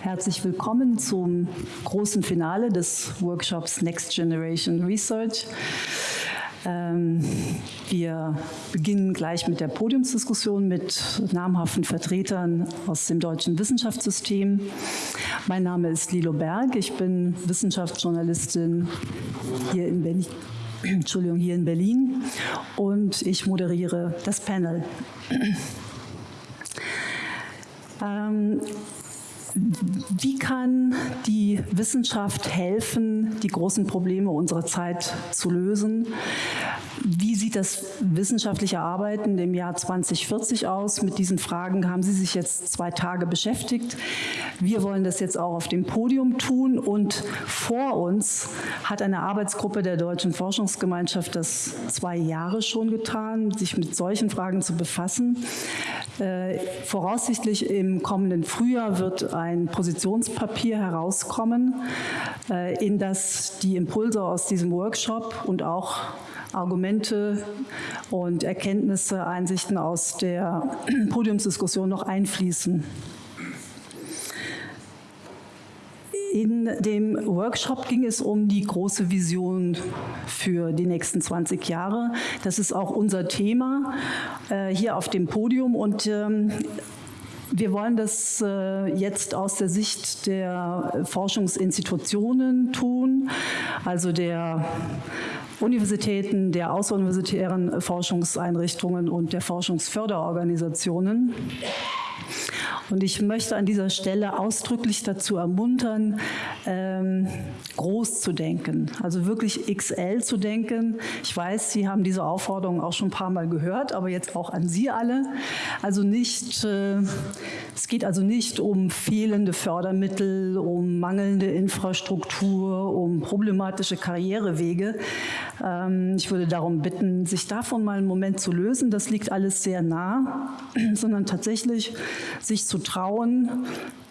Herzlich willkommen zum großen Finale des Workshops Next Generation Research. Ähm, wir beginnen gleich mit der Podiumsdiskussion mit namhaften Vertretern aus dem deutschen Wissenschaftssystem. Mein Name ist Lilo Berg, ich bin Wissenschaftsjournalistin hier in Berlin. Entschuldigung, hier in Berlin und ich moderiere das Panel. Ähm, wie kann die Wissenschaft helfen, die großen Probleme unserer Zeit zu lösen? Wie sieht das wissenschaftliche Arbeiten im Jahr 2040 aus? Mit diesen Fragen haben Sie sich jetzt zwei Tage beschäftigt. Wir wollen das jetzt auch auf dem Podium tun und vor uns hat eine Arbeitsgruppe der Deutschen Forschungsgemeinschaft das zwei Jahre schon getan, sich mit solchen Fragen zu befassen. Äh, voraussichtlich im kommenden Frühjahr wird ein Positionspapier herauskommen, äh, in das die Impulse aus diesem Workshop und auch Argumente und Erkenntnisse, Einsichten aus der Podiumsdiskussion noch einfließen. In dem Workshop ging es um die große Vision für die nächsten 20 Jahre. Das ist auch unser Thema äh, hier auf dem Podium und ähm, wir wollen das äh, jetzt aus der Sicht der Forschungsinstitutionen tun, also der Universitäten, der außeruniversitären Forschungseinrichtungen und der Forschungsförderorganisationen. Und ich möchte an dieser Stelle ausdrücklich dazu ermuntern, ähm, groß zu denken, also wirklich XL zu denken. Ich weiß, Sie haben diese Aufforderung auch schon ein paar Mal gehört, aber jetzt auch an Sie alle. Also nicht, äh, es geht also nicht um fehlende Fördermittel, um mangelnde Infrastruktur, um problematische Karrierewege. Ähm, ich würde darum bitten, sich davon mal einen Moment zu lösen. Das liegt alles sehr nah, sondern tatsächlich sich zu trauen,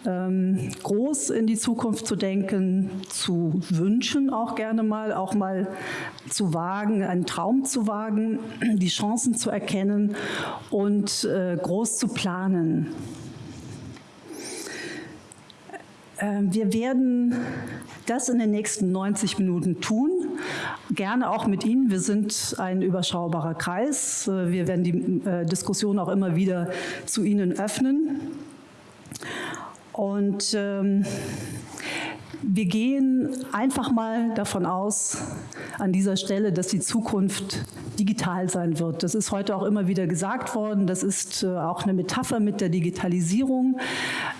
ähm, groß in die Zukunft zu denken, zu wünschen auch gerne mal, auch mal zu wagen, einen Traum zu wagen, die Chancen zu erkennen und äh, groß zu planen. Ähm, wir werden das in den nächsten 90 Minuten tun, gerne auch mit Ihnen. Wir sind ein überschaubarer Kreis. Äh, wir werden die äh, Diskussion auch immer wieder zu Ihnen öffnen. Und ähm, wir gehen einfach mal davon aus, an dieser Stelle, dass die Zukunft digital sein wird. Das ist heute auch immer wieder gesagt worden. Das ist äh, auch eine Metapher mit der Digitalisierung.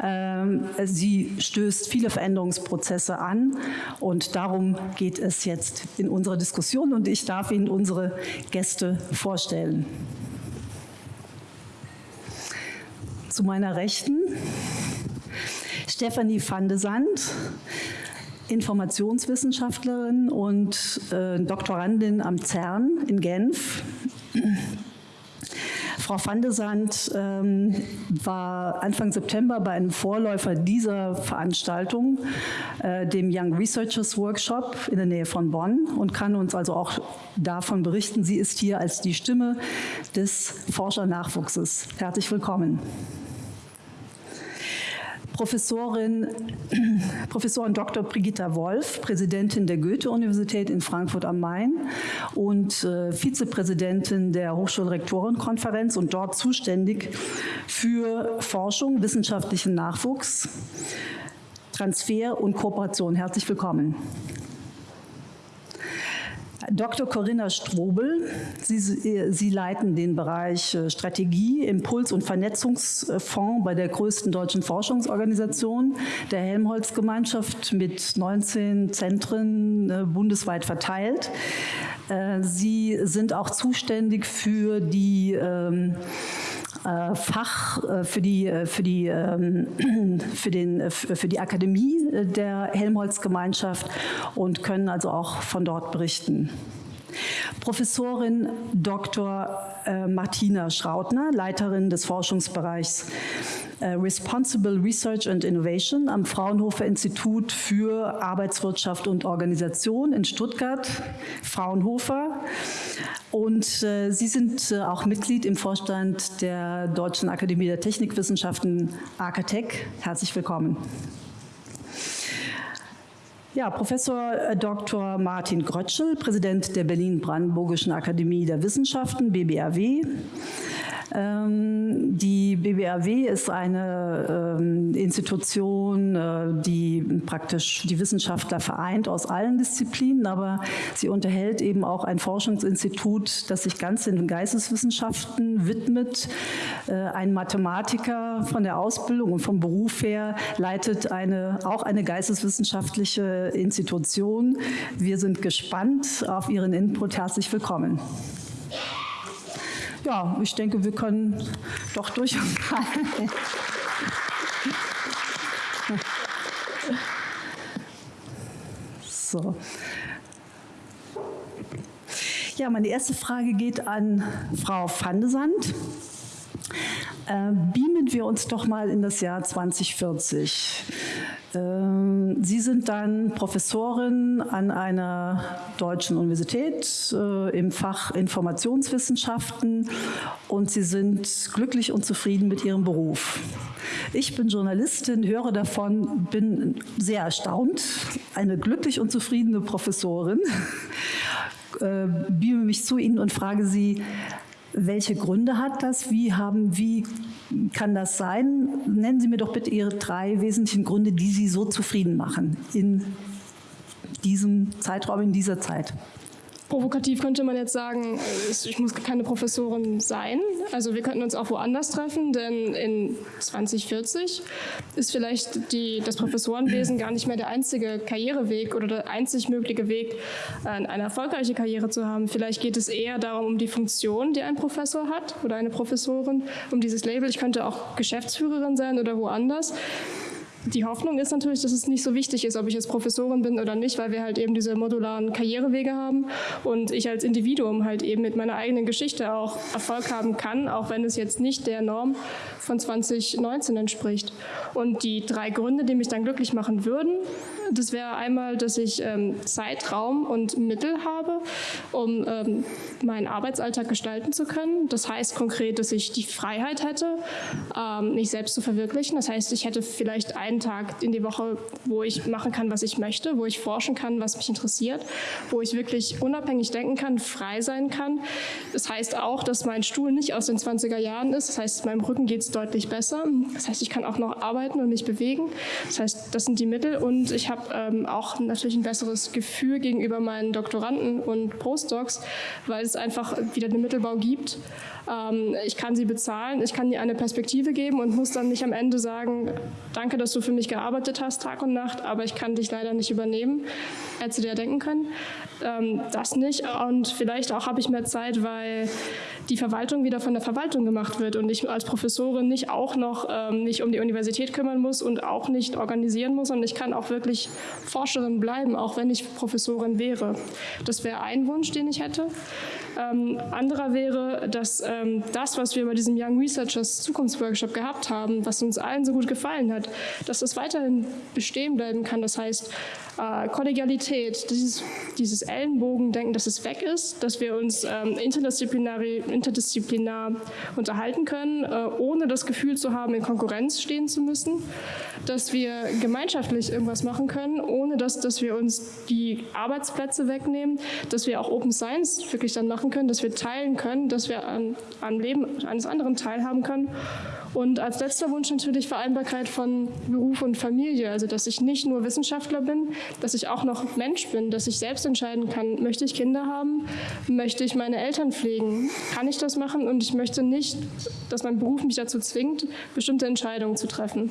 Ähm, sie stößt viele Veränderungsprozesse an und darum geht es jetzt in unserer Diskussion und ich darf Ihnen unsere Gäste vorstellen. Zu meiner Rechten Stefanie van de Sand, Informationswissenschaftlerin und äh, Doktorandin am CERN in Genf. Frau van de Sand ähm, war Anfang September bei einem Vorläufer dieser Veranstaltung, äh, dem Young Researchers Workshop in der Nähe von Bonn und kann uns also auch davon berichten. Sie ist hier als die Stimme des Forschernachwuchses. Herzlich willkommen. Professorin, Professorin Dr. Brigitta Wolf, Präsidentin der Goethe-Universität in Frankfurt am Main und äh, Vizepräsidentin der Hochschulrektorenkonferenz und dort zuständig für Forschung, wissenschaftlichen Nachwuchs, Transfer und Kooperation. Herzlich willkommen. Dr. Corinna Strobel, Sie, Sie, leiten den Bereich äh, Strategie, Impuls- und Vernetzungsfonds bei der größten deutschen Forschungsorganisation, der Helmholtz-Gemeinschaft mit 19 Zentren äh, bundesweit verteilt. Äh, Sie sind auch zuständig für die ähm, äh, Fach äh, für die, äh, für die, ähm, für den, für die Akademie der Helmholtz-Gemeinschaft und können also auch von dort berichten. Professorin Dr. Martina Schrautner, Leiterin des Forschungsbereichs Responsible Research and Innovation am Fraunhofer Institut für Arbeitswirtschaft und Organisation in Stuttgart, Fraunhofer Und äh, Sie sind äh, auch Mitglied im Vorstand der Deutschen Akademie der Technikwissenschaften, AKTEC. Herzlich willkommen. Ja, Professor äh, Dr. Martin Grötschel, Präsident der Berlin-Brandenburgischen Akademie der Wissenschaften, BBRW. Ähm, die BBRW ist eine ähm, Institution, äh, die praktisch die Wissenschaftler vereint aus allen Disziplinen, aber sie unterhält eben auch ein Forschungsinstitut, das sich ganz den Geisteswissenschaften widmet. Äh, ein Mathematiker von der Ausbildung und vom Beruf her leitet eine, auch eine geisteswissenschaftliche Institution. Wir sind gespannt auf Ihren Input. Herzlich willkommen ja, ich denke, wir können doch durchaus. so. Ja, meine erste Frage geht an Frau van de Sand. Äh, beamen wir uns doch mal in das Jahr 2040. Ähm, Sie sind dann Professorin an einer deutschen Universität äh, im Fach Informationswissenschaften und Sie sind glücklich und zufrieden mit Ihrem Beruf. Ich bin Journalistin, höre davon, bin sehr erstaunt, eine glücklich und zufriedene Professorin, äh, beame mich zu Ihnen und frage Sie, welche Gründe hat das? Wie, haben, wie kann das sein? Nennen Sie mir doch bitte Ihre drei wesentlichen Gründe, die Sie so zufrieden machen in diesem Zeitraum, in dieser Zeit. Provokativ könnte man jetzt sagen, ich muss keine Professorin sein. Also wir könnten uns auch woanders treffen, denn in 2040 ist vielleicht die, das Professorenwesen gar nicht mehr der einzige Karriereweg oder der einzig mögliche Weg, eine erfolgreiche Karriere zu haben. Vielleicht geht es eher darum, um die Funktion, die ein Professor hat oder eine Professorin, um dieses Label. Ich könnte auch Geschäftsführerin sein oder woanders die Hoffnung ist natürlich, dass es nicht so wichtig ist, ob ich jetzt Professorin bin oder nicht, weil wir halt eben diese modularen Karrierewege haben und ich als Individuum halt eben mit meiner eigenen Geschichte auch Erfolg haben kann, auch wenn es jetzt nicht der Norm von 2019 entspricht. Und die drei Gründe, die mich dann glücklich machen würden, das wäre einmal, dass ich ähm, Zeit, Raum und Mittel habe, um ähm, meinen Arbeitsalltag gestalten zu können. Das heißt konkret, dass ich die Freiheit hätte, ähm, mich selbst zu verwirklichen. Das heißt, ich hätte vielleicht einen Tag in die Woche, wo ich machen kann, was ich möchte, wo ich forschen kann, was mich interessiert, wo ich wirklich unabhängig denken kann, frei sein kann. Das heißt auch, dass mein Stuhl nicht aus den 20er Jahren ist. Das heißt, meinem Rücken geht es deutlich besser. Das heißt, ich kann auch noch arbeiten und mich bewegen. Das heißt, das sind die Mittel und ich habe ähm, auch natürlich ein besseres Gefühl gegenüber meinen Doktoranden und Postdocs, weil es einfach wieder den Mittelbau gibt. Ähm, ich kann sie bezahlen, ich kann ihnen eine Perspektive geben und muss dann nicht am Ende sagen, danke, dass du für mich gearbeitet hast, Tag und Nacht, aber ich kann dich leider nicht übernehmen. Hättest du dir denken können. Ähm, das nicht und vielleicht auch habe ich mehr Zeit, weil die Verwaltung wieder von der Verwaltung gemacht wird und ich als Professorin nicht auch noch ähm, nicht um die Universität kümmern muss und auch nicht organisieren muss und ich kann auch wirklich Forscherin bleiben, auch wenn ich Professorin wäre. Das wäre ein Wunsch, den ich hätte. Ähm, anderer wäre, dass ähm, das, was wir bei diesem Young Researchers Zukunftsworkshop gehabt haben, was uns allen so gut gefallen hat, dass das weiterhin bestehen bleiben kann. Das heißt, äh, Kollegialität, dieses, dieses Ellenbogendenken, dass es weg ist, dass wir uns ähm, interdisziplinar, unterhalten können, äh, ohne das Gefühl zu haben, in Konkurrenz stehen zu müssen, dass wir gemeinschaftlich irgendwas machen können, ohne dass, dass wir uns die Arbeitsplätze wegnehmen, dass wir auch Open Science wirklich dann machen können, dass wir teilen können, dass wir an, am Leben eines anderen teilhaben können. Und als letzter Wunsch natürlich Vereinbarkeit von Beruf und Familie, also dass ich nicht nur Wissenschaftler bin, dass ich auch noch Mensch bin, dass ich selbst entscheiden kann, möchte ich Kinder haben, möchte ich meine Eltern pflegen, kann ich das machen und ich möchte nicht, dass mein Beruf mich dazu zwingt, bestimmte Entscheidungen zu treffen.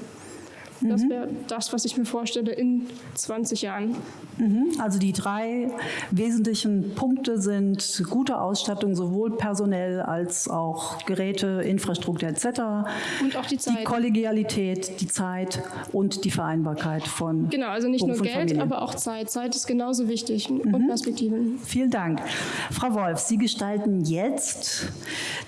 Das mhm. wäre das, was ich mir vorstelle in 20 Jahren. Mhm. Also die drei wesentlichen Punkte sind gute Ausstattung, sowohl personell als auch Geräte, Infrastruktur etc. Und auch die Zeit. Die Kollegialität, die Zeit und die Vereinbarkeit von Genau, also nicht Beruf nur Geld, aber auch Zeit. Zeit ist genauso wichtig mhm. und Perspektiven. Vielen Dank. Frau Wolf, Sie gestalten jetzt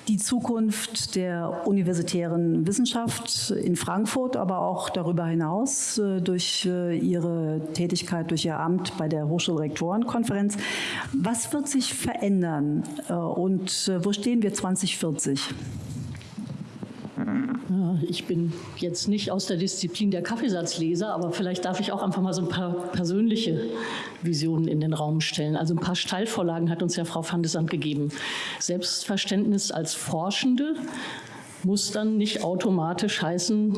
die Zukunft der universitären Wissenschaft in Frankfurt, aber auch darüber hinaus äh, durch äh, Ihre Tätigkeit, durch Ihr Amt bei der Hochschulrektorenkonferenz. Was wird sich verändern äh, und wo stehen wir 2040? Ja, ich bin jetzt nicht aus der Disziplin der Kaffeesatzleser, aber vielleicht darf ich auch einfach mal so ein paar persönliche Visionen in den Raum stellen. Also ein paar Steilvorlagen hat uns ja Frau van de Sand gegeben. Selbstverständnis als Forschende muss dann nicht automatisch heißen,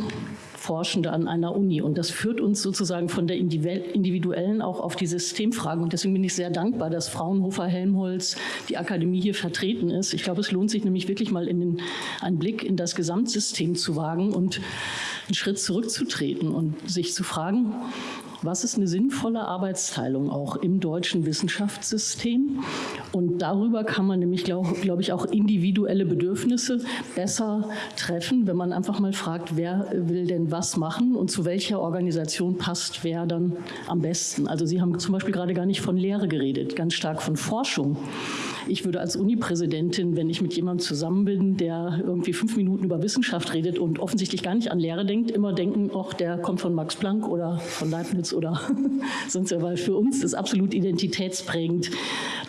Forschende an einer Uni. Und das führt uns sozusagen von der individuellen auch auf die Systemfragen. Und deswegen bin ich sehr dankbar, dass Fraunhofer, Helmholtz, die Akademie hier vertreten ist. Ich glaube, es lohnt sich nämlich wirklich mal in den, einen Blick in das Gesamtsystem zu wagen und einen Schritt zurückzutreten und sich zu fragen, was ist eine sinnvolle Arbeitsteilung auch im deutschen Wissenschaftssystem? Und darüber kann man nämlich, glaube glaub ich, auch individuelle Bedürfnisse besser treffen, wenn man einfach mal fragt, wer will denn was machen und zu welcher Organisation passt wer dann am besten. Also Sie haben zum Beispiel gerade gar nicht von Lehre geredet, ganz stark von Forschung. Ich würde als Uni-Präsidentin, wenn ich mit jemandem zusammen bin, der irgendwie fünf Minuten über Wissenschaft redet und offensichtlich gar nicht an Lehre denkt, immer denken, ach, der kommt von Max Planck oder von Leibniz oder sonst ja, weil für uns ist absolut identitätsprägend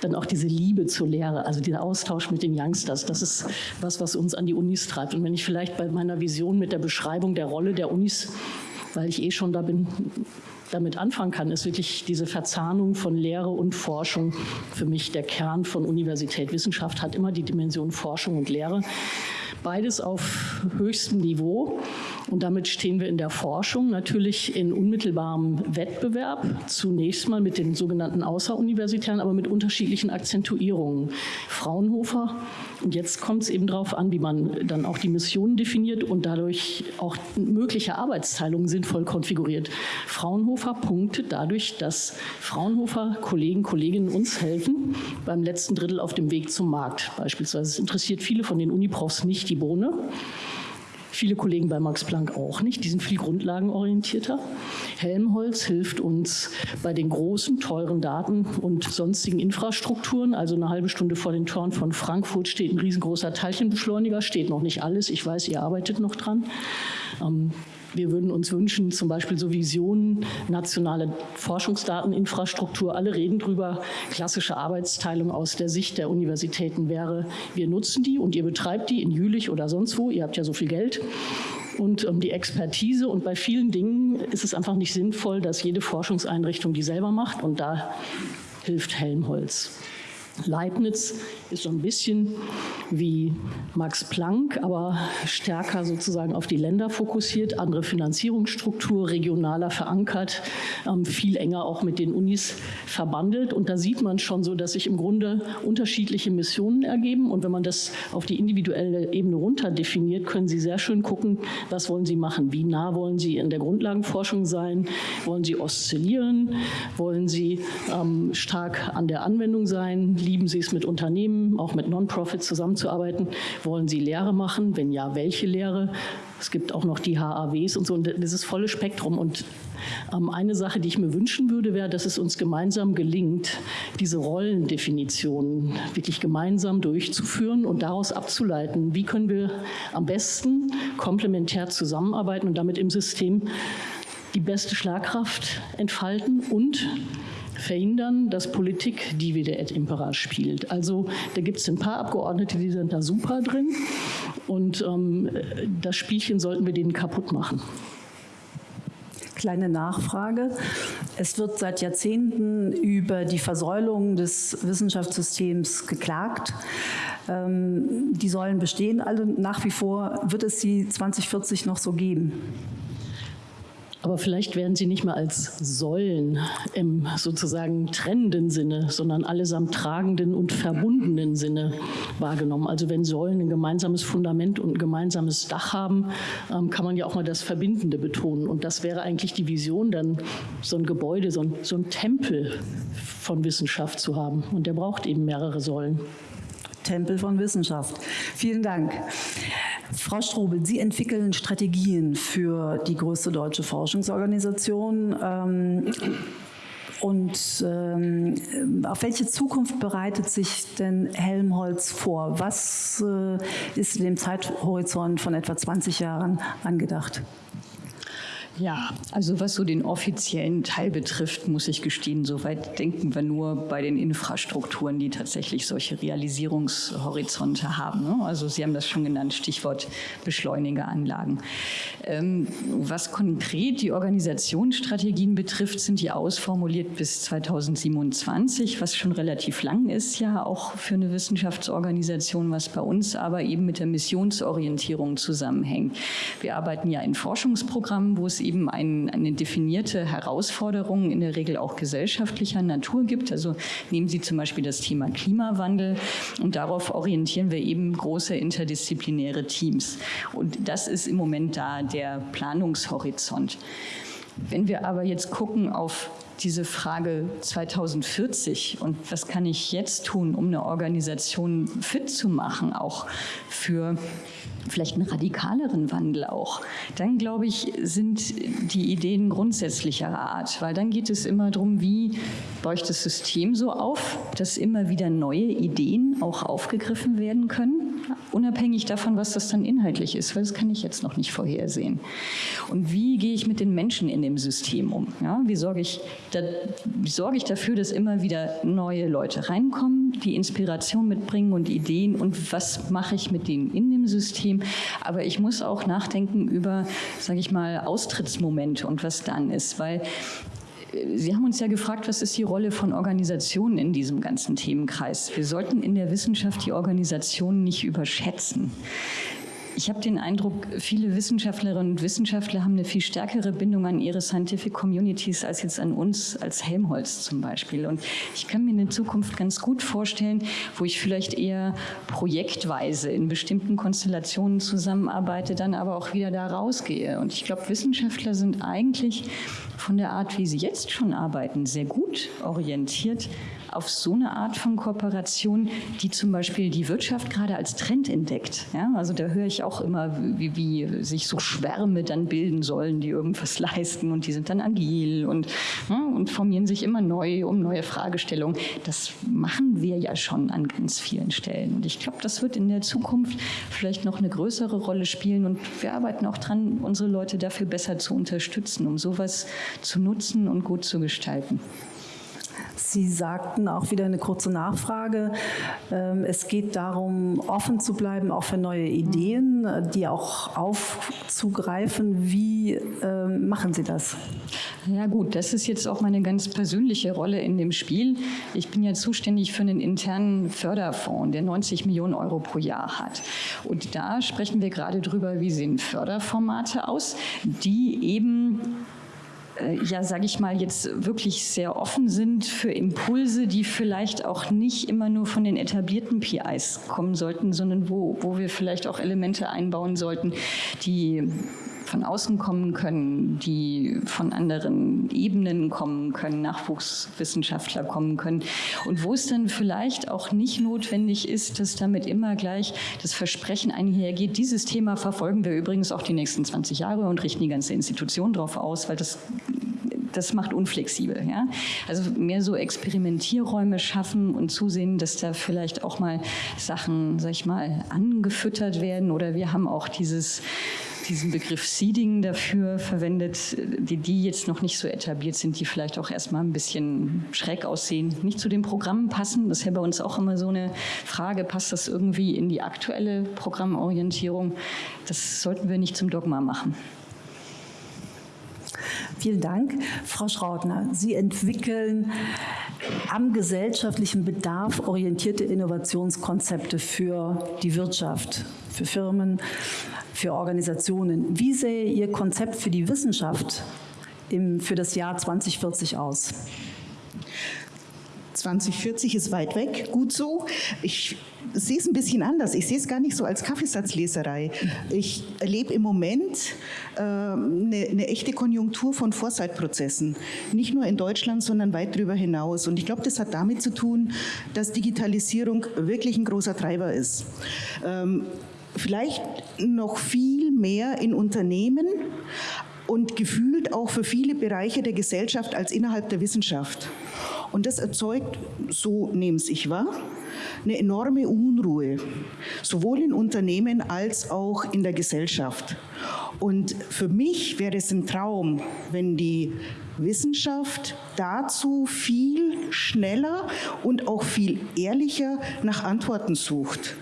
dann auch diese Liebe zur Lehre, also dieser Austausch mit den Youngsters, das ist was, was uns an die Unis treibt. Und wenn ich vielleicht bei meiner Vision mit der Beschreibung der Rolle der Unis, weil ich eh schon da bin, damit anfangen kann, ist wirklich diese Verzahnung von Lehre und Forschung für mich der Kern von Universität. Wissenschaft hat immer die Dimension Forschung und Lehre. Beides auf höchstem Niveau. Und damit stehen wir in der Forschung natürlich in unmittelbarem Wettbewerb, zunächst mal mit den sogenannten Außeruniversitären, aber mit unterschiedlichen Akzentuierungen. Fraunhofer, und jetzt kommt es eben darauf an, wie man dann auch die Missionen definiert und dadurch auch mögliche Arbeitsteilungen sinnvoll konfiguriert. Fraunhofer punktet dadurch, dass Fraunhofer Kollegen, Kolleginnen uns helfen beim letzten Drittel auf dem Weg zum Markt beispielsweise. Es interessiert viele von den Uniprofs nicht die Bohne. Viele Kollegen bei Max Planck auch nicht, die sind viel grundlagenorientierter. Helmholtz hilft uns bei den großen, teuren Daten und sonstigen Infrastrukturen. Also eine halbe Stunde vor den Toren von Frankfurt steht ein riesengroßer Teilchenbeschleuniger, steht noch nicht alles. Ich weiß, ihr arbeitet noch dran. Ähm, wir würden uns wünschen, zum Beispiel so Visionen, nationale Forschungsdateninfrastruktur, alle reden drüber, klassische Arbeitsteilung aus der Sicht der Universitäten wäre, wir nutzen die und ihr betreibt die in Jülich oder sonst wo, ihr habt ja so viel Geld und ähm, die Expertise. Und bei vielen Dingen ist es einfach nicht sinnvoll, dass jede Forschungseinrichtung die selber macht und da hilft Helmholtz. Leibniz ist so ein bisschen wie Max Planck, aber stärker sozusagen auf die Länder fokussiert, andere Finanzierungsstruktur, regionaler verankert, ähm, viel enger auch mit den Unis verbandelt. Und da sieht man schon so, dass sich im Grunde unterschiedliche Missionen ergeben. Und wenn man das auf die individuelle Ebene runter definiert, können Sie sehr schön gucken, was wollen Sie machen? Wie nah wollen Sie in der Grundlagenforschung sein? Wollen Sie oszillieren? Wollen Sie ähm, stark an der Anwendung sein? Lieben Sie es mit Unternehmen, auch mit Non-Profits zusammenzuarbeiten? Wollen Sie Lehre machen? Wenn ja, welche Lehre? Es gibt auch noch die HAWs und so, und dieses volle Spektrum. Und ähm, eine Sache, die ich mir wünschen würde, wäre, dass es uns gemeinsam gelingt, diese Rollendefinitionen wirklich gemeinsam durchzuführen und daraus abzuleiten, wie können wir am besten komplementär zusammenarbeiten und damit im System die beste Schlagkraft entfalten und verhindern, dass Politik divide et impera spielt. Also da gibt es ein paar Abgeordnete, die sind da super drin und ähm, das Spielchen sollten wir denen kaputt machen. Kleine Nachfrage. Es wird seit Jahrzehnten über die Versäulung des Wissenschaftssystems geklagt. Ähm, die Säulen bestehen alle nach wie vor. Wird es sie 2040 noch so geben? Aber vielleicht werden sie nicht mehr als Säulen im sozusagen trennenden Sinne, sondern allesamt tragenden und verbundenen Sinne wahrgenommen. Also wenn Säulen ein gemeinsames Fundament und ein gemeinsames Dach haben, ähm, kann man ja auch mal das Verbindende betonen. Und das wäre eigentlich die Vision, dann so ein Gebäude, so ein, so ein Tempel von Wissenschaft zu haben. Und der braucht eben mehrere Säulen. Tempel von Wissenschaft. Vielen Dank. Frau Strobel, Sie entwickeln Strategien für die größte deutsche Forschungsorganisation. Ähm, Und ähm, auf welche Zukunft bereitet sich denn Helmholtz vor? Was äh, ist in dem Zeithorizont von etwa 20 Jahren angedacht? Ja, also was so den offiziellen Teil betrifft, muss ich gestehen, soweit denken wir nur bei den Infrastrukturen, die tatsächlich solche Realisierungshorizonte haben. Ne? Also Sie haben das schon genannt, Stichwort Beschleunigeranlagen. Ähm, was konkret die Organisationsstrategien betrifft, sind die ausformuliert bis 2027, was schon relativ lang ist, ja auch für eine Wissenschaftsorganisation, was bei uns aber eben mit der Missionsorientierung zusammenhängt. Wir arbeiten ja in Forschungsprogrammen, wo es eben ein, eine definierte Herausforderung in der Regel auch gesellschaftlicher Natur gibt. Also nehmen Sie zum Beispiel das Thema Klimawandel und darauf orientieren wir eben große interdisziplinäre Teams. Und das ist im Moment da der Planungshorizont. Wenn wir aber jetzt gucken auf diese Frage 2040 und was kann ich jetzt tun, um eine Organisation fit zu machen, auch für vielleicht einen radikaleren Wandel auch, dann glaube ich, sind die Ideen grundsätzlicher Art, weil dann geht es immer darum, wie baue ich das System so auf, dass immer wieder neue Ideen auch aufgegriffen werden können, unabhängig davon, was das dann inhaltlich ist, weil das kann ich jetzt noch nicht vorhersehen. Und wie gehe ich mit den Menschen in dem System um? Ja, wie, sorge ich da, wie sorge ich dafür, dass immer wieder neue Leute reinkommen, die Inspiration mitbringen und Ideen und was mache ich mit denen in dem System? Aber ich muss auch nachdenken über, sage ich mal, Austrittsmomente und was dann ist, weil Sie haben uns ja gefragt, was ist die Rolle von Organisationen in diesem ganzen Themenkreis? Wir sollten in der Wissenschaft die Organisationen nicht überschätzen. Ich habe den Eindruck, viele Wissenschaftlerinnen und Wissenschaftler haben eine viel stärkere Bindung an ihre Scientific Communities als jetzt an uns als Helmholtz zum Beispiel. Und ich kann mir eine Zukunft ganz gut vorstellen, wo ich vielleicht eher projektweise in bestimmten Konstellationen zusammenarbeite, dann aber auch wieder da rausgehe. Und ich glaube, Wissenschaftler sind eigentlich von der Art, wie sie jetzt schon arbeiten, sehr gut orientiert auf so eine Art von Kooperation, die zum Beispiel die Wirtschaft gerade als Trend entdeckt. Ja, also da höre ich auch immer, wie, wie, sich so Schwärme dann bilden sollen, die irgendwas leisten und die sind dann agil und, ja, und formieren sich immer neu um neue Fragestellungen. Das machen wir ja schon an ganz vielen Stellen. Und ich glaube, das wird in der Zukunft vielleicht noch eine größere Rolle spielen und wir arbeiten auch dran, unsere Leute dafür besser zu unterstützen, um sowas zu nutzen und gut zu gestalten. Sie sagten auch wieder eine kurze Nachfrage. Ähm, es geht darum, offen zu bleiben, auch für neue Ideen, die auch aufzugreifen. Wie ähm, machen Sie das? Ja gut, das ist jetzt auch meine ganz persönliche Rolle in dem Spiel. Ich bin ja zuständig für einen internen Förderfonds, der 90 Millionen Euro pro Jahr hat. Und da sprechen wir gerade drüber, wie sehen Förderformate aus, die eben äh, ja, sage ich mal, jetzt wirklich sehr offen sind für Impulse, die vielleicht auch nicht immer nur von den etablierten PIs kommen sollten, sondern wo, wo wir vielleicht auch Elemente einbauen sollten, die von außen kommen können, die von anderen Ebenen kommen können, Nachwuchswissenschaftler kommen können und wo es dann vielleicht auch nicht notwendig ist, dass damit immer gleich das Versprechen einhergeht, dieses Thema verfolgen wir übrigens auch die nächsten 20 Jahre und richten die ganze Institution darauf aus, weil das das macht unflexibel. Ja? Also mehr so Experimentierräume schaffen und zusehen, dass da vielleicht auch mal Sachen, sag ich mal, angefüttert werden. Oder wir haben auch dieses diesen Begriff Seeding dafür verwendet, die, die jetzt noch nicht so etabliert sind, die vielleicht auch erstmal ein bisschen schräg aussehen, nicht zu den Programmen passen. Das ist ja bei uns auch immer so eine Frage, passt das irgendwie in die aktuelle Programmorientierung? Das sollten wir nicht zum Dogma machen. Vielen Dank. Frau Schrautner, Sie entwickeln am gesellschaftlichen Bedarf orientierte Innovationskonzepte für die Wirtschaft, für Firmen, für Organisationen. Wie sähe Ihr Konzept für die Wissenschaft im, für das Jahr 2040 aus? 2040 ist weit weg, gut so. Ich sehe es ein bisschen anders. Ich sehe es gar nicht so als Kaffeesatzleserei. Ich erlebe im Moment äh, eine, eine, echte Konjunktur von Foresight-Prozessen. Nicht nur in Deutschland, sondern weit darüber hinaus. Und ich glaube, das hat damit zu tun, dass Digitalisierung wirklich ein großer Treiber ist. Ähm, vielleicht noch viel mehr in Unternehmen, und gefühlt auch für viele Bereiche der Gesellschaft als innerhalb der Wissenschaft. Und das erzeugt, so nehme ich wahr, eine enorme Unruhe, sowohl in Unternehmen als auch in der Gesellschaft. Und für mich wäre es ein Traum, wenn die Wissenschaft dazu viel schneller und auch viel ehrlicher nach Antworten sucht.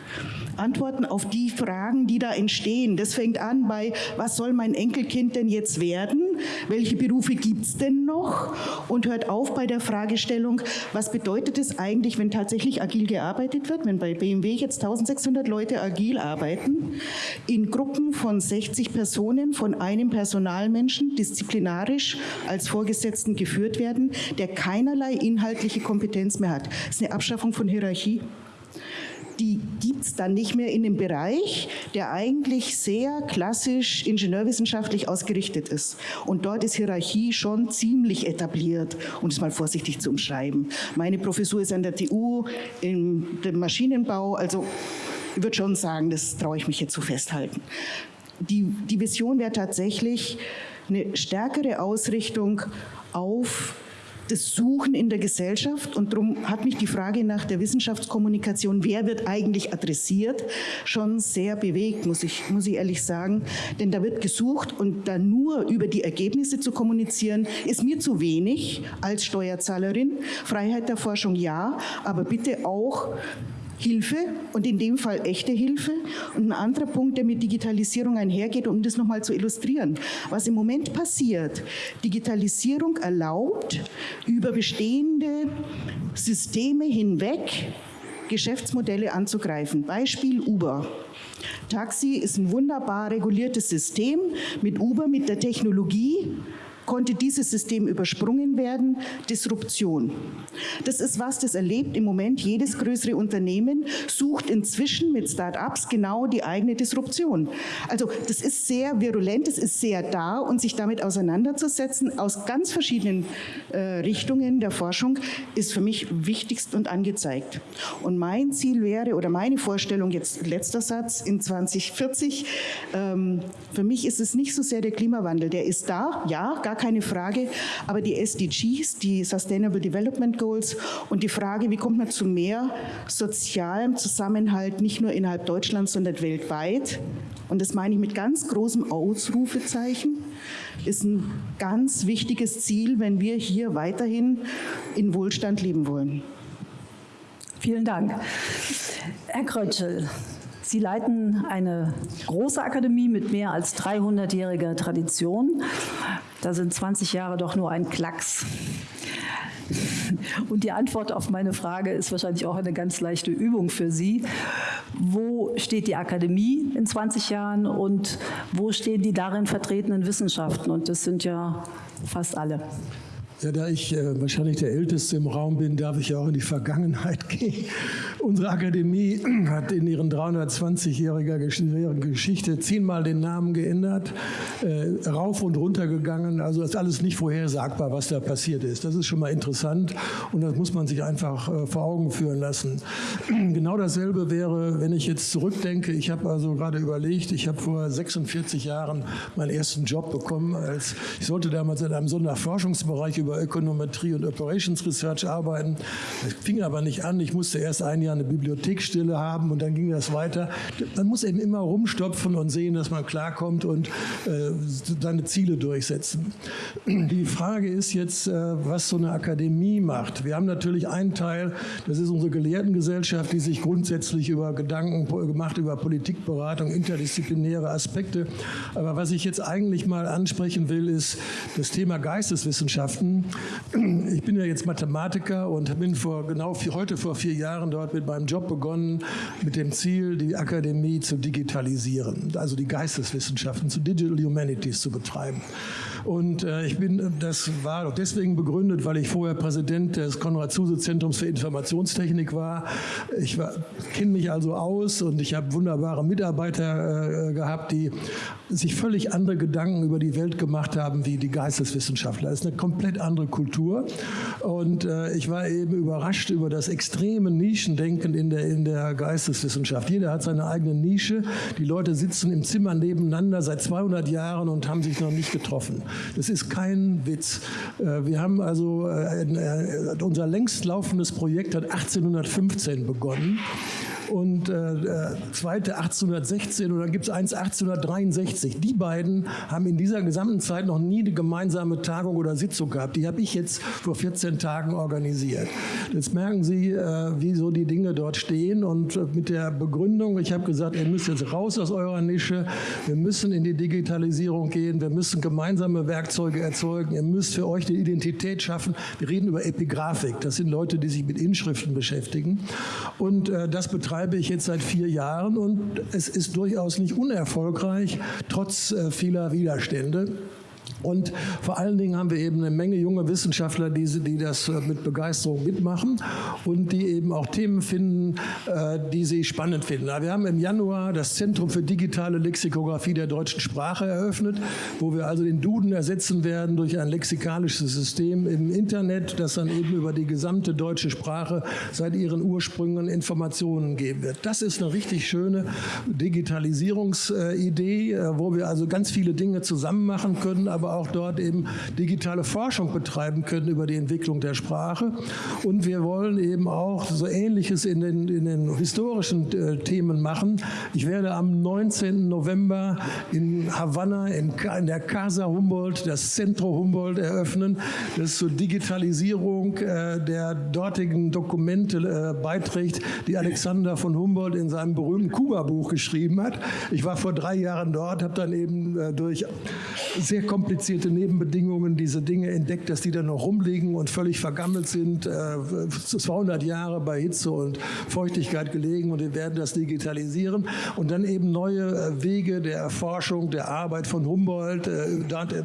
Antworten auf die Fragen, die da entstehen. Das fängt an bei, was soll mein Enkelkind denn jetzt werden? Welche Berufe gibt es denn noch? Und hört auf bei der Fragestellung, was bedeutet es eigentlich, wenn tatsächlich agil gearbeitet wird? Wenn bei BMW jetzt 1600 Leute agil arbeiten, in Gruppen von 60 Personen von einem Personalmenschen disziplinarisch als Vorgesetzten geführt werden, der keinerlei inhaltliche Kompetenz mehr hat. Das ist eine Abschaffung von Hierarchie die gibt es dann nicht mehr in dem Bereich, der eigentlich sehr klassisch ingenieurwissenschaftlich ausgerichtet ist. Und dort ist Hierarchie schon ziemlich etabliert, um es mal vorsichtig zu umschreiben. Meine Professur ist an der TU im Maschinenbau, also ich würde schon sagen, das traue ich mich jetzt zu festhalten. Die, die Vision wäre tatsächlich eine stärkere Ausrichtung auf das Suchen in der Gesellschaft. Und darum hat mich die Frage nach der Wissenschaftskommunikation, wer wird eigentlich adressiert, schon sehr bewegt, muss ich, muss ich ehrlich sagen. Denn da wird gesucht und da nur über die Ergebnisse zu kommunizieren, ist mir zu wenig als Steuerzahlerin. Freiheit der Forschung ja, aber bitte auch Hilfe und in dem Fall echte Hilfe. Und ein anderer Punkt, der mit Digitalisierung einhergeht, um das nochmal zu illustrieren. Was im Moment passiert, Digitalisierung erlaubt, über bestehende Systeme hinweg Geschäftsmodelle anzugreifen. Beispiel Uber. Taxi ist ein wunderbar reguliertes System mit Uber, mit der Technologie konnte dieses System übersprungen werden. Disruption. Das ist was, das erlebt im Moment jedes größere Unternehmen, sucht inzwischen mit Start-ups genau die eigene Disruption. Also das ist sehr virulent, es ist sehr da und sich damit auseinanderzusetzen aus ganz verschiedenen äh, Richtungen der Forschung ist für mich wichtigst und angezeigt. Und mein Ziel wäre, oder meine Vorstellung, jetzt letzter Satz, in 2040, ähm, für mich ist es nicht so sehr der Klimawandel, der ist da, ja, gar keine Frage. Aber die SDGs, die Sustainable Development Goals und die Frage, wie kommt man zu mehr sozialem Zusammenhalt, nicht nur innerhalb Deutschlands, sondern weltweit, und das meine ich mit ganz großem Ausrufezeichen, ist ein ganz wichtiges Ziel, wenn wir hier weiterhin in Wohlstand leben wollen. Vielen Dank. Herr Krötschel, Sie leiten eine große Akademie mit mehr als 300-jähriger Tradition. Da sind 20 Jahre doch nur ein Klacks. Und die Antwort auf meine Frage ist wahrscheinlich auch eine ganz leichte Übung für Sie. Wo steht die Akademie in 20 Jahren und wo stehen die darin vertretenen Wissenschaften? Und das sind ja fast alle. Ja, da ich äh, wahrscheinlich der Älteste im Raum bin, darf ich ja auch in die Vergangenheit gehen. Unsere Akademie hat in ihren 320-jähriger Geschichte zehnmal den Namen geändert, äh, rauf und runter gegangen. Also ist alles nicht vorhersagbar, was da passiert ist. Das ist schon mal interessant und das muss man sich einfach äh, vor Augen führen lassen. Genau dasselbe wäre, wenn ich jetzt zurückdenke. Ich habe also gerade überlegt, ich habe vor 46 Jahren meinen ersten Job bekommen. Als, ich sollte damals in einem Sonderforschungsbereich über Ökonometrie und Operations Research arbeiten. Das fing aber nicht an. Ich musste erst ein Jahr eine Bibliotheksstille haben und dann ging das weiter. Man muss eben immer rumstopfen und sehen, dass man klarkommt und äh, seine Ziele durchsetzen. Die Frage ist jetzt, äh, was so eine Akademie macht. Wir haben natürlich einen Teil, das ist unsere Gelehrtengesellschaft, die sich grundsätzlich über Gedanken gemacht, über Politikberatung, interdisziplinäre Aspekte. Aber was ich jetzt eigentlich mal ansprechen will, ist das Thema Geisteswissenschaften ich bin ja jetzt Mathematiker und bin vor genau vier, heute vor vier Jahren dort mit meinem Job begonnen, mit dem Ziel, die Akademie zu digitalisieren, also die Geisteswissenschaften zu Digital Humanities zu betreiben. Und äh, ich bin, das war auch deswegen begründet, weil ich vorher Präsident des Konrad-Zuse-Zentrums für Informationstechnik war. Ich kenne mich also aus und ich habe wunderbare Mitarbeiter äh, gehabt, die sich völlig andere Gedanken über die Welt gemacht haben wie die Geisteswissenschaftler. Das ist eine komplett andere Kultur. Und äh, ich war eben überrascht über das extreme Nischendenken denken in der, in der Geisteswissenschaft. Jeder hat seine eigene Nische. Die Leute sitzen im Zimmer nebeneinander seit 200 Jahren und haben sich noch nicht getroffen. Das ist kein Witz. Äh, wir haben also, äh, äh, unser längst laufendes Projekt hat 1815 begonnen und äh, zweite 1816 und dann gibt es eins 1863. Die beiden haben in dieser gesamten Zeit noch nie eine gemeinsame Tagung oder Sitzung gehabt. Die habe ich jetzt vor 14 Tagen organisiert. Jetzt merken Sie, äh, wie so die Dinge dort stehen und äh, mit der Begründung, ich habe gesagt, ihr müsst jetzt raus aus eurer Nische, wir müssen in die Digitalisierung gehen, wir müssen gemeinsame Werkzeuge erzeugen, ihr müsst für euch eine Identität schaffen. Wir reden über Epigraphik, das sind Leute, die sich mit Inschriften beschäftigen und äh, das betreibt betreibe ich jetzt seit vier Jahren und es ist durchaus nicht unerfolgreich, trotz äh, vieler Widerstände. Und vor allen Dingen haben wir eben eine Menge junge Wissenschaftler, die, die das äh, mit Begeisterung mitmachen und die eben auch Themen finden, äh, die sie spannend finden. Wir haben im Januar das Zentrum für digitale Lexikographie der deutschen Sprache eröffnet, wo wir also den Duden ersetzen werden durch ein lexikalisches System im Internet, das dann eben über die gesamte deutsche Sprache seit ihren Ursprüngen Informationen geben wird. Das ist eine richtig schöne Digitalisierungsidee, äh, wo wir also ganz viele Dinge zusammen machen können, aber auch dort eben digitale Forschung betreiben können über die Entwicklung der Sprache. Und wir wollen eben auch so Ähnliches in den, in den historischen äh, Themen machen. Ich werde am 19. November in Havanna in, in der Casa Humboldt das Centro Humboldt eröffnen, das zur Digitalisierung äh, der dortigen Dokumente äh, beiträgt, die Alexander von Humboldt in seinem berühmten Kuba-Buch geschrieben hat. Ich war vor drei Jahren dort, habe dann eben äh, durch sehr komplizierte komplizierte Nebenbedingungen diese Dinge entdeckt, dass die dann noch rumliegen und völlig vergammelt sind, äh, 200 Jahre bei Hitze und Feuchtigkeit gelegen und wir werden das digitalisieren und dann eben neue äh, Wege der Erforschung, der Arbeit von Humboldt, äh,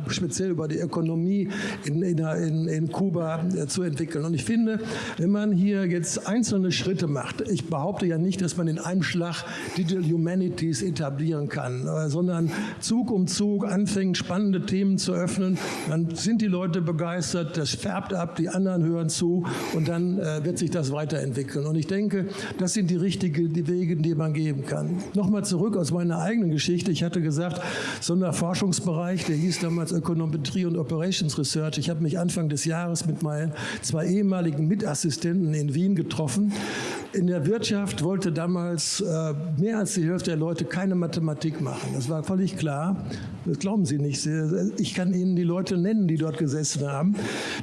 speziell über die Ökonomie in, in, in Kuba äh, zu entwickeln. Und ich finde, wenn man hier jetzt einzelne Schritte macht, ich behaupte ja nicht, dass man in einem Schlag Digital Humanities etablieren kann, äh, sondern Zug um Zug anfängt, spannende Themen zu öffnen, dann sind die Leute begeistert, das färbt ab, die anderen hören zu und dann äh, wird sich das weiterentwickeln. Und ich denke, das sind die richtigen die Wege, die man geben kann. Nochmal zurück aus meiner eigenen Geschichte. Ich hatte gesagt, Sonderforschungsbereich, der hieß damals Ökonometrie und Operations Research. Ich habe mich Anfang des Jahres mit meinen zwei ehemaligen Mitassistenten in Wien getroffen. In der Wirtschaft wollte damals äh, mehr als die Hälfte der Leute keine Mathematik machen. Das war völlig klar. Das glauben Sie nicht. Ich kann Ihnen die Leute nennen, die dort gesessen haben.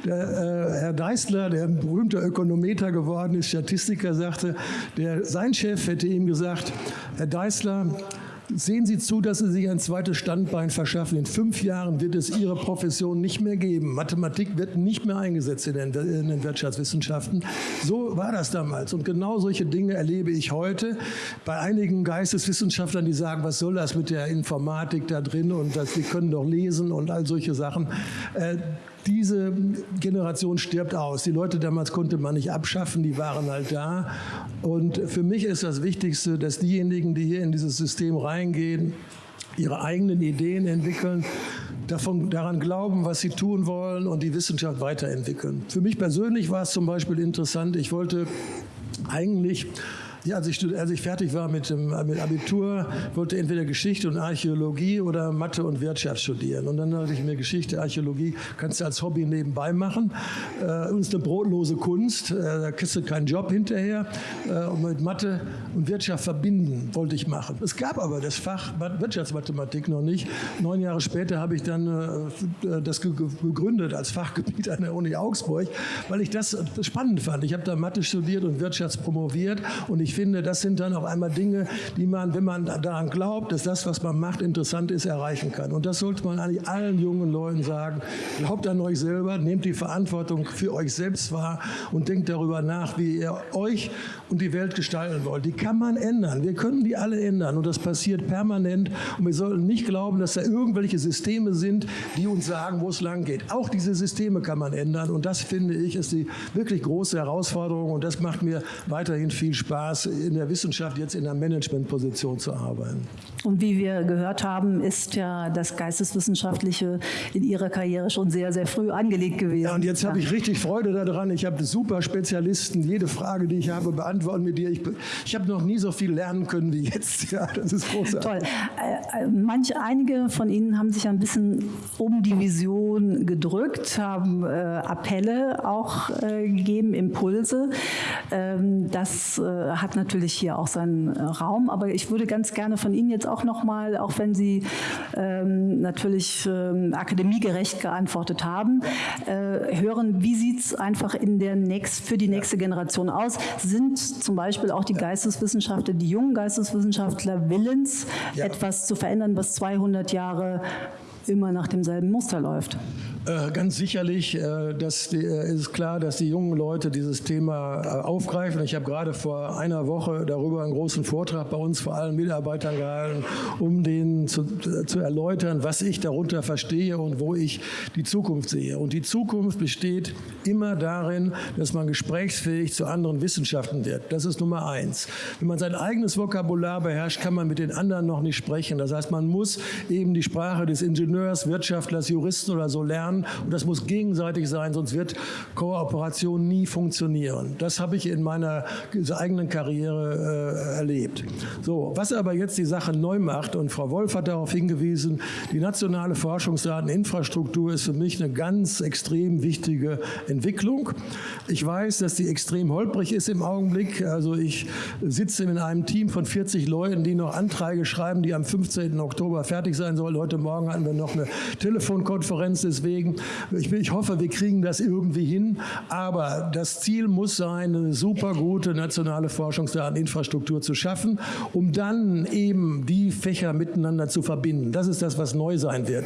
Der, äh, Herr Deisler, der berühmter Ökonometer geworden ist, Statistiker, sagte, der, sein Chef hätte ihm gesagt, Herr Deisler, Sehen Sie zu, dass Sie sich ein zweites Standbein verschaffen. In fünf Jahren wird es Ihre Profession nicht mehr geben. Mathematik wird nicht mehr eingesetzt in den, in den Wirtschaftswissenschaften. So war das damals. Und genau solche Dinge erlebe ich heute bei einigen Geisteswissenschaftlern, die sagen, was soll das mit der Informatik da drin und das, die können doch lesen und all solche Sachen. Äh, diese Generation stirbt aus. Die Leute damals konnte man nicht abschaffen, die waren halt da. Und für mich ist das Wichtigste, dass diejenigen, die hier in dieses System reingehen, ihre eigenen Ideen entwickeln, davon, daran glauben, was sie tun wollen und die Wissenschaft weiterentwickeln. Für mich persönlich war es zum Beispiel interessant, ich wollte eigentlich ja, als ich, als ich fertig war mit dem mit Abitur, wollte entweder Geschichte und Archäologie oder Mathe und Wirtschaft studieren. Und dann dachte ich mir, Geschichte, Archäologie kannst du als Hobby nebenbei machen. Äh, und ist eine brotlose Kunst, äh, da kriegst du keinen Job hinterher. Äh, und mit Mathe und Wirtschaft verbinden wollte ich machen. Es gab aber das Fach Wirtschaftsmathematik noch nicht. Neun Jahre später habe ich dann äh, das gegründet als Fachgebiet an der Uni Augsburg, weil ich das spannend fand. Ich habe da Mathe studiert und Wirtschaftspromoviert und ich finde, das sind dann auf einmal Dinge, die man, wenn man daran glaubt, dass das, was man macht, interessant ist, erreichen kann. Und das sollte man eigentlich allen jungen Leuten sagen. Glaubt an euch selber, nehmt die Verantwortung für euch selbst wahr und denkt darüber nach, wie ihr euch und die Welt gestalten wollt. Die kann man ändern. Wir können die alle ändern und das passiert permanent. Und wir sollten nicht glauben, dass da irgendwelche Systeme sind, die uns sagen, wo es lang geht. Auch diese Systeme kann man ändern und das finde ich ist die wirklich große Herausforderung und das macht mir weiterhin viel Spaß in der Wissenschaft jetzt in einer Managementposition zu arbeiten. Und wie wir gehört haben, ist ja das Geisteswissenschaftliche in Ihrer Karriere schon sehr, sehr früh angelegt gewesen. Ja, und jetzt habe ich richtig Freude daran. Ich habe super Spezialisten. Jede Frage, die ich habe, beantworten mit dir. Ich, ich habe noch nie so viel lernen können wie jetzt. Ja, das ist großartig. Toll. Äh, äh, manche, einige von Ihnen haben sich ein bisschen um die Vision gedrückt, haben äh, Appelle auch gegeben, Impulse. Ähm, das äh, hat natürlich hier auch seinen äh, Raum. Aber ich würde ganz gerne von Ihnen jetzt auch noch mal, auch wenn Sie ähm, natürlich ähm, akademiegerecht geantwortet haben, hören, wie sieht es einfach in der nächst, für die nächste Generation aus? Sind zum Beispiel auch die Geisteswissenschaftler, die jungen Geisteswissenschaftler willens, ja. etwas zu verändern, was 200 Jahre immer nach demselben Muster läuft? Äh, ganz sicherlich äh, das äh, ist klar, dass die jungen Leute dieses Thema aufgreifen. Ich habe gerade vor einer Woche darüber einen großen Vortrag bei uns vor allen Mitarbeitern gehalten, um denen zu, zu erläutern, was ich darunter verstehe und wo ich die Zukunft sehe. Und die Zukunft besteht immer darin, dass man gesprächsfähig zu anderen Wissenschaften wird. Das ist Nummer eins. Wenn man sein eigenes Vokabular beherrscht, kann man mit den anderen noch nicht sprechen. Das heißt, man muss eben die Sprache des Ingenieurs, Wirtschaftlers, Juristen oder so lernen und das muss gegenseitig sein, sonst wird Kooperation nie funktionieren. Das habe ich in meiner eigenen Karriere äh, erlebt. So, was aber jetzt die Sache neu macht, und Frau Wolf hat darauf hingewiesen, die nationale Forschungsdateninfrastruktur ist für mich eine ganz extrem wichtige Entwicklung. Ich weiß, dass die extrem holprig ist im Augenblick. Also ich sitze in einem Team von 40 Leuten, die noch Anträge schreiben, die am 15. Oktober fertig sein sollen. Heute Morgen hatten wir noch eine Telefonkonferenz deswegen. Ich, ich hoffe, wir kriegen das irgendwie hin. Aber das Ziel muss sein, eine super gute nationale Forschungsdateninfrastruktur zu schaffen, um dann eben die Fächer miteinander zu verbinden. Das ist das, was neu sein wird.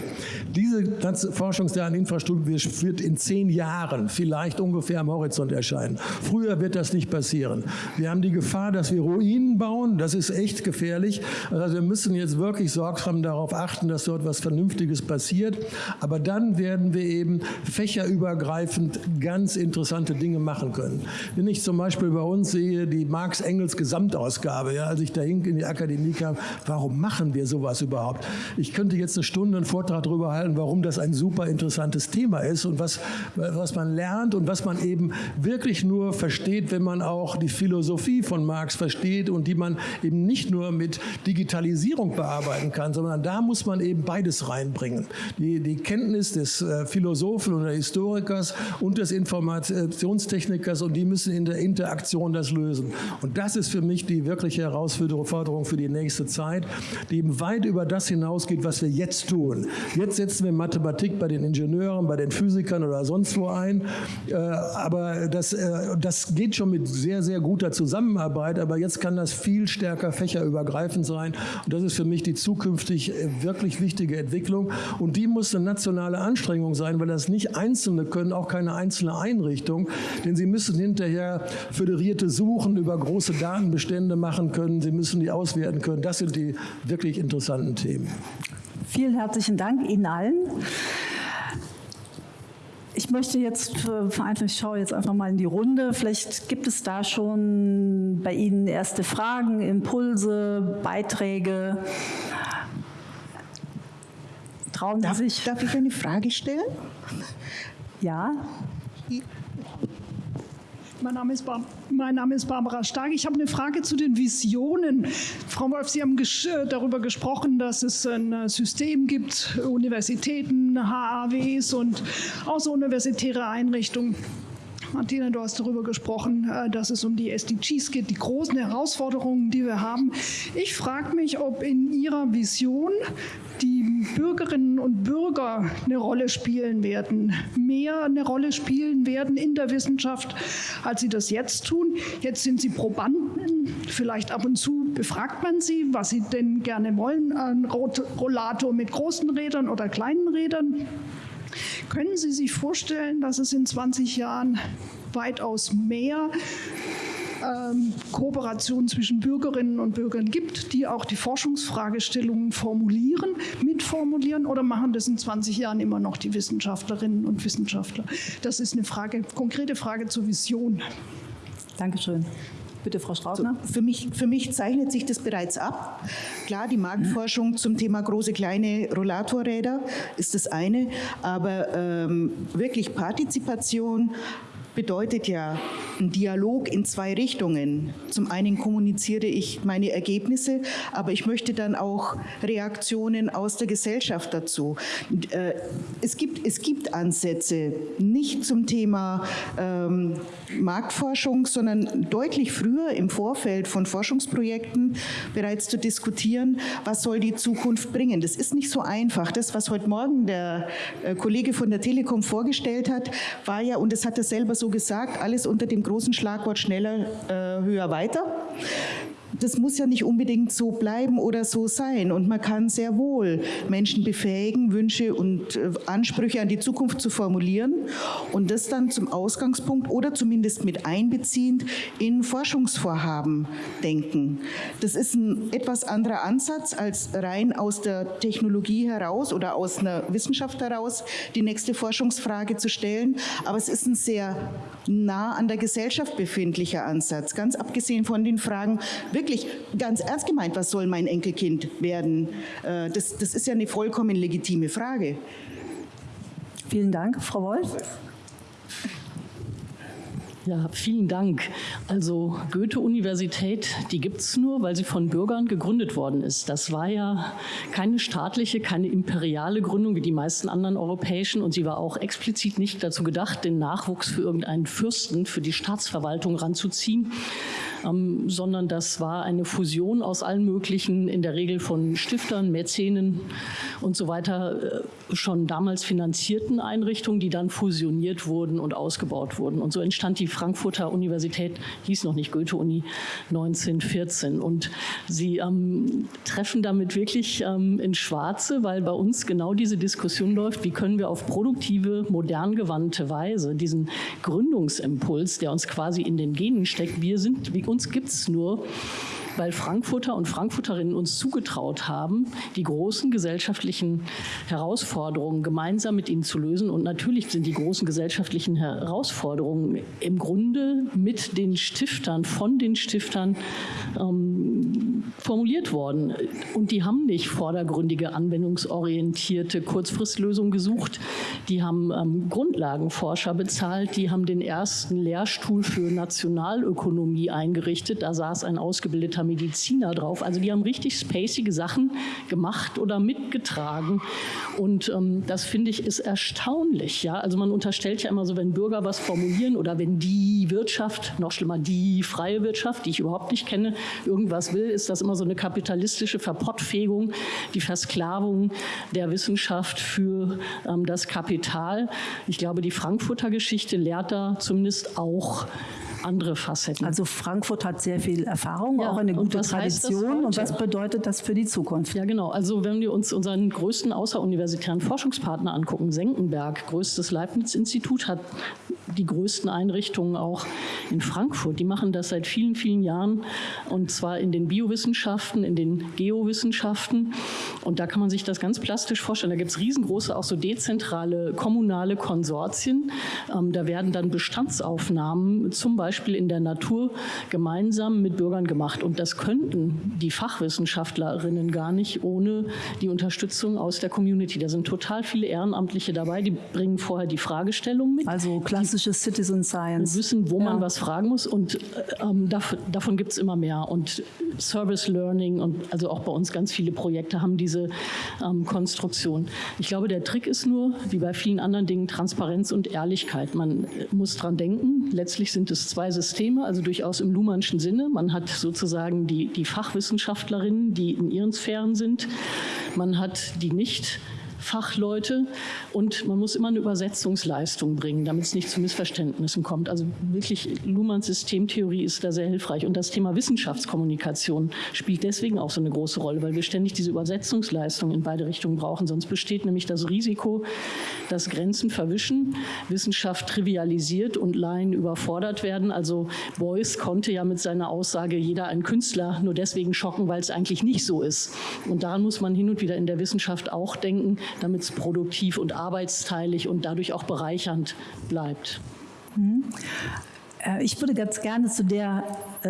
Diese Forschungsdateninfrastruktur wird in zehn Jahren vielleicht ungefähr am Horizont erscheinen. Früher wird das nicht passieren. Wir haben die Gefahr, dass wir Ruinen bauen. Das ist echt gefährlich. Also wir müssen jetzt wirklich sorgsam darauf achten, dass dort was Vernünftiges passiert. Aber dann werden wir eben fächerübergreifend ganz interessante Dinge machen können. Wenn ich zum Beispiel bei uns sehe, die Marx-Engels Gesamtausgabe, ja, als ich da in die Akademie kam, warum machen wir sowas überhaupt? Ich könnte jetzt eine Stunde einen Vortrag darüber halten, warum das ein super interessantes Thema ist und was, was man lernt und was man eben wirklich nur versteht, wenn man auch die Philosophie von Marx versteht und die man eben nicht nur mit Digitalisierung bearbeiten kann, sondern da muss man eben beides reinbringen. Die, die Kenntnis des äh, Philosophen oder Historikers und des Informationstechnikers und die müssen in der Interaktion das lösen. Und das ist für mich die wirkliche Herausforderung für die nächste Zeit, die eben weit über das hinausgeht, was wir jetzt tun. Jetzt setzen wir Mathematik bei den Ingenieuren, bei den Physikern oder sonst wo ein, äh, aber das, äh, das geht schon mit sehr, sehr guter Zusammenarbeit, aber jetzt kann das viel stärker fächerübergreifend sein und das ist für mich die zukünftig wirklich wichtige Entwicklung und die muss eine nationale Anstrengung Anstrengung sein, weil das nicht Einzelne können, auch keine einzelne Einrichtung, denn sie müssen hinterher föderierte Suchen über große Datenbestände machen können, sie müssen die auswerten können. Das sind die wirklich interessanten Themen. Vielen herzlichen Dank Ihnen allen. Ich möchte jetzt, ich schaue jetzt einfach mal in die Runde. Vielleicht gibt es da schon bei Ihnen erste Fragen, Impulse, Beiträge. Trauen darf, sich? Darf ich eine Frage stellen? Ja. Mein Name, ist mein Name ist Barbara Stark. Ich habe eine Frage zu den Visionen. Frau Wolf, Sie haben ges äh, darüber gesprochen, dass es ein äh, System gibt, Universitäten, HAWs und außeruniversitäre Einrichtungen. Martina, du hast darüber gesprochen, äh, dass es um die SDGs geht, die großen Herausforderungen, die wir haben. Ich frage mich, ob in Ihrer Vision die Bürgerinnen und Bürger eine Rolle spielen werden, mehr eine Rolle spielen werden in der Wissenschaft, als sie das jetzt tun. Jetzt sind sie Probanden, vielleicht ab und zu befragt man sie, was sie denn gerne wollen, ein Rollator mit großen Rädern oder kleinen Rädern. Können Sie sich vorstellen, dass es in 20 Jahren weitaus mehr ähm, Kooperation zwischen Bürgerinnen und Bürgern gibt, die auch die Forschungsfragestellungen formulieren, mitformulieren oder machen das in 20 Jahren immer noch die Wissenschaftlerinnen und Wissenschaftler? Das ist eine Frage, konkrete Frage zur Vision. Dankeschön. Bitte, Frau Straubner. So, für, mich, für mich zeichnet sich das bereits ab. Klar, die Marktforschung zum Thema große, kleine Rollatorräder ist das eine, aber ähm, wirklich Partizipation, bedeutet ja ein Dialog in zwei Richtungen. Zum einen kommuniziere ich meine Ergebnisse, aber ich möchte dann auch Reaktionen aus der Gesellschaft dazu. Äh, es gibt, es gibt Ansätze, nicht zum Thema ähm, Marktforschung, sondern deutlich früher im Vorfeld von Forschungsprojekten bereits zu diskutieren, was soll die Zukunft bringen. Das ist nicht so einfach. Das, was heute Morgen der äh, Kollege von der Telekom vorgestellt hat, war ja, und das hat er selber so gesagt, alles unter dem großen Schlagwort schneller, äh, höher, weiter das muss ja nicht unbedingt so bleiben oder so sein. Und man kann sehr wohl Menschen befähigen, Wünsche und äh, Ansprüche an die Zukunft zu formulieren und das dann zum Ausgangspunkt oder zumindest mit einbeziehend in Forschungsvorhaben denken. Das ist ein etwas anderer Ansatz als rein aus der Technologie heraus oder aus einer Wissenschaft heraus die nächste Forschungsfrage zu stellen. Aber es ist ein sehr nah an der Gesellschaft befindlicher Ansatz, ganz abgesehen von den Fragen, wirklich ganz ernst gemeint, was soll mein Enkelkind werden? Äh, das, das ist ja eine vollkommen legitime Frage. Vielen Dank, Frau Wolf. Ja, vielen Dank. Also Goethe-Universität, die gibt es nur, weil sie von Bürgern gegründet worden ist. Das war ja keine staatliche, keine imperiale Gründung wie die meisten anderen europäischen und sie war auch explizit nicht dazu gedacht, den Nachwuchs für irgendeinen Fürsten, für die Staatsverwaltung ranzuziehen, ähm, sondern das war eine Fusion aus allen möglichen, in der Regel von Stiftern, Mäzenen und so weiter, äh, schon damals finanzierten Einrichtungen, die dann fusioniert wurden und ausgebaut wurden. Und so entstand die Frankfurter Universität, hieß noch nicht Goethe-Uni, 1914. Und sie ähm, treffen damit wirklich ähm, ins Schwarze, weil bei uns genau diese Diskussion läuft, wie können wir auf produktive, modern gewandte Weise diesen Gründungsimpuls, der uns quasi in den Genen steckt, wir sind, wie uns gibt es nur weil Frankfurter und Frankfurterinnen uns zugetraut haben, die großen gesellschaftlichen Herausforderungen gemeinsam mit ihnen zu lösen. Und natürlich sind die großen gesellschaftlichen Herausforderungen im Grunde mit den Stiftern, von den Stiftern ähm, formuliert worden. Und die haben nicht vordergründige, anwendungsorientierte Kurzfristlösungen gesucht. Die haben ähm, Grundlagenforscher bezahlt, die haben den ersten Lehrstuhl für Nationalökonomie eingerichtet. Da saß ein ausgebildeter Mediziner drauf. Also die haben richtig spacige Sachen gemacht oder mitgetragen. Und ähm, das finde ich ist erstaunlich. Ja? Also man unterstellt ja immer so, wenn Bürger was formulieren oder wenn die Wirtschaft, noch schlimmer die freie Wirtschaft, die ich überhaupt nicht kenne, irgendwas will, ist das immer so eine kapitalistische Verpottfähigung, die Versklavung der Wissenschaft für ähm, das Kapital. Ich glaube, die Frankfurter Geschichte lehrt da zumindest auch andere Facetten. Also Frankfurt hat sehr viel Erfahrung, ja, auch eine gute Tradition. Und was bedeutet das für die Zukunft? Ja, genau. Also wenn wir uns unseren größten außeruniversitären Forschungspartner angucken, Senckenberg, größtes Leibniz-Institut, hat die größten Einrichtungen auch in Frankfurt. Die machen das seit vielen, vielen Jahren und zwar in den Biowissenschaften, in den Geowissenschaften. Und da kann man sich das ganz plastisch vorstellen. Da gibt es riesengroße, auch so dezentrale kommunale Konsortien. Ähm, da werden dann Bestandsaufnahmen zum Beispiel in der Natur gemeinsam mit Bürgern gemacht. Und das könnten die Fachwissenschaftlerinnen gar nicht ohne die Unterstützung aus der Community. Da sind total viele Ehrenamtliche dabei, die bringen vorher die Fragestellung mit. Also klassische Citizen Science. Wissen, wo ja. man was fragen muss und ähm, davon, davon gibt es immer mehr. Und Service Learning und also auch bei uns ganz viele Projekte haben diese ähm, Konstruktion. Ich glaube, der Trick ist nur, wie bei vielen anderen Dingen, Transparenz und Ehrlichkeit. Man muss dran denken, letztlich sind es zwei Systeme, also durchaus im Luhmannschen Sinne. Man hat sozusagen die, die Fachwissenschaftlerinnen, die in ihren Sphären sind. Man hat die nicht Fachleute und man muss immer eine Übersetzungsleistung bringen, damit es nicht zu Missverständnissen kommt. Also wirklich Luhmanns Systemtheorie ist da sehr hilfreich und das Thema Wissenschaftskommunikation spielt deswegen auch so eine große Rolle, weil wir ständig diese Übersetzungsleistung in beide Richtungen brauchen. Sonst besteht nämlich das Risiko, dass Grenzen verwischen, Wissenschaft trivialisiert und Laien überfordert werden. Also Beuys konnte ja mit seiner Aussage jeder ein Künstler nur deswegen schocken, weil es eigentlich nicht so ist. Und daran muss man hin und wieder in der Wissenschaft auch denken, damit es produktiv und arbeitsteilig und dadurch auch bereichernd bleibt. Mhm. Äh, ich würde ganz gerne zu der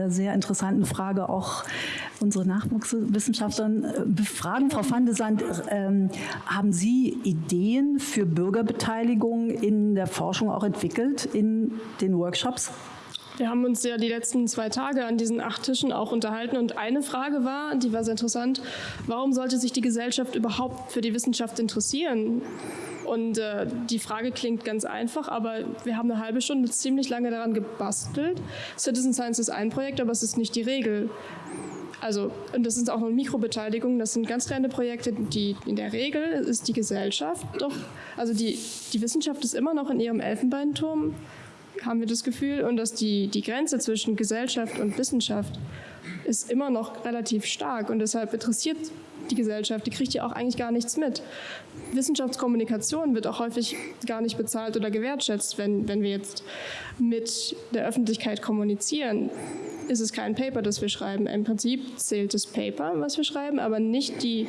sehr interessanten Frage auch unsere Nachwuchswissenschaftlerin äh, befragen. Frau van de Sand, ähm, haben Sie Ideen für Bürgerbeteiligung in der Forschung auch entwickelt in den Workshops? Wir haben uns ja die letzten zwei Tage an diesen acht Tischen auch unterhalten und eine Frage war, die war sehr interessant, warum sollte sich die Gesellschaft überhaupt für die Wissenschaft interessieren? Und äh, die Frage klingt ganz einfach, aber wir haben eine halbe Stunde ziemlich lange daran gebastelt. Citizen Science ist ein Projekt, aber es ist nicht die Regel. Also, und das ist auch noch Mikrobeteiligung, das sind ganz kleine Projekte, die in der Regel ist die Gesellschaft doch, also die, die Wissenschaft ist immer noch in ihrem Elfenbeinturm, haben wir das Gefühl, und dass die, die Grenze zwischen Gesellschaft und Wissenschaft ist immer noch relativ stark und deshalb interessiert die Gesellschaft, die kriegt ja auch eigentlich gar nichts mit. Wissenschaftskommunikation wird auch häufig gar nicht bezahlt oder gewertschätzt, wenn, wenn wir jetzt mit der Öffentlichkeit kommunizieren ist es kein Paper, das wir schreiben. Im Prinzip zählt das Paper, was wir schreiben, aber nicht die,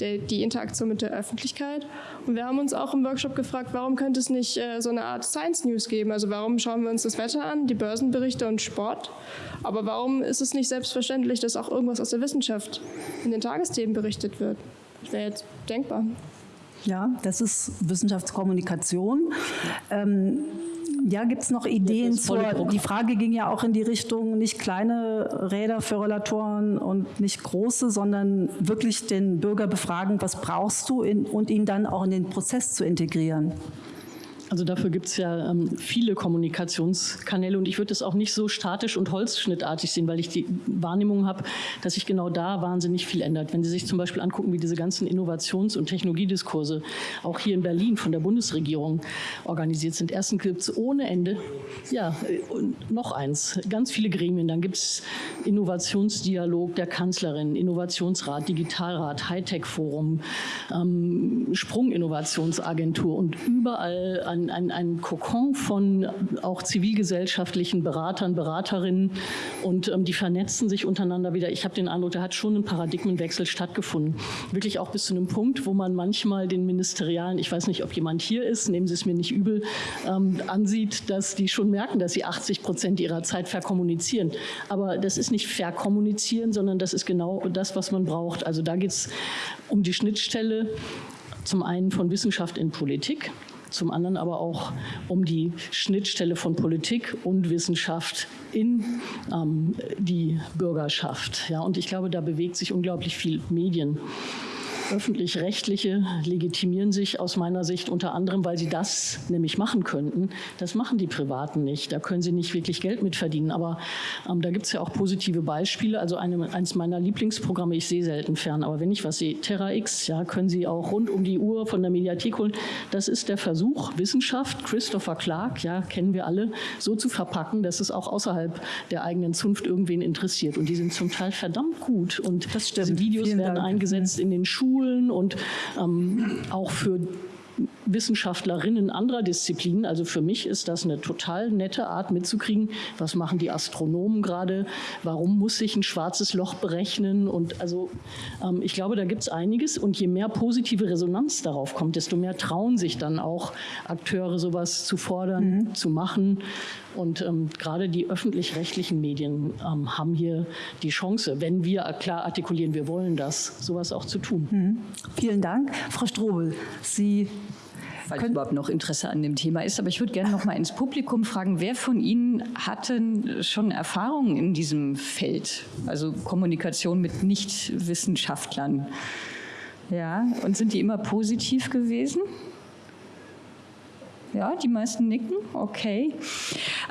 die, die Interaktion mit der Öffentlichkeit. Und wir haben uns auch im Workshop gefragt, warum könnte es nicht äh, so eine Art Science News geben? Also warum schauen wir uns das Wetter an, die Börsenberichte und Sport? Aber warum ist es nicht selbstverständlich, dass auch irgendwas aus der Wissenschaft in den Tagesthemen berichtet wird? Das wäre jetzt denkbar. Ja, das ist Wissenschaftskommunikation. Ähm, ja, gibt es noch Ideen zur, die Frage ging ja auch in die Richtung, nicht kleine Räder für Rollatoren und nicht große, sondern wirklich den Bürger befragen, was brauchst du in, und ihn dann auch in den Prozess zu integrieren. Also dafür gibt es ja ähm, viele Kommunikationskanäle und ich würde es auch nicht so statisch und holzschnittartig sehen, weil ich die Wahrnehmung habe, dass sich genau da wahnsinnig viel ändert. Wenn Sie sich zum Beispiel angucken, wie diese ganzen Innovations- und Technologiediskurse auch hier in Berlin von der Bundesregierung organisiert sind. Erstens gibt es ohne Ende, ja, noch eins, ganz viele Gremien. Dann gibt es Innovationsdialog der Kanzlerin, Innovationsrat, Digitalrat, Hightech-Forum, ähm, Sprunginnovationsagentur und überall an ein, ein, Kokon von auch zivilgesellschaftlichen Beratern, Beraterinnen und ähm, die vernetzen sich untereinander wieder. Ich habe den Eindruck, da hat schon ein Paradigmenwechsel stattgefunden. Wirklich auch bis zu einem Punkt, wo man manchmal den Ministerialen, ich weiß nicht, ob jemand hier ist, nehmen Sie es mir nicht übel, ähm, ansieht, dass die schon merken, dass sie 80 Prozent ihrer Zeit verkommunizieren. Aber das ist nicht verkommunizieren, sondern das ist genau das, was man braucht. Also da geht es um die Schnittstelle zum einen von Wissenschaft in Politik, zum anderen aber auch um die Schnittstelle von Politik und Wissenschaft in ähm, die Bürgerschaft. Ja, und ich glaube, da bewegt sich unglaublich viel Medien. Öffentlich-rechtliche legitimieren sich aus meiner Sicht unter anderem, weil sie das nämlich machen könnten. Das machen die Privaten nicht. Da können sie nicht wirklich Geld mit verdienen. Aber ähm, da gibt es ja auch positive Beispiele. Also eine, eines meiner Lieblingsprogramme, ich sehe selten fern, aber wenn ich was sehe, Terra X, ja, können Sie auch rund um die Uhr von der Mediathek holen. Das ist der Versuch, Wissenschaft, Christopher Clark, ja, kennen wir alle, so zu verpacken, dass es auch außerhalb der eigenen Zunft irgendwen interessiert. Und die sind zum Teil verdammt gut. Und diese Videos Vielen werden Dank. eingesetzt in den Schulen Schulen und ähm, auch für Wissenschaftlerinnen anderer Disziplinen. Also für mich ist das eine total nette Art mitzukriegen, was machen die Astronomen gerade, warum muss sich ein schwarzes Loch berechnen und also ähm, ich glaube, da gibt es einiges und je mehr positive Resonanz darauf kommt, desto mehr trauen sich dann auch Akteure sowas zu fordern, mhm. zu machen und ähm, gerade die öffentlich-rechtlichen Medien ähm, haben hier die Chance, wenn wir klar artikulieren, wir wollen das, sowas auch zu tun. Mhm. Vielen Dank. Frau Strobel, Sie weil überhaupt noch Interesse an dem Thema ist. Aber ich würde gerne noch mal ins Publikum fragen, wer von Ihnen hatte schon Erfahrungen in diesem Feld, also Kommunikation mit Nichtwissenschaftlern? Ja, und sind die immer positiv gewesen? Ja, die meisten nicken, okay.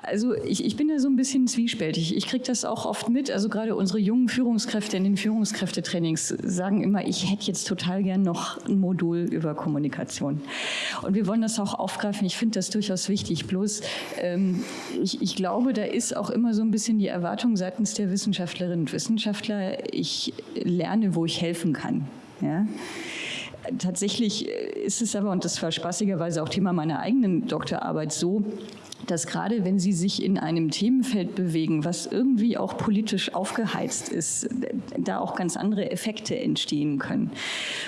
Also ich, ich bin da so ein bisschen zwiespältig. Ich kriege das auch oft mit. Also gerade unsere jungen Führungskräfte in den Führungskräftetrainings sagen immer, ich hätte jetzt total gern noch ein Modul über Kommunikation. Und wir wollen das auch aufgreifen. Ich finde das durchaus wichtig. Bloß ähm, ich, ich glaube, da ist auch immer so ein bisschen die Erwartung seitens der Wissenschaftlerinnen und Wissenschaftler, ich lerne, wo ich helfen kann. Ja? Tatsächlich ist es aber, und das war spaßigerweise auch Thema meiner eigenen Doktorarbeit, so, dass gerade wenn Sie sich in einem Themenfeld bewegen, was irgendwie auch politisch aufgeheizt ist, da auch ganz andere Effekte entstehen können.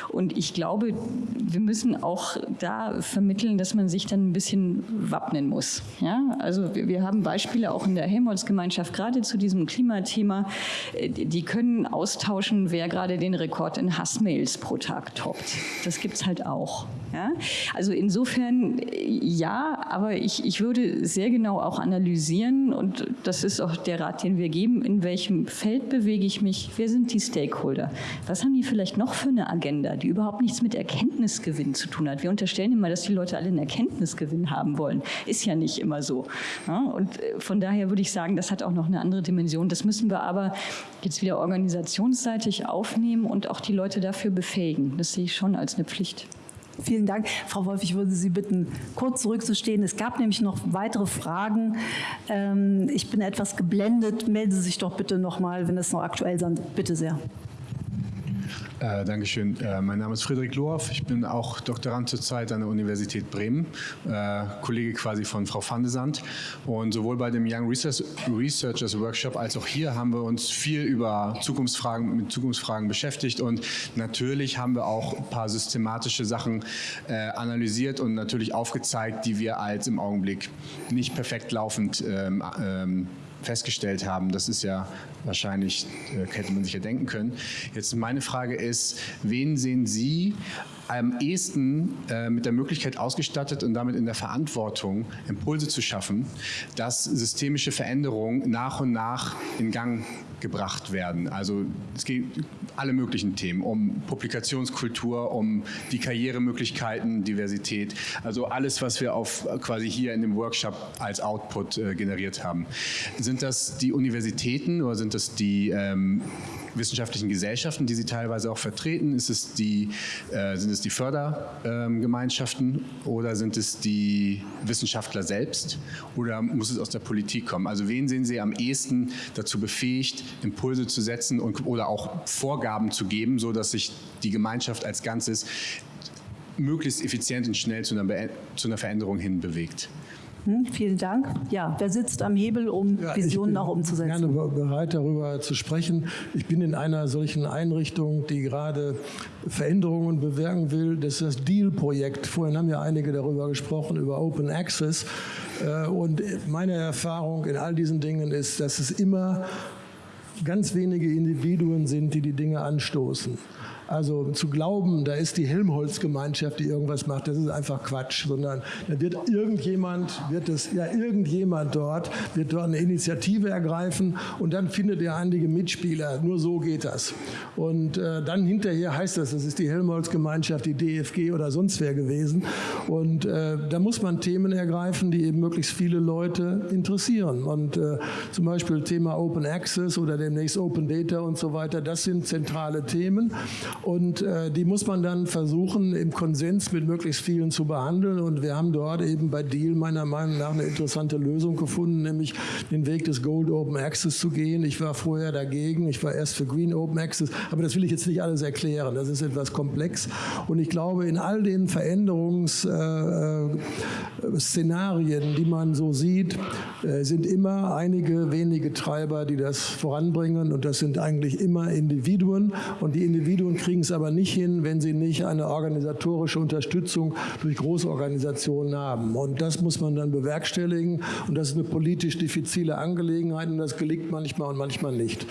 Und ich glaube, wir müssen auch da vermitteln, dass man sich dann ein bisschen wappnen muss. Ja? Also wir, haben Beispiele auch in der Helmholtz-Gemeinschaft gerade zu diesem Klimathema. Die können austauschen, wer gerade den Rekord in Hassmails pro Tag toppt. Das gibt es halt auch. Ja? Also insofern ja, aber ich, ich würde sehr genau auch analysieren und das ist auch der Rat, den wir geben, in welchem Feld bewege ich mich, wer sind die Stakeholder, was haben die vielleicht noch für eine Agenda, die überhaupt nichts mit Erkenntnisgewinn zu tun hat. Wir unterstellen immer, dass die Leute alle einen Erkenntnisgewinn haben wollen. Ist ja nicht immer so. Ja? Und äh, von daher würde ich sagen, das hat auch noch eine andere Dimension. Das müssen wir aber jetzt wieder organisationsseitig aufnehmen und auch die Leute dafür befähigen. Das sehe ich schon als eine Pflicht. Vielen Dank. Frau Wolf, ich würde Sie bitten, kurz zurückzustehen. Es gab nämlich noch weitere Fragen. Ähm, ich bin etwas geblendet. Melden Sie sich doch bitte noch mal, wenn es noch aktuell ist. Bitte sehr. Äh, Dankeschön. Äh, mein Name ist Friedrich Lohoff. Ich bin auch Doktorand zurzeit an der Universität Bremen, äh, Kollege quasi von Frau van de Sand. Und sowohl bei dem Young Research Researchers Workshop als auch hier haben wir uns viel über Zukunftsfragen, mit Zukunftsfragen beschäftigt. Und natürlich haben wir auch ein paar systematische Sachen äh, analysiert und natürlich aufgezeigt, die wir als im Augenblick nicht perfekt laufend ähm, ähm, festgestellt haben. Das ist ja wahrscheinlich, äh, hätte man sich ja denken können. Jetzt meine Frage ist, wen sehen Sie am ehesten äh, mit der Möglichkeit ausgestattet und damit in der Verantwortung, Impulse zu schaffen, dass systemische Veränderungen nach und nach in Gang gebracht werden. Also es geht alle möglichen Themen, um Publikationskultur, um die Karrieremöglichkeiten, Diversität, also alles, was wir auf quasi hier in dem Workshop als Output äh, generiert haben. Sind das die Universitäten oder sind das die ähm, wissenschaftlichen Gesellschaften, die Sie teilweise auch vertreten? Ist es die, äh, sind es die Fördergemeinschaften oder sind es die Wissenschaftler selbst oder muss es aus der Politik kommen? Also wen sehen Sie am ehesten dazu befähigt, Impulse zu setzen und, oder auch Vorgaben zu geben, sodass sich die Gemeinschaft als Ganzes möglichst effizient und schnell zu einer, zu einer Veränderung hin bewegt? Hm, vielen Dank. Ja, wer sitzt am Hebel, um ja, Visionen auch umzusetzen? Ich bin gerne bereit, darüber zu sprechen. Ich bin in einer solchen Einrichtung, die gerade Veränderungen bewirken will. Das ist das Deal-Projekt. Vorhin haben ja einige darüber gesprochen, über Open Access. Äh, und meine Erfahrung in all diesen Dingen ist, dass es immer ganz wenige Individuen sind, die die Dinge anstoßen. Also zu glauben, da ist die Helmholtz-Gemeinschaft, die irgendwas macht, das ist einfach Quatsch, sondern da wird irgendjemand, wird es, ja irgendjemand dort, wird dort eine Initiative ergreifen und dann findet er einige Mitspieler. Nur so geht das. Und äh, dann hinterher heißt das, das ist die Helmholtz-Gemeinschaft, die DFG oder sonst wer gewesen. Und äh, da muss man Themen ergreifen, die eben möglichst viele Leute interessieren. Und äh, zum Beispiel Thema Open Access oder demnächst Open Data und so weiter, das sind zentrale Themen. Und äh, die muss man dann versuchen, im Konsens mit möglichst vielen zu behandeln. Und wir haben dort eben bei Deal meiner Meinung nach eine interessante Lösung gefunden, nämlich den Weg des Gold Open Access zu gehen. Ich war vorher dagegen, ich war erst für Green Open Access, aber das will ich jetzt nicht alles erklären. Das ist etwas komplex. Und ich glaube, in all den Veränderungsszenarien, äh, die man so sieht, äh, sind immer einige wenige Treiber, die das voranbringen. Und das sind eigentlich immer Individuen. Und die Individuen kriegen es aber nicht hin, wenn sie nicht eine organisatorische Unterstützung durch Großorganisationen haben. Und das muss man dann bewerkstelligen. Und das ist eine politisch diffizile Angelegenheit und das gelingt manchmal und manchmal nicht.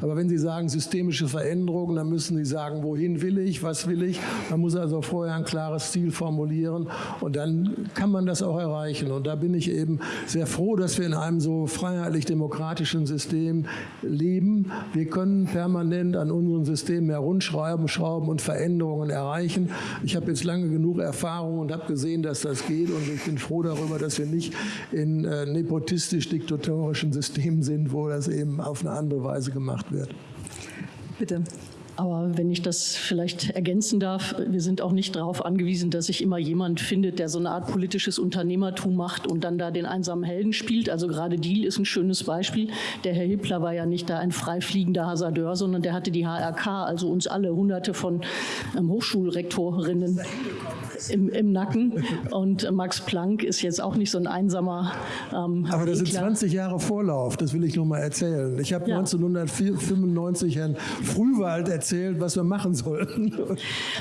Aber wenn Sie sagen systemische Veränderungen, dann müssen Sie sagen, wohin will ich, was will ich. Man muss also vorher ein klares Ziel formulieren und dann kann man das auch erreichen. Und da bin ich eben sehr froh, dass wir in einem so freiheitlich-demokratischen System leben. Wir können permanent an unseren Systemen herumschreiben Schrauben und Veränderungen erreichen. Ich habe jetzt lange genug Erfahrung und habe gesehen, dass das geht und ich bin froh darüber, dass wir nicht in äh, nepotistisch-diktatorischen Systemen sind, wo das eben auf eine andere Weise gemacht wird. Bitte. Aber wenn ich das vielleicht ergänzen darf, wir sind auch nicht darauf angewiesen, dass sich immer jemand findet, der so eine Art politisches Unternehmertum macht und dann da den einsamen Helden spielt. Also gerade Deal ist ein schönes Beispiel. Der Herr Hippler war ja nicht da ein freifliegender Hasardeur, sondern der hatte die HRK, also uns alle, hunderte von ähm, Hochschulrektorinnen im, im, Nacken. Und Max Planck ist jetzt auch nicht so ein einsamer. Ähm, Aber das sind 20 Jahre Vorlauf, das will ich nur mal erzählen. Ich habe ja. 1995 Herrn Frühwald erzählt, was wir machen sollten.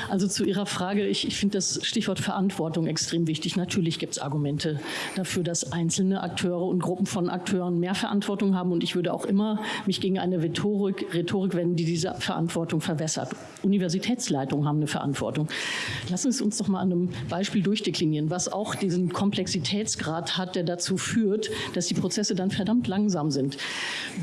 Also zu Ihrer Frage, ich, ich finde das Stichwort Verantwortung extrem wichtig. Natürlich gibt es Argumente dafür, dass einzelne Akteure und Gruppen von Akteuren mehr Verantwortung haben. Und ich würde auch immer mich gegen eine Rhetorik, Rhetorik wenden, die diese Verantwortung verwässert. Universitätsleitungen haben eine Verantwortung. Lassen Sie uns doch mal an einem Beispiel durchdeklinieren, was auch diesen Komplexitätsgrad hat, der dazu führt, dass die Prozesse dann verdammt langsam sind.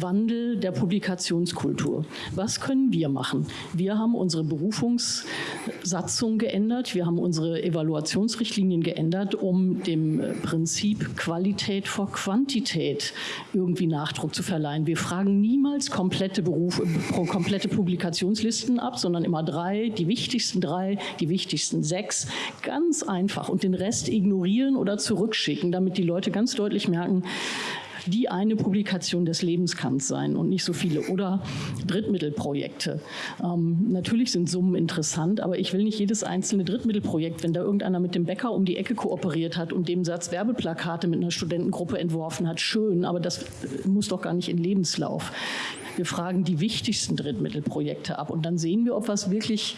Wandel der Publikationskultur. Was können wir machen? Wir haben unsere Berufungssatzung geändert, wir haben unsere Evaluationsrichtlinien geändert, um dem Prinzip Qualität vor Quantität irgendwie Nachdruck zu verleihen. Wir fragen niemals komplette, Beruf, komplette Publikationslisten ab, sondern immer drei, die wichtigsten drei, die wichtigsten sechs, Ganz einfach. Und den Rest ignorieren oder zurückschicken, damit die Leute ganz deutlich merken, die eine Publikation des Lebens kann es sein und nicht so viele. Oder Drittmittelprojekte. Ähm, natürlich sind Summen interessant, aber ich will nicht jedes einzelne Drittmittelprojekt, wenn da irgendeiner mit dem Bäcker um die Ecke kooperiert hat und dem Satz Werbeplakate mit einer Studentengruppe entworfen hat, schön, aber das muss doch gar nicht in Lebenslauf. Wir fragen die wichtigsten Drittmittelprojekte ab und dann sehen wir, ob was wirklich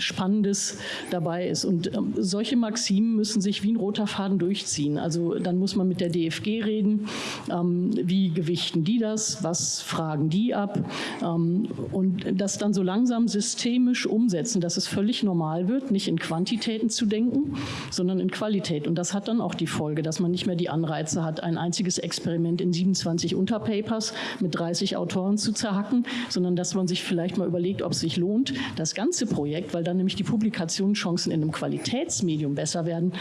Spannendes dabei ist. Und ähm, solche Maximen müssen sich wie ein roter Faden durchziehen. Also dann muss man mit der DFG reden, ähm, wie gewichten die das, was fragen die ab ähm, und das dann so langsam systemisch umsetzen, dass es völlig normal wird, nicht in Quantitäten zu denken, sondern in Qualität. Und das hat dann auch die Folge, dass man nicht mehr die Anreize hat, ein einziges Experiment in 27 Unterpapers mit 30 Autoren zu zerhacken, sondern dass man sich vielleicht mal überlegt, ob es sich lohnt, das ganze Projekt, weil dann nämlich die Publikationschancen in einem Qualitätsmedium besser werden,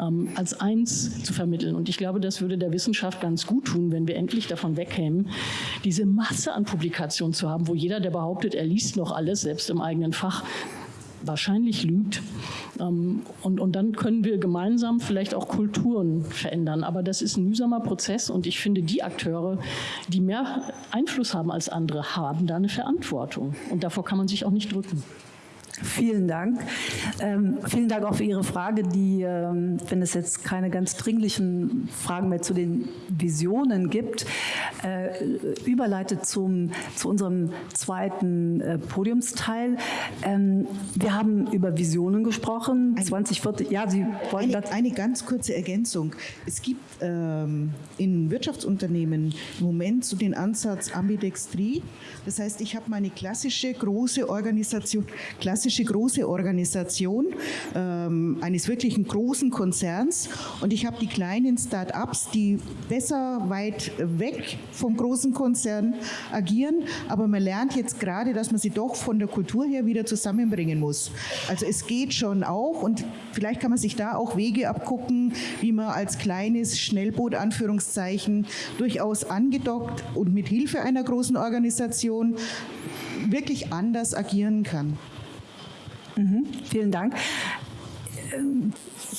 ähm, als eins zu vermitteln. Und ich glaube, das würde der Wissenschaft ganz gut tun, wenn wir endlich davon wegkämen, diese Masse an Publikationen zu haben, wo jeder, der behauptet, er liest noch alles, selbst im eigenen Fach, wahrscheinlich lügt. Ähm, und, und dann können wir gemeinsam vielleicht auch Kulturen verändern. Aber das ist ein mühsamer Prozess und ich finde, die Akteure, die mehr Einfluss haben als andere, haben da eine Verantwortung. Und davor kann man sich auch nicht drücken. Vielen Dank. Ähm, vielen Dank auch für Ihre Frage, die, ähm, wenn es jetzt keine ganz dringlichen Fragen mehr zu den Visionen gibt, äh, überleitet zum, zu unserem zweiten äh, Podiumsteil. Ähm, wir haben über Visionen gesprochen, 2040. Ja, Sie wollten eine, eine ganz kurze Ergänzung. Es gibt ähm, in Wirtschaftsunternehmen im Moment so den Ansatz Ambidextrie. Das heißt, ich habe meine klassische große Organisation, klassische klassische große Organisation ähm, eines wirklichen großen Konzerns und ich habe die kleinen Start-ups, die besser weit weg vom großen Konzern agieren, aber man lernt jetzt gerade, dass man sie doch von der Kultur her wieder zusammenbringen muss. Also es geht schon auch und vielleicht kann man sich da auch Wege abgucken, wie man als kleines Schnellboot Anführungszeichen durchaus angedockt und mit Hilfe einer großen Organisation wirklich anders agieren kann. Mhm, vielen Dank.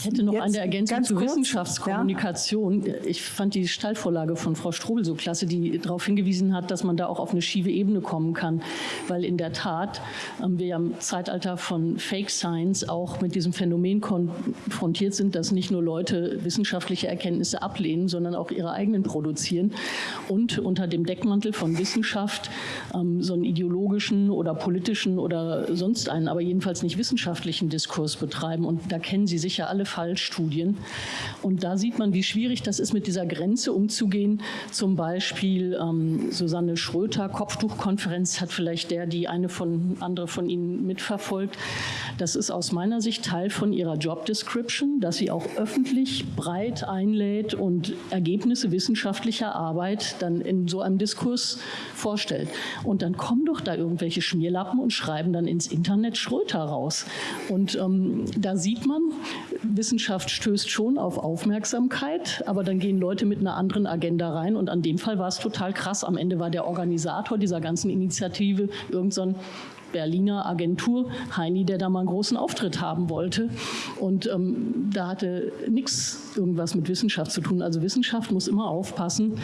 Ich hätte noch eine Ergänzung zur kurz, Wissenschaftskommunikation. Ja. Ich fand die Stallvorlage von Frau Strobel so klasse, die darauf hingewiesen hat, dass man da auch auf eine schiefe Ebene kommen kann. Weil in der Tat ähm, wir ja im Zeitalter von Fake Science auch mit diesem Phänomen konfrontiert sind, dass nicht nur Leute wissenschaftliche Erkenntnisse ablehnen, sondern auch ihre eigenen produzieren und unter dem Deckmantel von Wissenschaft ähm, so einen ideologischen oder politischen oder sonst einen, aber jedenfalls nicht wissenschaftlichen Diskurs betreiben. Und da kennen Sie sicher alle Fallstudien. Und da sieht man, wie schwierig das ist, mit dieser Grenze umzugehen. Zum Beispiel ähm, Susanne Schröter, Kopftuchkonferenz, hat vielleicht der, die eine von, andere von Ihnen mitverfolgt. Das ist aus meiner Sicht Teil von ihrer Job Description, dass sie auch öffentlich breit einlädt und Ergebnisse wissenschaftlicher Arbeit dann in so einem Diskurs vorstellt. Und dann kommen doch da irgendwelche Schmierlappen und schreiben dann ins Internet Schröter raus. Und ähm, da sieht man, Wissenschaft stößt schon auf Aufmerksamkeit, aber dann gehen Leute mit einer anderen Agenda rein. Und an dem Fall war es total krass. Am Ende war der Organisator dieser ganzen Initiative irgend so Berliner Agentur Heini, der da mal einen großen Auftritt haben wollte. Und ähm, da hatte nichts irgendwas mit Wissenschaft zu tun. Also Wissenschaft muss immer aufpassen,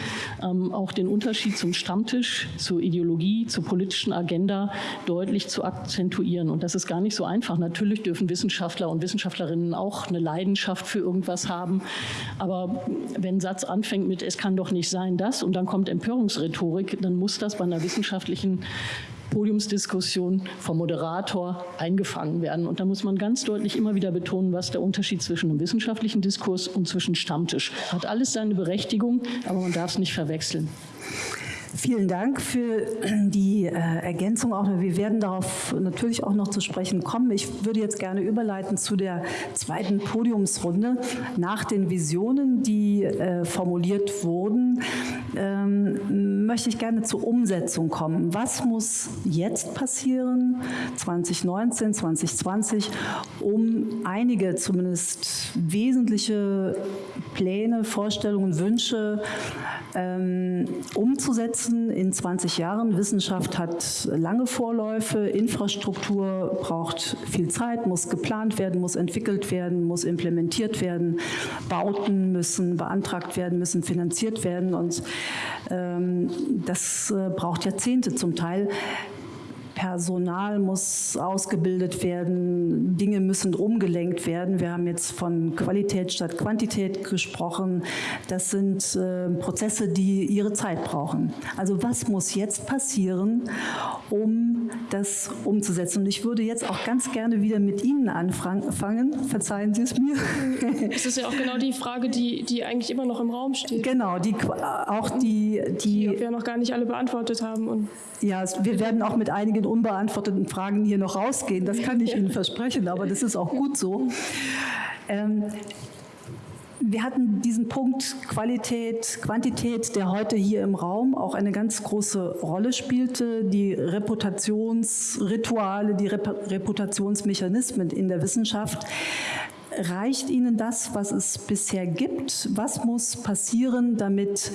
ähm, auch den Unterschied zum Stammtisch, zur Ideologie, zur politischen Agenda deutlich zu akzentuieren. Und das ist gar nicht so einfach. Natürlich dürfen Wissenschaftler und Wissenschaftlerinnen auch eine Leidenschaft für irgendwas haben. Aber wenn ein Satz anfängt mit, es kann doch nicht sein, das, und dann kommt Empörungsrhetorik, dann muss das bei einer wissenschaftlichen Podiumsdiskussion vom Moderator eingefangen werden. Und da muss man ganz deutlich immer wieder betonen, was der Unterschied zwischen einem wissenschaftlichen Diskurs und zwischen Stammtisch. Hat alles seine Berechtigung, aber man darf es nicht verwechseln. Vielen Dank für die äh, Ergänzung. Auch wir werden darauf natürlich auch noch zu sprechen kommen. Ich würde jetzt gerne überleiten zu der zweiten Podiumsrunde. Nach den Visionen, die äh, formuliert wurden, ähm, möchte ich gerne zur Umsetzung kommen. Was muss jetzt passieren, 2019, 2020, um einige zumindest wesentliche Pläne, Vorstellungen, Wünsche ähm, umzusetzen in 20 Jahren. Wissenschaft hat lange Vorläufe, Infrastruktur braucht viel Zeit, muss geplant werden, muss entwickelt werden, muss implementiert werden, Bauten müssen beantragt werden, müssen finanziert werden und das äh, braucht Jahrzehnte zum Teil. Personal muss ausgebildet werden, Dinge müssen umgelenkt werden. Wir haben jetzt von Qualität statt Quantität gesprochen. Das sind äh, Prozesse, die ihre Zeit brauchen. Also was muss jetzt passieren, um das umzusetzen? Und ich würde jetzt auch ganz gerne wieder mit Ihnen anfangen. Verzeihen Sie es mir. Das ist ja auch genau die Frage, die, die eigentlich immer noch im Raum steht. Genau, die, auch die, die, die wir noch gar nicht alle beantwortet haben. Und ja, wir werden auch mit einigen unbeantworteten Fragen hier noch rausgehen, das kann ich Ihnen versprechen, aber das ist auch gut so. Ähm, wir hatten diesen Punkt Qualität, Quantität, der heute hier im Raum auch eine ganz große Rolle spielte. Die Reputationsrituale, die Reputationsmechanismen in der Wissenschaft. Reicht Ihnen das, was es bisher gibt? Was muss passieren, damit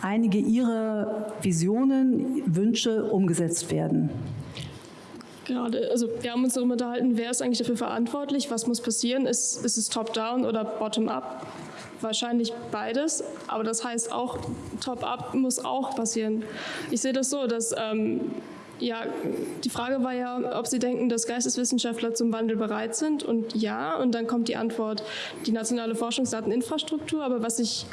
einige Ihrer Visionen, Wünsche umgesetzt werden? Gerade, also wir haben uns darüber unterhalten, wer ist eigentlich dafür verantwortlich, was muss passieren, ist, ist es top-down oder bottom-up? Wahrscheinlich beides, aber das heißt auch, top-up muss auch passieren. Ich sehe das so, dass ähm, ja, die Frage war ja, ob Sie denken, dass Geisteswissenschaftler zum Wandel bereit sind. Und ja, und dann kommt die Antwort, die nationale Forschungsdateninfrastruktur. Aber was ich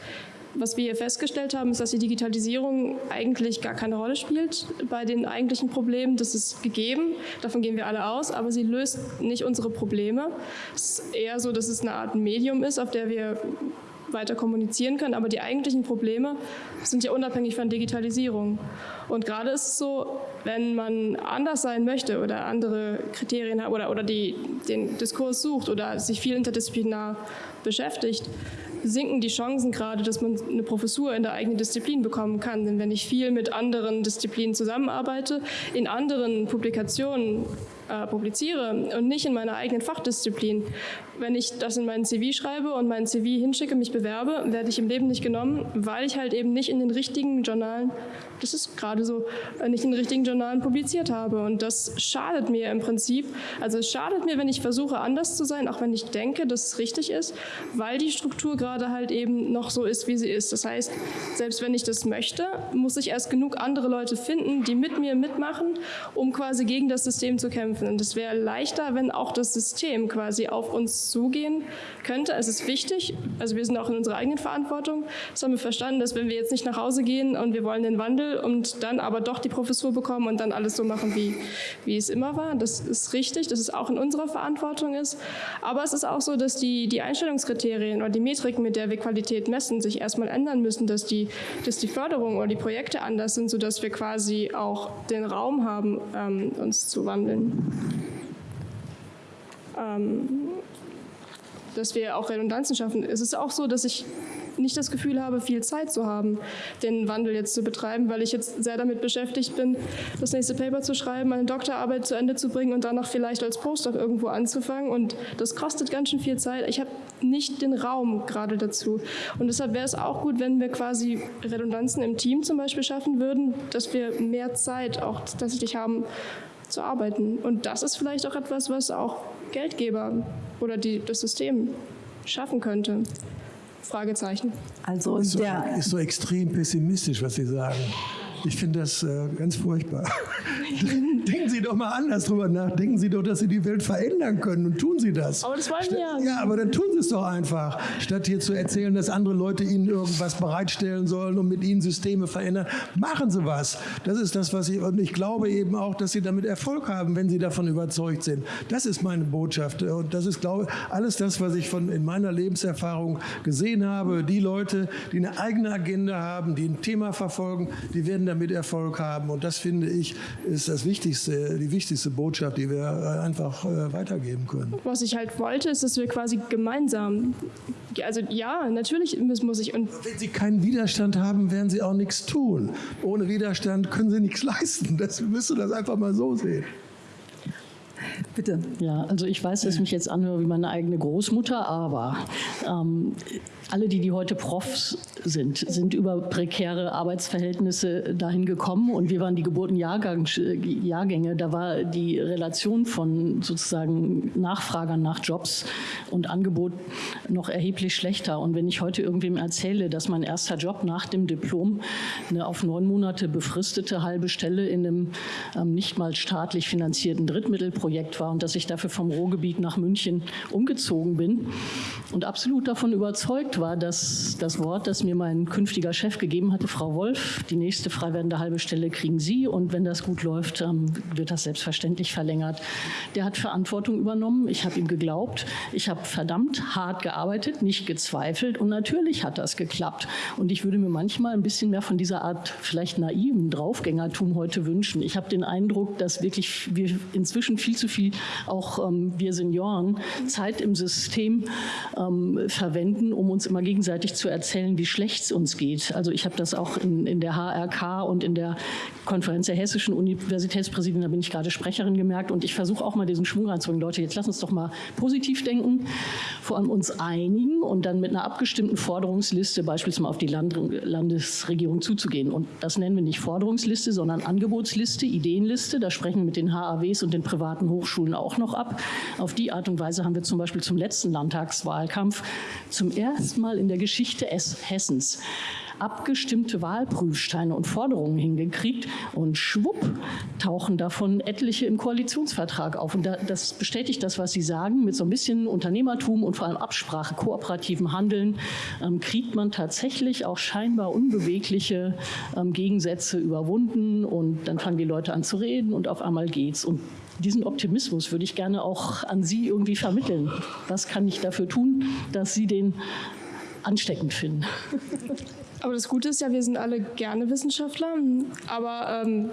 was wir hier festgestellt haben, ist, dass die Digitalisierung eigentlich gar keine Rolle spielt bei den eigentlichen Problemen. Das ist gegeben, davon gehen wir alle aus, aber sie löst nicht unsere Probleme. Es ist eher so, dass es eine Art Medium ist, auf der wir weiter kommunizieren können. Aber die eigentlichen Probleme sind ja unabhängig von Digitalisierung. Und gerade ist es so, wenn man anders sein möchte oder andere Kriterien hat oder, oder die, den Diskurs sucht oder sich viel interdisziplinar beschäftigt, sinken die Chancen gerade, dass man eine Professur in der eigenen Disziplin bekommen kann. Denn wenn ich viel mit anderen Disziplinen zusammenarbeite, in anderen Publikationen äh, publiziere und nicht in meiner eigenen Fachdisziplin. Wenn ich das in meinen CV schreibe und meinen CV hinschicke, mich bewerbe, werde ich im Leben nicht genommen, weil ich halt eben nicht in den richtigen Journalen, das ist gerade so, nicht in den richtigen Journalen publiziert habe. Und das schadet mir im Prinzip. Also es schadet mir, wenn ich versuche, anders zu sein, auch wenn ich denke, dass es richtig ist, weil die Struktur gerade halt eben noch so ist, wie sie ist. Das heißt, selbst wenn ich das möchte, muss ich erst genug andere Leute finden, die mit mir mitmachen, um quasi gegen das System zu kämpfen. Und es wäre leichter, wenn auch das System quasi auf uns zugehen könnte. Es ist wichtig, also wir sind auch in unserer eigenen Verantwortung. Das haben wir verstanden, dass wenn wir jetzt nicht nach Hause gehen und wir wollen den Wandel und dann aber doch die Professur bekommen und dann alles so machen, wie, wie es immer war, das ist richtig, dass es auch in unserer Verantwortung ist. Aber es ist auch so, dass die, die Einstellungskriterien oder die Metriken, mit der wir Qualität messen, sich erstmal ändern müssen, dass die, dass die Förderung oder die Projekte anders sind, sodass wir quasi auch den Raum haben, ähm, uns zu wandeln ähm, dass wir auch Redundanzen schaffen. Es ist auch so, dass ich nicht das Gefühl habe, viel Zeit zu haben, den Wandel jetzt zu betreiben, weil ich jetzt sehr damit beschäftigt bin, das nächste Paper zu schreiben, meine Doktorarbeit zu Ende zu bringen und danach vielleicht als Postdoc irgendwo anzufangen. Und das kostet ganz schön viel Zeit. Ich habe nicht den Raum gerade dazu. Und deshalb wäre es auch gut, wenn wir quasi Redundanzen im Team zum Beispiel schaffen würden, dass wir mehr Zeit auch tatsächlich haben, zu arbeiten. Und das ist vielleicht auch etwas, was auch Geldgeber oder die, das System schaffen könnte. Fragezeichen. Also ist so, ist so extrem pessimistisch, was Sie sagen. Ich finde das äh, ganz furchtbar. Denken Sie doch mal anders drüber nach. Denken Sie doch, dass Sie die Welt verändern können und tun Sie das. Aber das wollen wir ja. Ja, aber dann tun Sie es doch einfach. Statt hier zu erzählen, dass andere Leute Ihnen irgendwas bereitstellen sollen und mit Ihnen Systeme verändern, machen Sie was. Das ist das, was ich, und ich glaube eben auch, dass Sie damit Erfolg haben, wenn Sie davon überzeugt sind. Das ist meine Botschaft. Und das ist, glaube ich, alles das, was ich von, in meiner Lebenserfahrung gesehen habe. Die Leute, die eine eigene Agenda haben, die ein Thema verfolgen, die werden damit Erfolg haben. Und das finde ich, ist das Wichtigste, die wichtigste Botschaft, die wir äh, einfach äh, weitergeben können. Was ich halt wollte, ist, dass wir quasi gemeinsam, also ja, natürlich muss ich. Und Wenn Sie keinen Widerstand haben, werden Sie auch nichts tun. Ohne Widerstand können Sie nichts leisten. Das müsst ihr das einfach mal so sehen. Bitte. Ja, also ich weiß, dass ich mich jetzt anhöre wie meine eigene Großmutter, aber ähm, alle, die, die heute Profs sind, sind über prekäre Arbeitsverhältnisse dahin gekommen und wir waren die Geburtenjahrgänge. Da war die Relation von sozusagen Nachfragern nach Jobs und Angebot noch erheblich schlechter. Und wenn ich heute irgendwem erzähle, dass mein erster Job nach dem Diplom eine auf neun Monate befristete halbe Stelle in einem ähm, nicht mal staatlich finanzierten Drittmittelprojekt war und dass ich dafür vom Ruhrgebiet nach München umgezogen bin und absolut davon überzeugt war, war das, Wort, das mir mein künftiger Chef gegeben hatte, Frau Wolf. Die nächste frei werdende halbe Stelle kriegen Sie und wenn das gut läuft, ähm, wird das selbstverständlich verlängert. Der hat Verantwortung übernommen. Ich habe ihm geglaubt. Ich habe verdammt hart gearbeitet, nicht gezweifelt und natürlich hat das geklappt. Und ich würde mir manchmal ein bisschen mehr von dieser Art vielleicht naiven Draufgängertum heute wünschen. Ich habe den Eindruck, dass wirklich wir inzwischen viel zu viel, auch ähm, wir Senioren, Zeit im System ähm, verwenden, um uns immer gegenseitig zu erzählen, wie schlecht es uns geht. Also ich habe das auch in, in der HRK und in der Konferenz der hessischen Universitätspräsidenten, da bin ich gerade Sprecherin gemerkt und ich versuche auch mal diesen Schwung reinzubringen. Leute, jetzt lass uns doch mal positiv denken, vor allem uns einigen und dann mit einer abgestimmten Forderungsliste beispielsweise auf die Land Landesregierung zuzugehen. Und das nennen wir nicht Forderungsliste, sondern Angebotsliste, Ideenliste. Da sprechen wir mit den HAWs und den privaten Hochschulen auch noch ab. Auf die Art und Weise haben wir zum Beispiel zum letzten Landtagswahlkampf zum ersten Mal in der Geschichte Hessens abgestimmte Wahlprüfsteine und Forderungen hingekriegt und schwupp tauchen davon etliche im Koalitionsvertrag auf. Und das bestätigt das, was Sie sagen, mit so ein bisschen Unternehmertum und vor allem Absprache, kooperativem Handeln ähm, kriegt man tatsächlich auch scheinbar unbewegliche ähm, Gegensätze überwunden und dann fangen die Leute an zu reden und auf einmal geht's. Und diesen Optimismus würde ich gerne auch an Sie irgendwie vermitteln. Was kann ich dafür tun, dass Sie den ansteckend finden? Aber das Gute ist ja, wir sind alle gerne Wissenschaftler, aber ähm,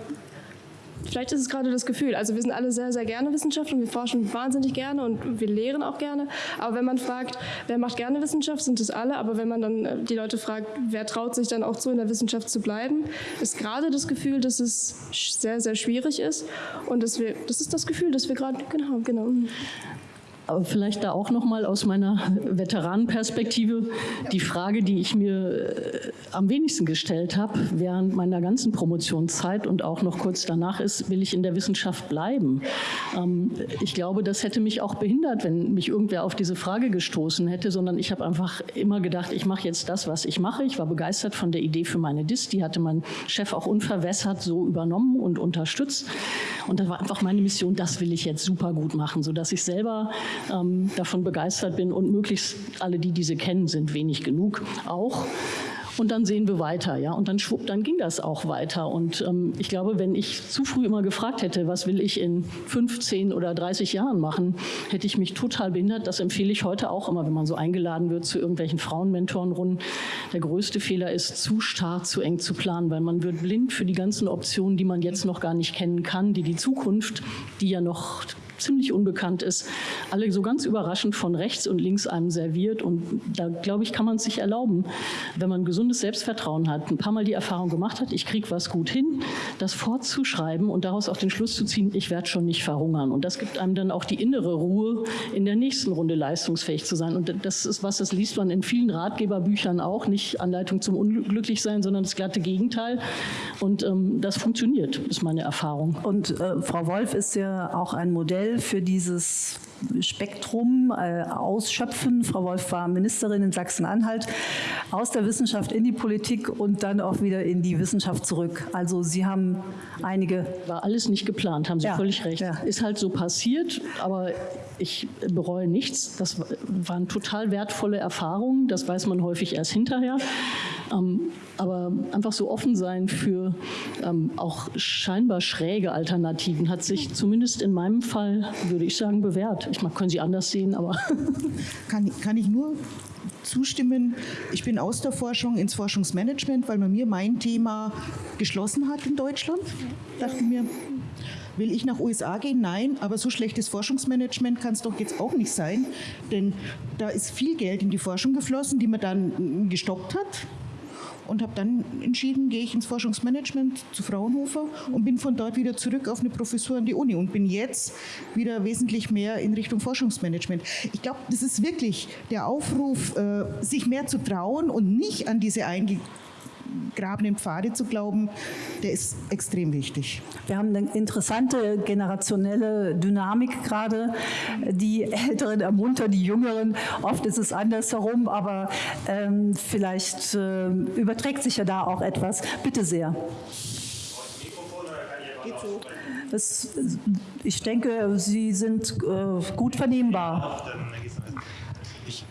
vielleicht ist es gerade das Gefühl. Also wir sind alle sehr, sehr gerne Wissenschaftler und wir forschen wahnsinnig gerne und wir lehren auch gerne. Aber wenn man fragt, wer macht gerne Wissenschaft, sind es alle. Aber wenn man dann äh, die Leute fragt, wer traut sich dann auch zu, in der Wissenschaft zu bleiben, ist gerade das Gefühl, dass es sehr, sehr schwierig ist. Und dass wir, das ist das Gefühl, dass wir gerade, genau, genau. Aber vielleicht da auch noch mal aus meiner Veteranenperspektive die Frage, die ich mir äh, am wenigsten gestellt habe während meiner ganzen Promotionszeit und auch noch kurz danach ist, will ich in der Wissenschaft bleiben? Ähm, ich glaube, das hätte mich auch behindert, wenn mich irgendwer auf diese Frage gestoßen hätte, sondern ich habe einfach immer gedacht, ich mache jetzt das, was ich mache. Ich war begeistert von der Idee für meine DIS, die hatte mein Chef auch unverwässert so übernommen und unterstützt. Und das war einfach meine Mission, das will ich jetzt super gut machen, sodass ich selber ähm, davon begeistert bin und möglichst alle, die diese kennen, sind wenig genug auch. Und dann sehen wir weiter, ja. Und dann schwupp, dann ging das auch weiter. Und ähm, ich glaube, wenn ich zu früh immer gefragt hätte, was will ich in 15 oder 30 Jahren machen, hätte ich mich total behindert. Das empfehle ich heute auch immer, wenn man so eingeladen wird zu irgendwelchen Frauenmentorenrunden. Der größte Fehler ist, zu starr, zu eng zu planen, weil man wird blind für die ganzen Optionen, die man jetzt noch gar nicht kennen kann, die die Zukunft, die ja noch ziemlich unbekannt ist, alle so ganz überraschend von rechts und links einem serviert. Und da, glaube ich, kann man es sich erlauben, wenn man gesundes Selbstvertrauen hat, ein paar Mal die Erfahrung gemacht hat, ich kriege was gut hin, das fortzuschreiben und daraus auch den Schluss zu ziehen, ich werde schon nicht verhungern. Und das gibt einem dann auch die innere Ruhe, in der nächsten Runde leistungsfähig zu sein. Und das ist was, das liest man in vielen Ratgeberbüchern auch, nicht Anleitung zum Unglücklichsein, sondern das glatte Gegenteil. Und ähm, das funktioniert, ist meine Erfahrung. Und äh, Frau Wolf ist ja auch ein Modell für dieses Spektrum äh, ausschöpfen. Frau Wolf war Ministerin in Sachsen-Anhalt, aus der Wissenschaft in die Politik und dann auch wieder in die Wissenschaft zurück. Also Sie haben einige... War alles nicht geplant, haben Sie ja, völlig recht. Ja. Ist halt so passiert, aber ich bereue nichts. Das waren total wertvolle Erfahrungen, das weiß man häufig erst hinterher. Ähm, aber einfach so offen sein für ähm, auch scheinbar schräge Alternativen hat sich zumindest in meinem Fall, würde ich sagen, bewährt. Ich meine, können Sie anders sehen, aber... Kann, kann ich nur zustimmen. Ich bin aus der Forschung ins Forschungsmanagement, weil man mir mein Thema geschlossen hat in Deutschland. Dachte mir, will ich nach USA gehen? Nein, aber so schlechtes Forschungsmanagement kann es doch jetzt auch nicht sein, denn da ist viel Geld in die Forschung geflossen, die man dann gestoppt hat und habe dann entschieden, gehe ich ins Forschungsmanagement zu Fraunhofer und bin von dort wieder zurück auf eine Professur an die Uni und bin jetzt wieder wesentlich mehr in Richtung Forschungsmanagement. Ich glaube, das ist wirklich der Aufruf, äh, sich mehr zu trauen und nicht an diese einge grabenden Pfade zu glauben, der ist extrem wichtig. Wir haben eine interessante generationelle Dynamik gerade. Die Älteren ermuntern die Jüngeren. Oft ist es andersherum, aber ähm, vielleicht äh, überträgt sich ja da auch etwas. Bitte sehr. Das, ich denke, Sie sind äh, gut vernehmbar. Ich,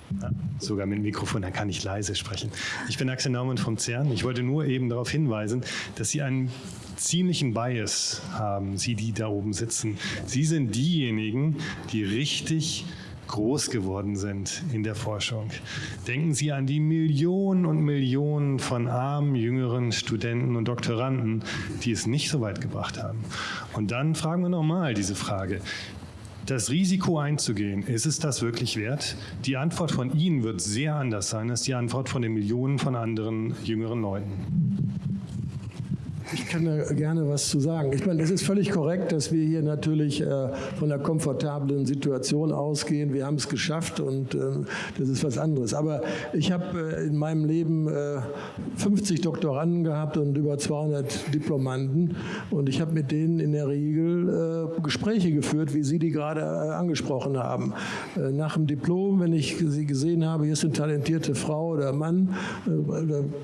sogar mit dem Mikrofon, dann kann ich leise sprechen. Ich bin Axel Naumann vom CERN. Ich wollte nur eben darauf hinweisen, dass Sie einen ziemlichen Bias haben, Sie, die da oben sitzen. Sie sind diejenigen, die richtig groß geworden sind in der Forschung. Denken Sie an die Millionen und Millionen von armen, jüngeren Studenten und Doktoranden, die es nicht so weit gebracht haben. Und dann fragen wir nochmal diese Frage, das Risiko einzugehen, ist es das wirklich wert? Die Antwort von Ihnen wird sehr anders sein als die Antwort von den Millionen von anderen jüngeren Leuten. Ich kann da gerne was zu sagen. Ich meine, es ist völlig korrekt, dass wir hier natürlich äh, von einer komfortablen Situation ausgehen. Wir haben es geschafft und äh, das ist was anderes. Aber ich habe äh, in meinem Leben 50 Doktoranden gehabt und über 200 Diplomanden und ich habe mit denen in der Regel Gespräche geführt, wie Sie die gerade angesprochen haben. Nach dem Diplom, wenn ich sie gesehen habe, hier ist eine talentierte Frau oder Mann,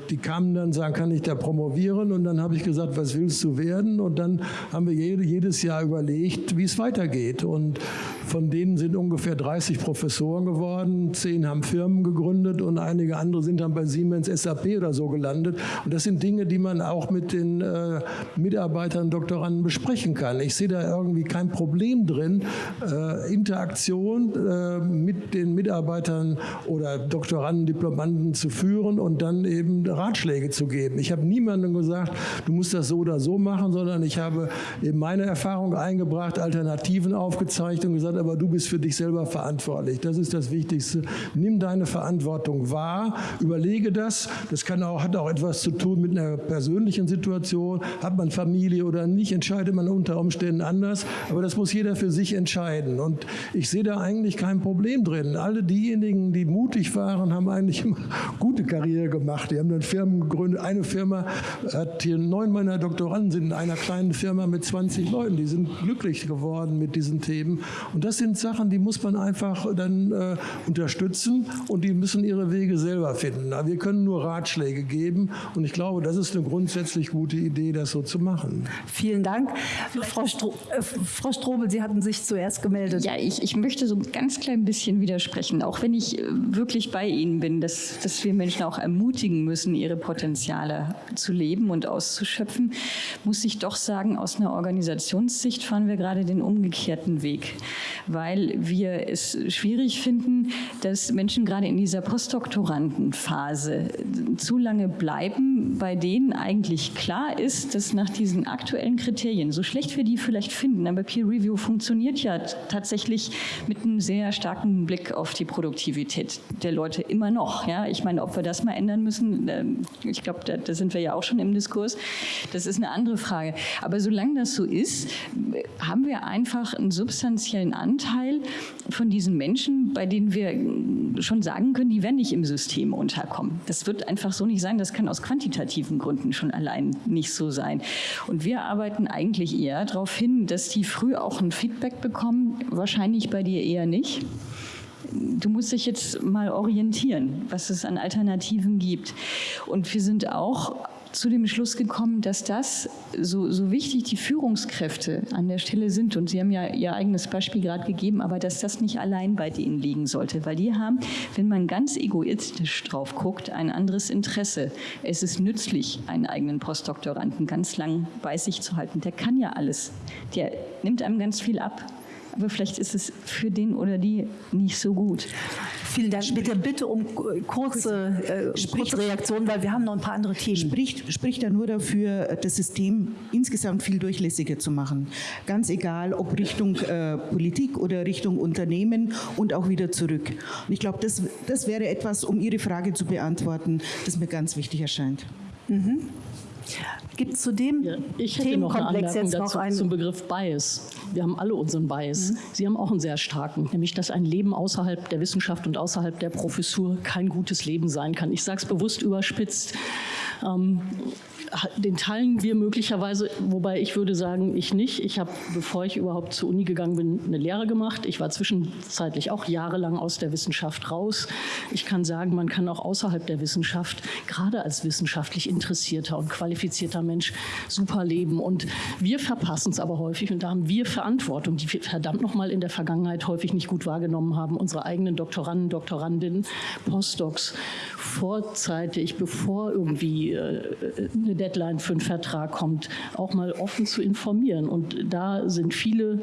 die kamen dann, sagen, kann ich da promovieren? Und dann habe ich gesagt, gesagt, was willst du werden? Und dann haben wir jedes Jahr überlegt, wie es weitergeht. Und von denen sind ungefähr 30 Professoren geworden, zehn haben Firmen gegründet und einige andere sind dann bei Siemens SAP oder so gelandet. Und das sind Dinge, die man auch mit den äh, Mitarbeitern, Doktoranden besprechen kann. Ich sehe da irgendwie kein Problem drin, äh, Interaktion äh, mit den Mitarbeitern oder Doktoranden, Diplomanden zu führen und dann eben Ratschläge zu geben. Ich habe niemandem gesagt, du musst das so oder so machen, sondern ich habe eben meine Erfahrung eingebracht, Alternativen aufgezeigt und gesagt, hat, aber du bist für dich selber verantwortlich. Das ist das Wichtigste. Nimm deine Verantwortung wahr, überlege das. Das kann auch, hat auch etwas zu tun mit einer persönlichen Situation. Hat man Familie oder nicht, entscheidet man unter Umständen anders. Aber das muss jeder für sich entscheiden. Und ich sehe da eigentlich kein Problem drin. Alle diejenigen, die mutig waren, haben eigentlich immer gute Karriere gemacht. Die haben dann Firmen gegründet. Eine Firma hat hier neun meiner Doktoranden sind in einer kleinen Firma mit 20 Leuten. Die sind glücklich geworden mit diesen Themen. Und das sind Sachen, die muss man einfach dann äh, unterstützen und die müssen ihre Wege selber finden. Wir können nur Ratschläge geben und ich glaube, das ist eine grundsätzlich gute Idee, das so zu machen. Vielen Dank. Frau, Stro äh, Frau Strobel, Sie hatten sich zuerst gemeldet. Ja, ich, ich möchte so ein ganz klein bisschen widersprechen, auch wenn ich äh, wirklich bei Ihnen bin, dass, dass wir Menschen auch ermutigen müssen, ihre Potenziale zu leben und auszuschöpfen, muss ich doch sagen, aus einer Organisationssicht fahren wir gerade den umgekehrten Weg weil wir es schwierig finden, dass Menschen gerade in dieser Postdoktorandenphase zu lange bleiben, bei denen eigentlich klar ist, dass nach diesen aktuellen Kriterien, so schlecht wir die vielleicht finden, aber Peer Review funktioniert ja tatsächlich mit einem sehr starken Blick auf die Produktivität der Leute immer noch. Ja? Ich meine, ob wir das mal ändern müssen, ähm, ich glaube, da, da sind wir ja auch schon im Diskurs, das ist eine andere Frage. Aber solange das so ist, haben wir einfach einen substanziellen Anteil von diesen Menschen, bei denen wir schon sagen können, die werden nicht im System unterkommen. Das wird einfach so nicht sein. Das kann aus quantitativen Gründen schon allein nicht so sein. Und wir arbeiten eigentlich eher darauf hin, dass die früh auch ein Feedback bekommen. Wahrscheinlich bei dir eher nicht du musst dich jetzt mal orientieren, was es an Alternativen gibt. Und wir sind auch zu dem Schluss gekommen, dass das, so, so wichtig die Führungskräfte an der Stelle sind, und Sie haben ja Ihr eigenes Beispiel gerade gegeben, aber dass das nicht allein bei denen liegen sollte, weil die haben, wenn man ganz egoistisch drauf guckt, ein anderes Interesse. Es ist nützlich, einen eigenen Postdoktoranden ganz lang bei sich zu halten. Der kann ja alles. Der nimmt einem ganz viel ab aber vielleicht ist es für den oder die nicht so gut. Vielen Dank. Bitte, bitte um kurze, äh, kurze Reaktion, weil wir haben noch ein paar andere Themen. Spricht, spricht er nur dafür, das System insgesamt viel durchlässiger zu machen. Ganz egal, ob Richtung äh, Politik oder Richtung Unternehmen und auch wieder zurück. Und ich glaube, das, das wäre etwas, um Ihre Frage zu beantworten, das mir ganz wichtig erscheint. Mhm. Gibt es zu dem ja, ich hätte noch eine jetzt dazu einen zum Begriff Bias. Wir haben alle unseren Bias. Mhm. Sie haben auch einen sehr starken, nämlich dass ein Leben außerhalb der Wissenschaft und außerhalb der Professur kein gutes Leben sein kann. Ich sage es bewusst überspitzt. Ähm, den teilen wir möglicherweise, wobei ich würde sagen, ich nicht. Ich habe, bevor ich überhaupt zur Uni gegangen bin, eine Lehre gemacht. Ich war zwischenzeitlich auch jahrelang aus der Wissenschaft raus. Ich kann sagen, man kann auch außerhalb der Wissenschaft, gerade als wissenschaftlich interessierter und qualifizierter Mensch, super leben. Und wir verpassen es aber häufig und da haben wir Verantwortung, die wir verdammt nochmal in der Vergangenheit häufig nicht gut wahrgenommen haben. Unsere eigenen Doktoranden, Doktorandinnen, Postdocs vorzeitig, bevor irgendwie äh, eine Deadline für einen Vertrag kommt, auch mal offen zu informieren. Und da sind viele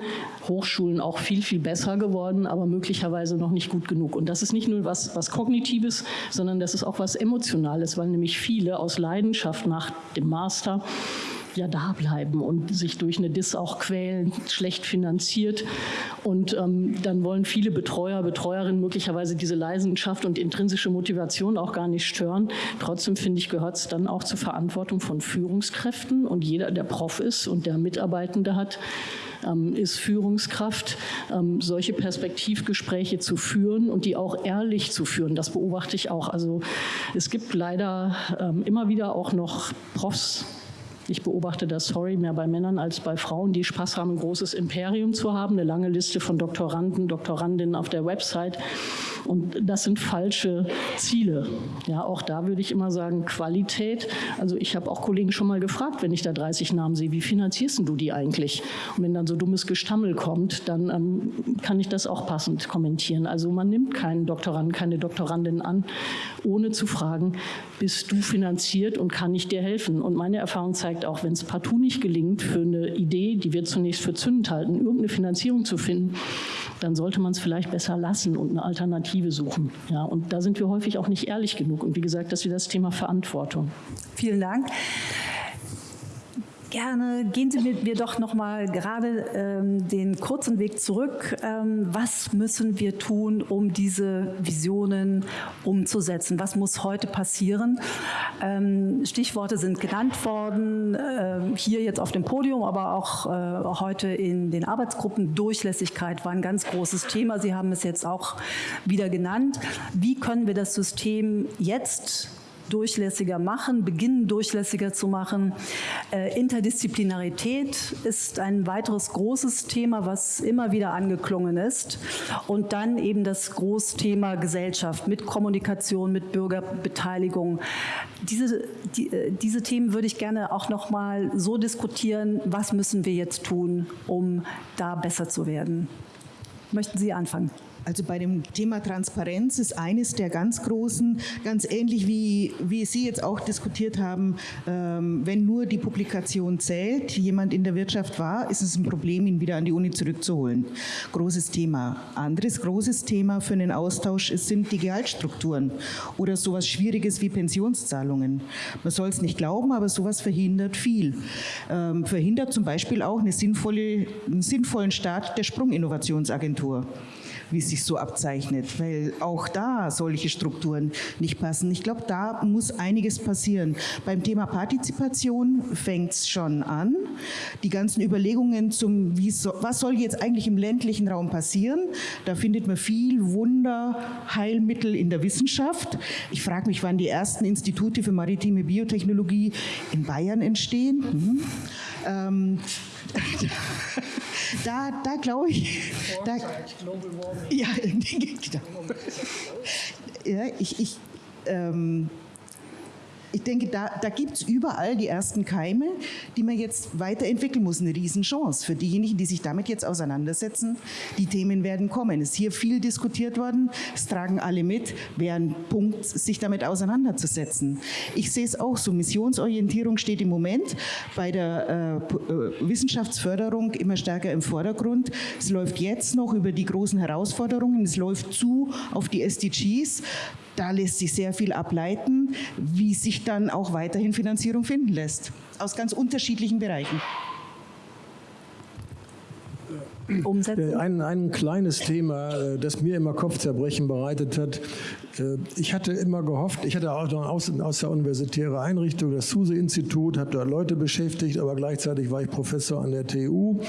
Hochschulen auch viel, viel besser geworden, aber möglicherweise noch nicht gut genug. Und das ist nicht nur was, was Kognitives, sondern das ist auch was Emotionales, weil nämlich viele aus Leidenschaft nach dem Master ja da bleiben und sich durch eine DIS auch quälen, schlecht finanziert. Und ähm, dann wollen viele Betreuer, Betreuerinnen möglicherweise diese Leidenschaft und intrinsische Motivation auch gar nicht stören. Trotzdem finde ich, gehört es dann auch zur Verantwortung von Führungskräften und jeder, der Prof ist und der Mitarbeitende hat, ähm, ist Führungskraft, ähm, solche Perspektivgespräche zu führen und die auch ehrlich zu führen. Das beobachte ich auch. Also es gibt leider ähm, immer wieder auch noch Profs, ich beobachte das, sorry, mehr bei Männern als bei Frauen, die Spaß haben, ein großes Imperium zu haben, eine lange Liste von Doktoranden, Doktorandinnen auf der Website. Und das sind falsche Ziele. Ja, auch da würde ich immer sagen, Qualität. Also ich habe auch Kollegen schon mal gefragt, wenn ich da 30 Namen sehe, wie finanzierst du die eigentlich? Und wenn dann so dummes Gestammel kommt, dann ähm, kann ich das auch passend kommentieren. Also man nimmt keinen Doktoranden, keine Doktorandin an, ohne zu fragen, bist du finanziert und kann ich dir helfen? Und meine Erfahrung zeigt auch, wenn es partout nicht gelingt, für eine Idee, die wir zunächst für zündend halten, irgendeine Finanzierung zu finden, dann sollte man es vielleicht besser lassen und eine Alternative suchen. Ja, und da sind wir häufig auch nicht ehrlich genug. Und wie gesagt, das ist wieder das Thema Verantwortung. Vielen Dank. Gerne gehen Sie mit mir doch noch mal gerade ähm, den kurzen Weg zurück. Ähm, was müssen wir tun, um diese Visionen umzusetzen? Was muss heute passieren? Ähm, Stichworte sind genannt worden, äh, hier jetzt auf dem Podium, aber auch äh, heute in den Arbeitsgruppen. Durchlässigkeit war ein ganz großes Thema. Sie haben es jetzt auch wieder genannt. Wie können wir das System jetzt durchlässiger machen, beginnen durchlässiger zu machen. Äh, Interdisziplinarität ist ein weiteres großes Thema, was immer wieder angeklungen ist. Und dann eben das Großthema Gesellschaft mit Kommunikation, mit Bürgerbeteiligung. Diese, die, äh, diese Themen würde ich gerne auch noch mal so diskutieren, was müssen wir jetzt tun, um da besser zu werden. Möchten Sie anfangen? Also bei dem Thema Transparenz ist eines der ganz großen, ganz ähnlich wie, wie Sie jetzt auch diskutiert haben, ähm, wenn nur die Publikation zählt, jemand in der Wirtschaft war, ist es ein Problem, ihn wieder an die Uni zurückzuholen. Großes Thema. Anderes großes Thema für einen Austausch ist, sind die Gehaltsstrukturen oder sowas Schwieriges wie Pensionszahlungen. Man soll es nicht glauben, aber sowas verhindert viel. Ähm, verhindert zum Beispiel auch eine sinnvolle, einen sinnvollen Start der Sprunginnovationsagentur wie es sich so abzeichnet, weil auch da solche Strukturen nicht passen. Ich glaube, da muss einiges passieren. Beim Thema Partizipation fängt es schon an. Die ganzen Überlegungen zum, so, was soll jetzt eigentlich im ländlichen Raum passieren, da findet man viel Wunderheilmittel in der Wissenschaft. Ich frage mich, wann die ersten Institute für maritime Biotechnologie in Bayern entstehen. Hm. Ähm, da, da glaube ich. Da, ja, genau. ja, ich, ich ähm, ich denke, da, da gibt es überall die ersten Keime, die man jetzt weiterentwickeln muss. Eine Riesenchance für diejenigen, die sich damit jetzt auseinandersetzen. Die Themen werden kommen. Es ist hier viel diskutiert worden. Es tragen alle mit. Wäre ein Punkt, sich damit auseinanderzusetzen. Ich sehe es auch so. Missionsorientierung steht im Moment bei der äh, äh, Wissenschaftsförderung immer stärker im Vordergrund. Es läuft jetzt noch über die großen Herausforderungen. Es läuft zu auf die SDGs. Da lässt sich sehr viel ableiten, wie sich dann auch weiterhin Finanzierung finden lässt, aus ganz unterschiedlichen Bereichen. Umsetzen? Ein, ein kleines Thema, äh, das mir immer Kopfzerbrechen bereitet hat, äh, ich hatte immer gehofft, ich hatte auch noch aus, aus der universitären Einrichtung, das SUSE-Institut, habe da Leute beschäftigt, aber gleichzeitig war ich Professor an der TU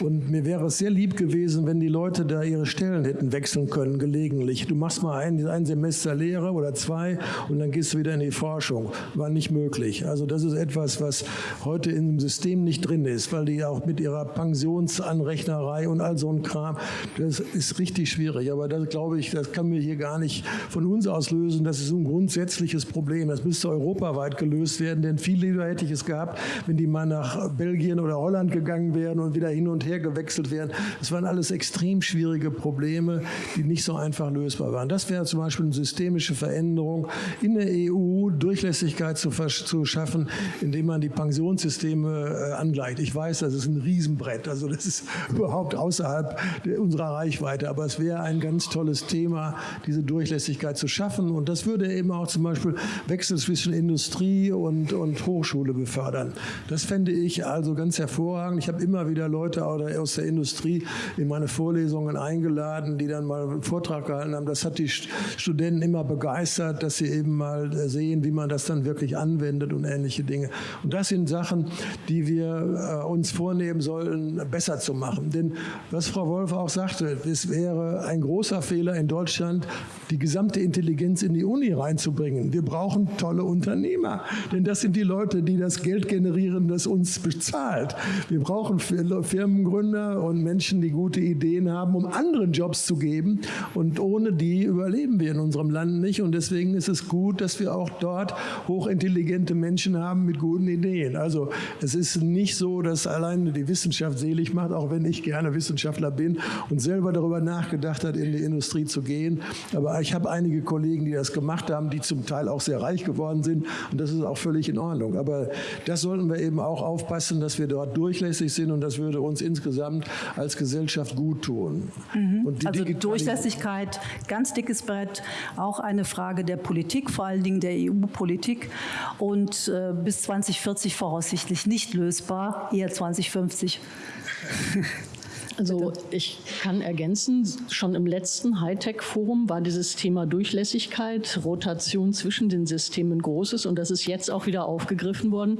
und mir wäre es sehr lieb gewesen, wenn die Leute da ihre Stellen hätten wechseln können, gelegentlich. Du machst mal ein, ein Semester Lehre oder zwei und dann gehst du wieder in die Forschung. War nicht möglich. Also das ist etwas, was heute in dem System nicht drin ist, weil die auch mit ihrer Pensionsanrechnerei und all so ein Kram, das ist richtig schwierig. Aber das glaube ich, das kann mir hier gar nicht von uns auslösen. Das ist ein grundsätzliches Problem. Das müsste europaweit gelöst werden, denn viel lieber hätte ich es gehabt, wenn die mal nach Belgien oder Holland gegangen wären und wieder hin und her gewechselt wären. Das waren alles extrem schwierige Probleme, die nicht so einfach lösbar waren. Das wäre zum Beispiel eine systemische Veränderung in der EU, Durchlässigkeit zu, zu schaffen, indem man die Pensionssysteme äh, angleicht. Ich weiß, das ist ein Riesenbrett, also das ist überhaupt außerhalb unserer Reichweite, aber es wäre ein ganz tolles Thema, diese Durchlässigkeit zu schaffen. Und das würde eben auch zum Beispiel Wechsel zwischen Industrie und, und Hochschule befördern. Das fände ich also ganz hervorragend. Ich habe immer wieder Leute aus der Industrie in meine Vorlesungen eingeladen, die dann mal einen Vortrag gehalten haben. Das hat die Studenten immer begeistert, dass sie eben mal sehen, wie man das dann wirklich anwendet und ähnliche Dinge. Und das sind Sachen, die wir äh, uns vornehmen sollen, besser zu machen. Denn was Frau Wolf auch sagte, es wäre ein großer Fehler in Deutschland, die gesamte Intelligenz in die Uni reinzubringen. Wir brauchen tolle Unternehmer, denn das sind die Leute, die das Geld generieren, das uns bezahlt. Wir brauchen Firmengründer und Menschen, die gute Ideen haben, um anderen Jobs zu geben. Und ohne die überleben wir in unserem Land nicht. Und deswegen ist es gut, dass wir auch dort hochintelligente Menschen haben mit guten Ideen. Also es ist nicht so, dass alleine die Wissenschaft selig macht, auch wenn ich gerne Wissenschaftler bin und selber darüber nachgedacht hat, in die Industrie zu gehen. Aber ich habe einige Kollegen, die das gemacht haben, die zum Teil auch sehr reich geworden sind. Und das ist auch völlig in Ordnung. Aber das sollten wir eben auch aufpassen, dass wir dort durchlässig sind. Und das würde uns insgesamt als Gesellschaft gut tun. Mhm. also Durchlässigkeit, ganz dickes Brett, auch eine Frage der Politik, vor allen Dingen der EU-Politik. Und äh, bis 2040 voraussichtlich nicht lösbar, eher 2050. Also ich kann ergänzen, schon im letzten Hightech-Forum war dieses Thema Durchlässigkeit, Rotation zwischen den Systemen großes und das ist jetzt auch wieder aufgegriffen worden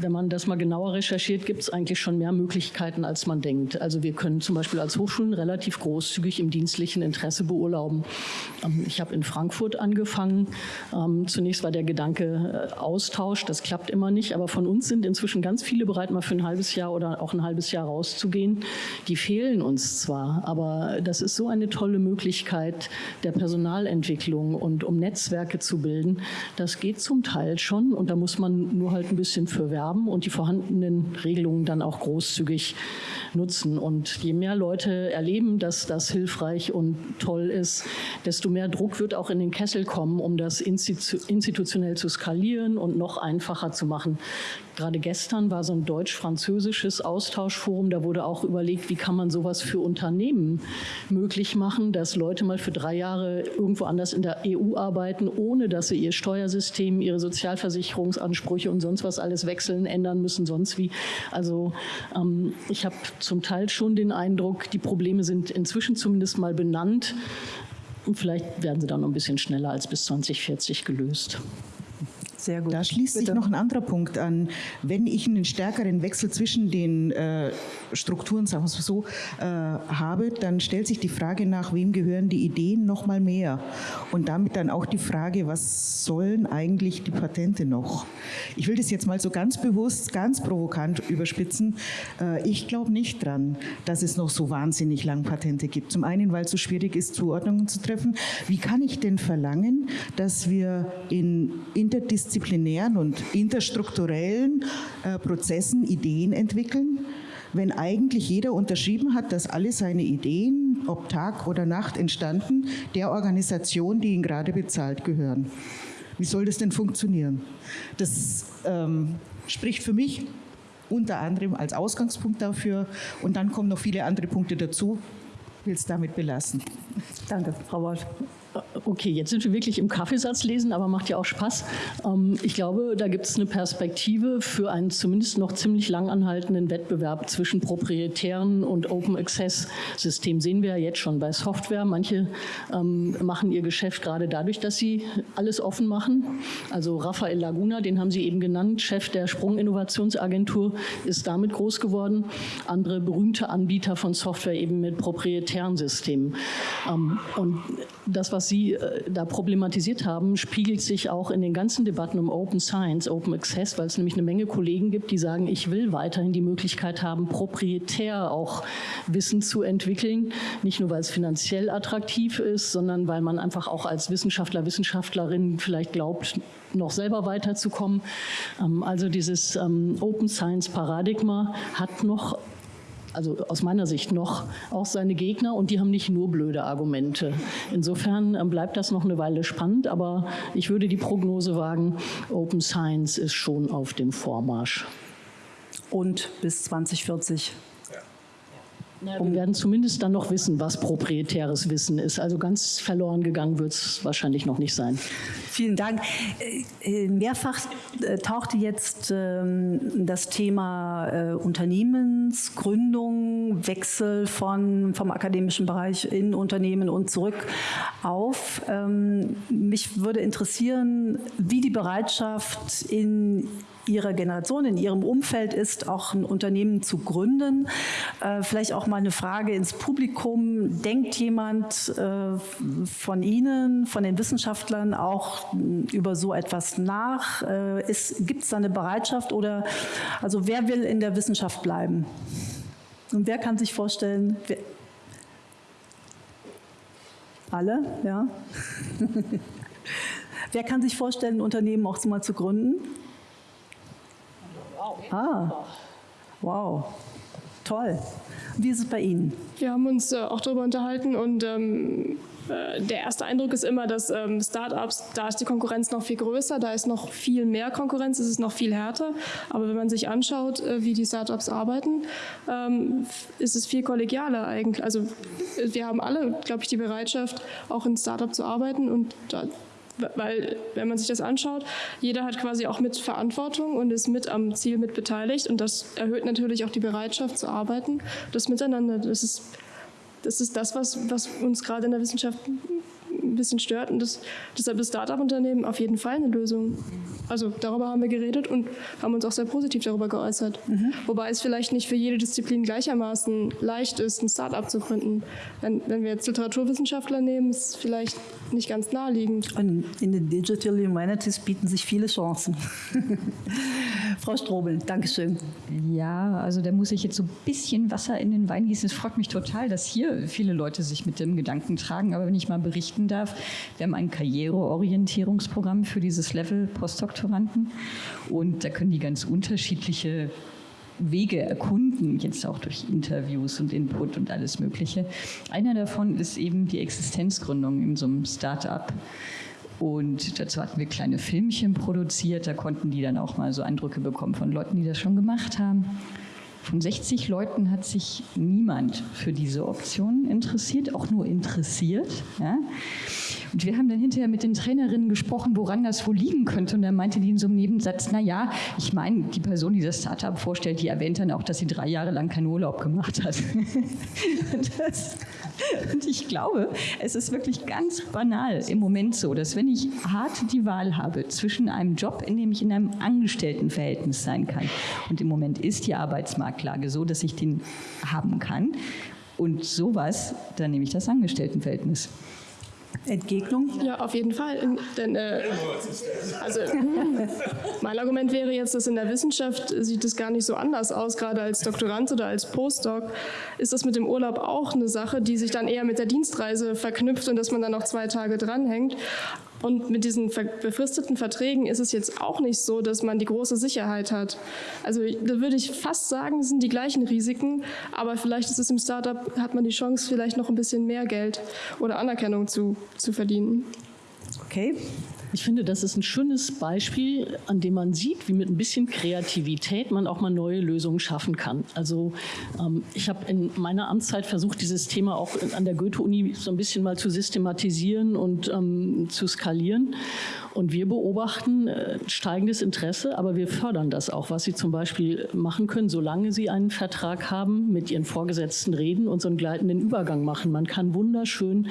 wenn man das mal genauer recherchiert, gibt es eigentlich schon mehr Möglichkeiten, als man denkt. Also wir können zum Beispiel als Hochschulen relativ großzügig im dienstlichen Interesse beurlauben. Ähm, ich habe in Frankfurt angefangen. Ähm, zunächst war der Gedanke äh, Austausch, das klappt immer nicht, aber von uns sind inzwischen ganz viele bereit, mal für ein halbes Jahr oder auch ein halbes Jahr rauszugehen. Die fehlen uns zwar, aber das ist so eine tolle Möglichkeit der Personalentwicklung und um Netzwerke zu bilden. Das geht zum Teil schon und da muss man nur halt ein bisschen für werben haben und die vorhandenen Regelungen dann auch großzügig nutzen. Und je mehr Leute erleben, dass das hilfreich und toll ist, desto mehr Druck wird auch in den Kessel kommen, um das institutionell zu skalieren und noch einfacher zu machen. Gerade gestern war so ein deutsch-französisches Austauschforum, da wurde auch überlegt, wie kann man sowas für Unternehmen möglich machen, dass Leute mal für drei Jahre irgendwo anders in der EU arbeiten, ohne dass sie ihr Steuersystem, ihre Sozialversicherungsansprüche und sonst was alles wechseln, ändern müssen, sonst wie. Also ähm, ich habe zum Teil schon den Eindruck, die Probleme sind inzwischen zumindest mal benannt. Und vielleicht werden sie dann noch ein bisschen schneller als bis 2040 gelöst. Sehr gut. Da schließt Bitte. sich noch ein anderer Punkt an. Wenn ich einen stärkeren Wechsel zwischen den äh, Strukturen, sagen wir so, äh, habe, dann stellt sich die Frage nach, wem gehören die Ideen noch mal mehr? Und damit dann auch die Frage, was sollen eigentlich die Patente noch? Ich will das jetzt mal so ganz bewusst, ganz provokant überspitzen. Äh, ich glaube nicht dran, dass es noch so wahnsinnig lang Patente gibt. Zum einen, weil es so schwierig ist, Zuordnungen zu treffen. Wie kann ich denn verlangen, dass wir in interdisziplinären interdisziplinären und interstrukturellen äh, Prozessen Ideen entwickeln, wenn eigentlich jeder unterschrieben hat, dass alle seine Ideen, ob Tag oder Nacht entstanden, der Organisation, die ihn gerade bezahlt, gehören. Wie soll das denn funktionieren? Das ähm, spricht für mich unter anderem als Ausgangspunkt dafür und dann kommen noch viele andere Punkte dazu. Ich will es damit belassen. Danke, Frau Wolf. Okay, jetzt sind wir wirklich im Kaffeesatz lesen, aber macht ja auch Spaß. Ähm, ich glaube, da gibt es eine Perspektive für einen zumindest noch ziemlich lang anhaltenden Wettbewerb zwischen proprietären und Open Access Systemen. Sehen wir ja jetzt schon bei Software. Manche ähm, machen ihr Geschäft gerade dadurch, dass sie alles offen machen. Also Rafael Laguna, den haben Sie eben genannt, Chef der Sprung-Innovationsagentur, ist damit groß geworden. Andere berühmte Anbieter von Software eben mit proprietären Systemen. Ähm, und das, was Sie äh, da problematisiert haben, spiegelt sich auch in den ganzen Debatten um Open Science, Open Access, weil es nämlich eine Menge Kollegen gibt, die sagen, ich will weiterhin die Möglichkeit haben, proprietär auch Wissen zu entwickeln. Nicht nur, weil es finanziell attraktiv ist, sondern weil man einfach auch als Wissenschaftler, Wissenschaftlerin vielleicht glaubt, noch selber weiterzukommen. Ähm, also dieses ähm, Open Science Paradigma hat noch also aus meiner Sicht noch, auch seine Gegner und die haben nicht nur blöde Argumente. Insofern ähm, bleibt das noch eine Weile spannend, aber ich würde die Prognose wagen, Open Science ist schon auf dem Vormarsch. Und bis 2040 wir werden zumindest dann noch wissen, was proprietäres Wissen ist. Also ganz verloren gegangen wird es wahrscheinlich noch nicht sein. Vielen Dank. Äh, äh, mehrfach äh, tauchte jetzt ähm, das Thema Unternehmensgründung, Wechsel von, vom akademischen Bereich in Unternehmen und zurück auf. Ähm, mich würde interessieren, wie die Bereitschaft in Ihrer Generation, in Ihrem Umfeld ist, auch ein Unternehmen zu gründen. Äh, vielleicht auch mal eine Frage ins Publikum. Denkt jemand äh, von Ihnen, von den Wissenschaftlern auch über so etwas nach? Äh, Gibt es da eine Bereitschaft oder also wer will in der Wissenschaft bleiben? Und wer kann sich vorstellen, wer, alle, ja. Wer kann sich vorstellen, ein Unternehmen auch mal zu gründen? Ah, wow, toll. Wie ist es bei Ihnen? Wir haben uns äh, auch darüber unterhalten und ähm, äh, der erste Eindruck ist immer, dass ähm, Startups, da ist die Konkurrenz noch viel größer, da ist noch viel mehr Konkurrenz, es ist noch viel härter. Aber wenn man sich anschaut, äh, wie die Startups arbeiten, ähm, ist es viel kollegialer eigentlich. Also wir haben alle, glaube ich, die Bereitschaft, auch in Startup zu arbeiten und da, weil wenn man sich das anschaut, jeder hat quasi auch mit Verantwortung und ist mit am Ziel mit beteiligt und das erhöht natürlich auch die Bereitschaft zu arbeiten. Das Miteinander, das ist das, ist das was, was uns gerade in der Wissenschaft ein bisschen stört und das, deshalb ist Start-up-Unternehmen auf jeden Fall eine Lösung. Also darüber haben wir geredet und haben uns auch sehr positiv darüber geäußert. Mhm. Wobei es vielleicht nicht für jede Disziplin gleichermaßen leicht ist, ein Start-up zu gründen. Wenn, wenn wir jetzt Literaturwissenschaftler nehmen, ist es vielleicht nicht ganz naheliegend. Und in den Digital Humanities bieten sich viele Chancen. Frau Strobel, Dankeschön. Ja, also da muss ich jetzt so ein bisschen Wasser in den Wein gießen. Es freut mich total, dass hier viele Leute sich mit dem Gedanken tragen. Aber wenn ich mal berichten darf, wir haben ein Karriereorientierungsprogramm für dieses Level Postdoktoranden und da können die ganz unterschiedliche Wege erkunden, jetzt auch durch Interviews und Input und alles Mögliche. Einer davon ist eben die Existenzgründung in so einem Start-up. Und dazu hatten wir kleine Filmchen produziert, da konnten die dann auch mal so Eindrücke bekommen von Leuten, die das schon gemacht haben. Von 60 Leuten hat sich niemand für diese Option interessiert, auch nur interessiert. Ja. Und wir haben dann hinterher mit den Trainerinnen gesprochen, woran das wohl liegen könnte. Und dann meinte die in so einem Nebensatz, na ja, ich meine, die Person, die das Startup vorstellt, die erwähnt dann auch, dass sie drei Jahre lang keinen Urlaub gemacht hat. das, und ich glaube, es ist wirklich ganz banal im Moment so, dass wenn ich hart die Wahl habe zwischen einem Job, in dem ich in einem Angestelltenverhältnis sein kann, und im Moment ist die Arbeitsmarktlage so, dass ich den haben kann, und sowas, dann nehme ich das Angestelltenverhältnis. Entgegnung? Ja, auf jeden Fall. Denn, äh, also, mein Argument wäre jetzt, dass in der Wissenschaft sieht es gar nicht so anders aus, gerade als Doktorand oder als Postdoc ist das mit dem Urlaub auch eine Sache, die sich dann eher mit der Dienstreise verknüpft und dass man dann noch zwei Tage dranhängt. Und mit diesen befristeten Verträgen ist es jetzt auch nicht so, dass man die große Sicherheit hat. Also da würde ich fast sagen, es sind die gleichen Risiken, aber vielleicht ist es im Startup, hat man die Chance, vielleicht noch ein bisschen mehr Geld oder Anerkennung zu, zu verdienen. Okay. Ich finde, das ist ein schönes Beispiel, an dem man sieht, wie mit ein bisschen Kreativität man auch mal neue Lösungen schaffen kann. Also ähm, ich habe in meiner Amtszeit versucht, dieses Thema auch an der Goethe-Uni so ein bisschen mal zu systematisieren und ähm, zu skalieren. Und wir beobachten äh, steigendes Interesse, aber wir fördern das auch, was Sie zum Beispiel machen können, solange Sie einen Vertrag haben, mit Ihren Vorgesetzten reden und so einen gleitenden Übergang machen. Man kann wunderschön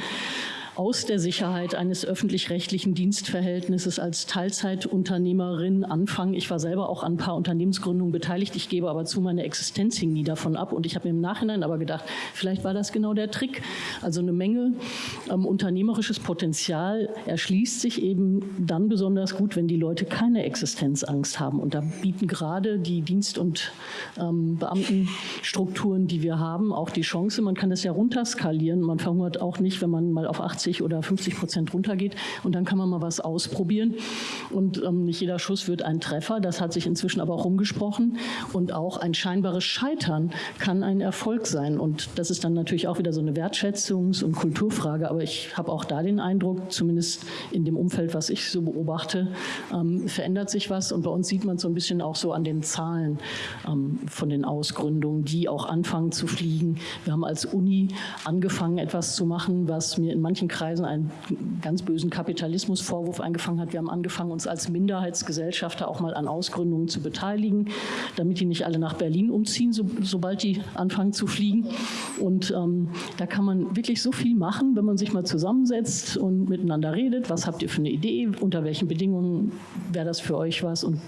aus der Sicherheit eines öffentlich-rechtlichen Dienstverhältnisses als Teilzeitunternehmerin anfangen. Ich war selber auch an ein paar Unternehmensgründungen beteiligt. Ich gebe aber zu, meine Existenz hing nie davon ab. Und ich habe mir im Nachhinein aber gedacht, vielleicht war das genau der Trick. Also eine Menge ähm, unternehmerisches Potenzial erschließt sich eben dann besonders gut, wenn die Leute keine Existenzangst haben. Und da bieten gerade die Dienst- und ähm, Beamtenstrukturen, die wir haben, auch die Chance. Man kann das ja runterskalieren. Man verhungert auch nicht, wenn man mal auf 80 40 oder 50 Prozent runtergeht. Und dann kann man mal was ausprobieren. Und ähm, nicht jeder Schuss wird ein Treffer. Das hat sich inzwischen aber auch rumgesprochen. Und auch ein scheinbares Scheitern kann ein Erfolg sein. Und das ist dann natürlich auch wieder so eine Wertschätzungs- und Kulturfrage. Aber ich habe auch da den Eindruck, zumindest in dem Umfeld, was ich so beobachte, ähm, verändert sich was. Und bei uns sieht man so ein bisschen auch so an den Zahlen ähm, von den Ausgründungen, die auch anfangen zu fliegen. Wir haben als Uni angefangen, etwas zu machen, was mir in manchen Kreisen einen ganz bösen Kapitalismusvorwurf eingefangen hat. Wir haben angefangen, uns als Minderheitsgesellschafter auch mal an Ausgründungen zu beteiligen, damit die nicht alle nach Berlin umziehen, so, sobald die anfangen zu fliegen. Und ähm, da kann man wirklich so viel machen, wenn man sich mal zusammensetzt und miteinander redet. Was habt ihr für eine Idee? Unter welchen Bedingungen wäre das für euch was? Und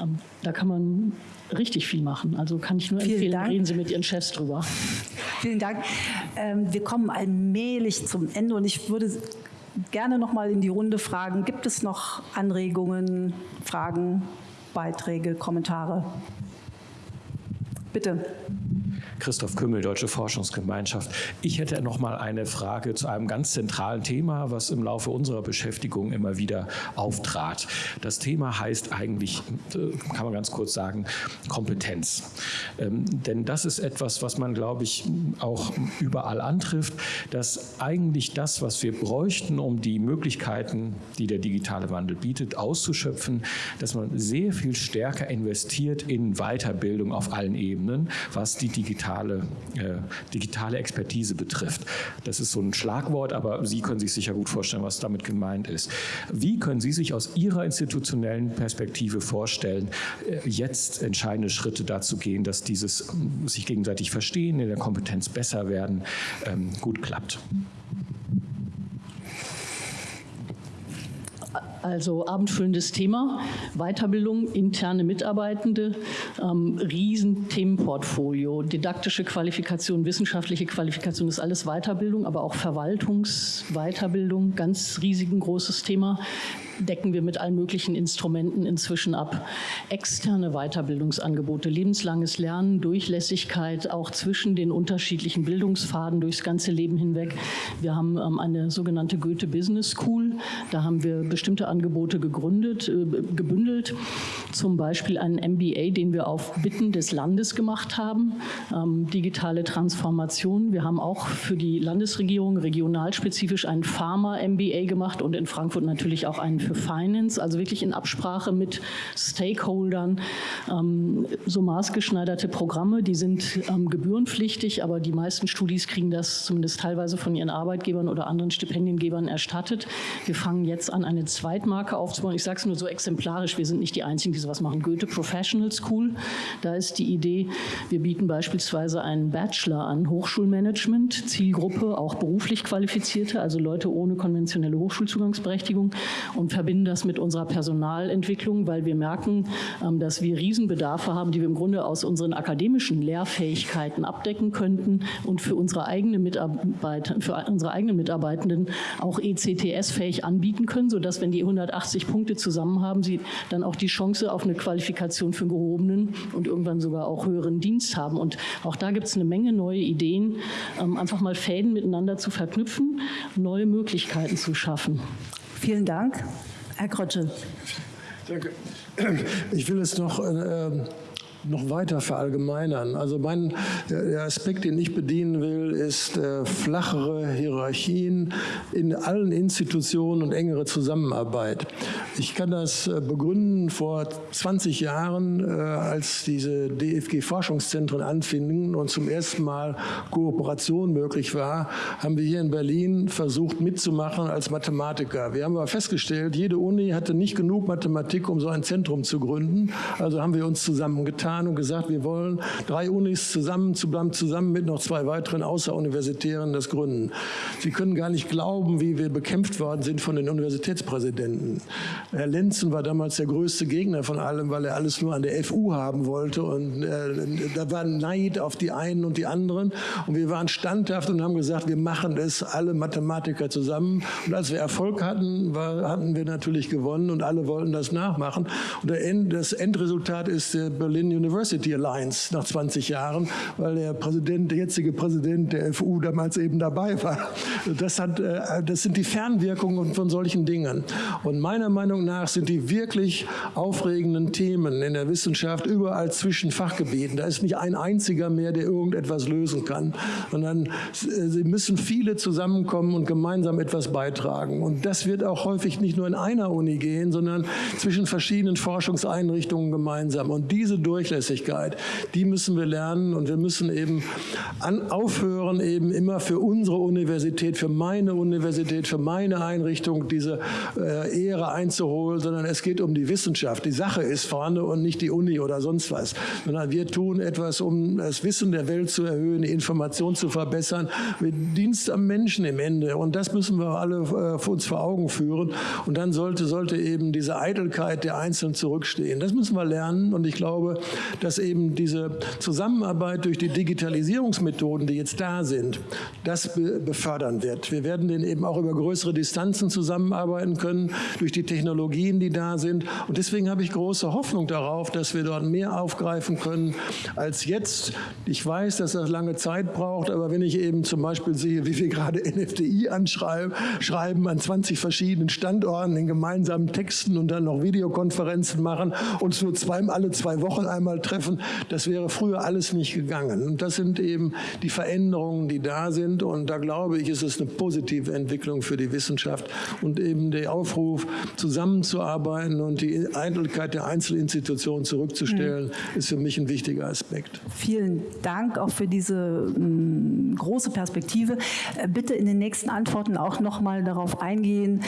ähm, da kann man richtig viel machen. Also kann ich nur Vielen empfehlen, Dank. reden Sie mit Ihren Chefs drüber. Vielen Dank. Ähm, wir kommen allmählich zum Ende und ich würde gerne noch mal in die Runde fragen, gibt es noch Anregungen, Fragen, Beiträge, Kommentare? Bitte. Christoph Kümmel, Deutsche Forschungsgemeinschaft. Ich hätte noch mal eine Frage zu einem ganz zentralen Thema, was im Laufe unserer Beschäftigung immer wieder auftrat. Das Thema heißt eigentlich, äh, kann man ganz kurz sagen, Kompetenz. Ähm, denn das ist etwas, was man, glaube ich, auch überall antrifft, dass eigentlich das, was wir bräuchten, um die Möglichkeiten, die der digitale Wandel bietet, auszuschöpfen, dass man sehr viel stärker investiert in Weiterbildung auf allen Ebenen, was die digitale digitale, äh, digitale Expertise betrifft. Das ist so ein Schlagwort, aber Sie können sich sicher gut vorstellen, was damit gemeint ist. Wie können Sie sich aus Ihrer institutionellen Perspektive vorstellen, äh, jetzt entscheidende Schritte dazu gehen, dass dieses sich gegenseitig verstehen, in der Kompetenz besser werden, ähm, gut klappt? Also abendfüllendes Thema, Weiterbildung, interne Mitarbeitende, ähm, Riesenthemenportfolio, didaktische Qualifikation, wissenschaftliche Qualifikation ist alles Weiterbildung, aber auch Verwaltungsweiterbildung, ganz riesigen großes Thema decken wir mit allen möglichen Instrumenten inzwischen ab. Externe Weiterbildungsangebote, lebenslanges Lernen, Durchlässigkeit auch zwischen den unterschiedlichen Bildungsfaden durchs ganze Leben hinweg. Wir haben ähm, eine sogenannte Goethe Business School. Da haben wir bestimmte Angebote gegründet, äh, gebündelt zum Beispiel einen MBA, den wir auf Bitten des Landes gemacht haben, ähm, digitale Transformation. Wir haben auch für die Landesregierung regionalspezifisch einen Pharma-MBA gemacht und in Frankfurt natürlich auch einen für Finance, also wirklich in Absprache mit Stakeholdern. Ähm, so maßgeschneiderte Programme, die sind ähm, gebührenpflichtig, aber die meisten Studis kriegen das zumindest teilweise von ihren Arbeitgebern oder anderen Stipendiengebern erstattet. Wir fangen jetzt an, eine Zweitmarke aufzubauen. Ich sage es nur so exemplarisch, wir sind nicht die Einzigen, die sowas machen. Goethe Professional School, da ist die Idee, wir bieten beispielsweise einen Bachelor an Hochschulmanagement, Zielgruppe auch beruflich Qualifizierte, also Leute ohne konventionelle Hochschulzugangsberechtigung und verbinden das mit unserer Personalentwicklung, weil wir merken, ähm, dass wir Riesenbedarfe haben, die wir im Grunde aus unseren akademischen Lehrfähigkeiten abdecken könnten und für unsere, eigene Mitarbeit, für unsere eigenen Mitarbeitenden auch ECTS-fähig anbieten können, sodass, wenn die 180 Punkte zusammen haben, sie dann auch die Chance auf eine Qualifikation für einen gehobenen und irgendwann sogar auch höheren Dienst haben. Und auch da gibt es eine Menge neue Ideen, ähm, einfach mal Fäden miteinander zu verknüpfen, neue Möglichkeiten zu schaffen. Vielen Dank. Herr Krötsche. Danke. Ich will es noch äh, noch weiter verallgemeinern. Also mein, der Aspekt, den ich bedienen will, ist äh, flachere Hierarchien in allen Institutionen und engere Zusammenarbeit. Ich kann das äh, begründen vor 20 Jahren, äh, als diese DFG-Forschungszentren anfingen und zum ersten Mal Kooperation möglich war, haben wir hier in Berlin versucht mitzumachen als Mathematiker. Wir haben aber festgestellt, jede Uni hatte nicht genug Mathematik, um so ein Zentrum zu gründen. Also haben wir uns zusammengetan und gesagt, wir wollen drei Unis zusammen, zusammen mit noch zwei weiteren Außeruniversitären das gründen. Sie können gar nicht glauben, wie wir bekämpft worden sind von den Universitätspräsidenten. Herr Lenzen war damals der größte Gegner von allem, weil er alles nur an der FU haben wollte und äh, da war Neid auf die einen und die anderen und wir waren standhaft und haben gesagt, wir machen es alle Mathematiker zusammen und als wir Erfolg hatten, war, hatten wir natürlich gewonnen und alle wollten das nachmachen und das Endresultat ist der Berlin University Alliance nach 20 Jahren, weil der Präsident, der jetzige Präsident der FU damals eben dabei war. Das, hat, äh, das sind die Fernwirkungen von solchen Dingen. Und meiner Meinung nach sind die wirklich aufregenden Themen in der Wissenschaft überall zwischen Fachgebieten. Da ist nicht ein einziger mehr, der irgendetwas lösen kann, sondern äh, sie müssen viele zusammenkommen und gemeinsam etwas beitragen. Und das wird auch häufig nicht nur in einer Uni gehen, sondern zwischen verschiedenen Forschungseinrichtungen gemeinsam. Und diese durch Durchlässigkeit, die müssen wir lernen und wir müssen eben an, aufhören, eben immer für unsere Universität, für meine Universität, für meine Einrichtung diese äh, Ehre einzuholen, sondern es geht um die Wissenschaft. Die Sache ist vorne und nicht die Uni oder sonst was, sondern wir tun etwas, um das Wissen der Welt zu erhöhen, die Information zu verbessern, mit Dienst am Menschen im Ende. Und das müssen wir alle äh, uns vor Augen führen. Und dann sollte, sollte eben diese Eitelkeit der Einzelnen zurückstehen. Das müssen wir lernen. Und ich glaube, dass eben diese Zusammenarbeit durch die Digitalisierungsmethoden, die jetzt da sind, das befördern wird. Wir werden den eben auch über größere Distanzen zusammenarbeiten können, durch die Technologien, die da sind. Und deswegen habe ich große Hoffnung darauf, dass wir dort mehr aufgreifen können als jetzt. Ich weiß, dass das lange Zeit braucht, aber wenn ich eben zum Beispiel sehe, wie wir gerade NFDI anschreiben, schreiben an 20 verschiedenen Standorten in gemeinsamen Texten und dann noch Videokonferenzen machen, uns nur zweimal alle zwei Wochen einmal einmal treffen. Das wäre früher alles nicht gegangen. Und das sind eben die Veränderungen, die da sind. Und da glaube ich, ist es eine positive Entwicklung für die Wissenschaft. Und eben der Aufruf, zusammenzuarbeiten und die Eitelkeit der Einzelinstitutionen zurückzustellen, mhm. ist für mich ein wichtiger Aspekt. Vielen Dank auch für diese mh, große Perspektive. Äh, bitte in den nächsten Antworten auch noch mal darauf eingehen,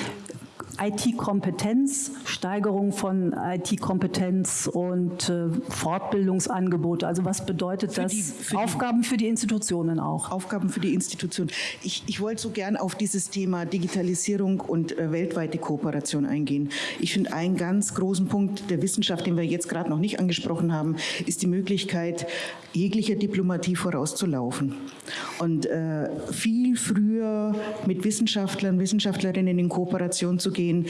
IT-Kompetenz, Steigerung von IT-Kompetenz und äh, Fortbildungsangebote. Also was bedeutet für das? Die, für Aufgaben für die Institutionen auch. Aufgaben für die Institutionen. Ich, ich wollte so gern auf dieses Thema Digitalisierung und äh, weltweite Kooperation eingehen. Ich finde einen ganz großen Punkt der Wissenschaft, den wir jetzt gerade noch nicht angesprochen haben, ist die Möglichkeit, jeglicher Diplomatie vorauszulaufen und äh, viel früher mit Wissenschaftlern, Wissenschaftlerinnen in Kooperation zu gehen gehen,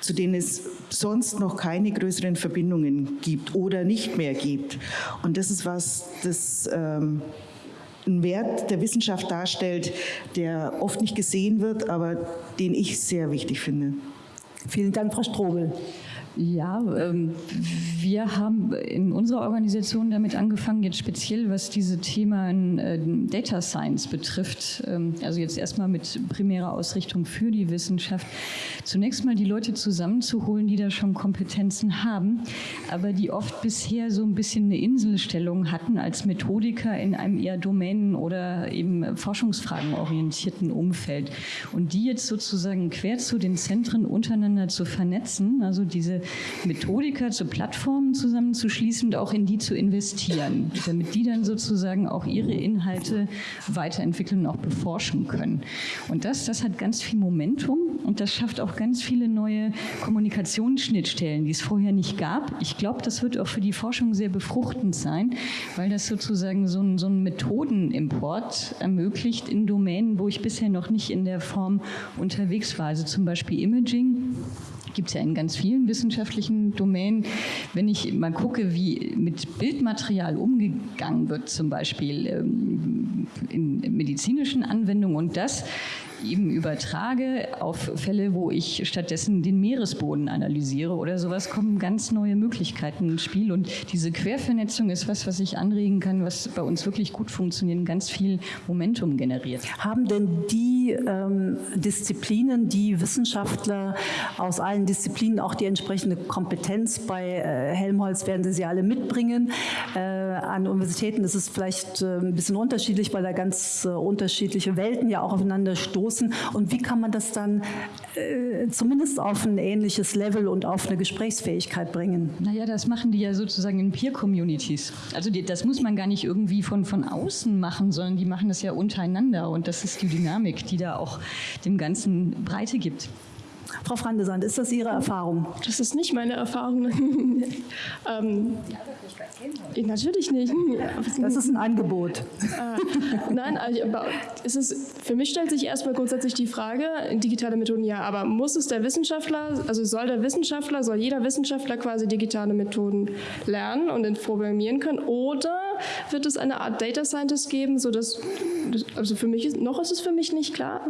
zu denen es sonst noch keine größeren Verbindungen gibt oder nicht mehr gibt. Und das ist was, das ähm, einen Wert der Wissenschaft darstellt, der oft nicht gesehen wird, aber den ich sehr wichtig finde. Vielen Dank, Frau Strobel. Ja, ähm, wir haben in unserer Organisation damit angefangen, jetzt speziell was diese Themen äh, Data Science betrifft, ähm, also jetzt erstmal mit primärer Ausrichtung für die Wissenschaft, zunächst mal die Leute zusammenzuholen, die da schon Kompetenzen haben, aber die oft bisher so ein bisschen eine Inselstellung hatten als Methodiker in einem eher Domänen- oder eben Forschungsfragen orientierten Umfeld. Und die jetzt sozusagen quer zu den Zentren untereinander zu vernetzen, also diese Methodiker zu Plattformen zusammenzuschließen und auch in die zu investieren, damit die dann sozusagen auch ihre Inhalte weiterentwickeln und auch beforschen können. Und das, das hat ganz viel Momentum und das schafft auch ganz viele neue Kommunikationsschnittstellen, die es vorher nicht gab. Ich glaube, das wird auch für die Forschung sehr befruchtend sein, weil das sozusagen so einen, so Methodenimport ermöglicht in Domänen, wo ich bisher noch nicht in der Form unterwegs war. Also zum Beispiel Imaging gibt es ja in ganz vielen wissenschaftlichen Domänen. Wenn ich mal gucke, wie mit Bildmaterial umgegangen wird, zum Beispiel ähm, in medizinischen Anwendungen und das eben übertrage auf Fälle, wo ich stattdessen den Meeresboden analysiere oder sowas, kommen ganz neue Möglichkeiten ins Spiel. Und diese Quervernetzung ist was, was ich anregen kann, was bei uns wirklich gut funktioniert und ganz viel Momentum generiert. Haben denn die ähm, Disziplinen, die Wissenschaftler aus allen Disziplinen auch die entsprechende Kompetenz? Bei äh, Helmholtz werden sie sie alle mitbringen. Äh, an Universitäten ist es vielleicht äh, ein bisschen unterschiedlich, weil da ganz äh, unterschiedliche Welten ja auch aufeinander stoßen stoßen und wie kann man das dann äh, zumindest auf ein ähnliches Level und auf eine Gesprächsfähigkeit bringen? Naja, das machen die ja sozusagen in Peer-Communities. Also die, das muss man gar nicht irgendwie von, von außen machen, sondern die machen das ja untereinander und das ist die Dynamik, die da auch dem Ganzen Breite gibt. Frau Frandesand, ist das Ihre Erfahrung? Das ist nicht meine Erfahrung. ähm, Natürlich nicht. Das ist ein Angebot. Äh, nein, also, es ist, für mich stellt sich erstmal grundsätzlich die Frage, digitale Methoden ja, aber muss es der Wissenschaftler, also soll der Wissenschaftler, soll jeder Wissenschaftler quasi digitale Methoden lernen und programmieren können oder wird es eine Art Data Scientist geben, sodass, also für mich, noch ist es für mich nicht klar.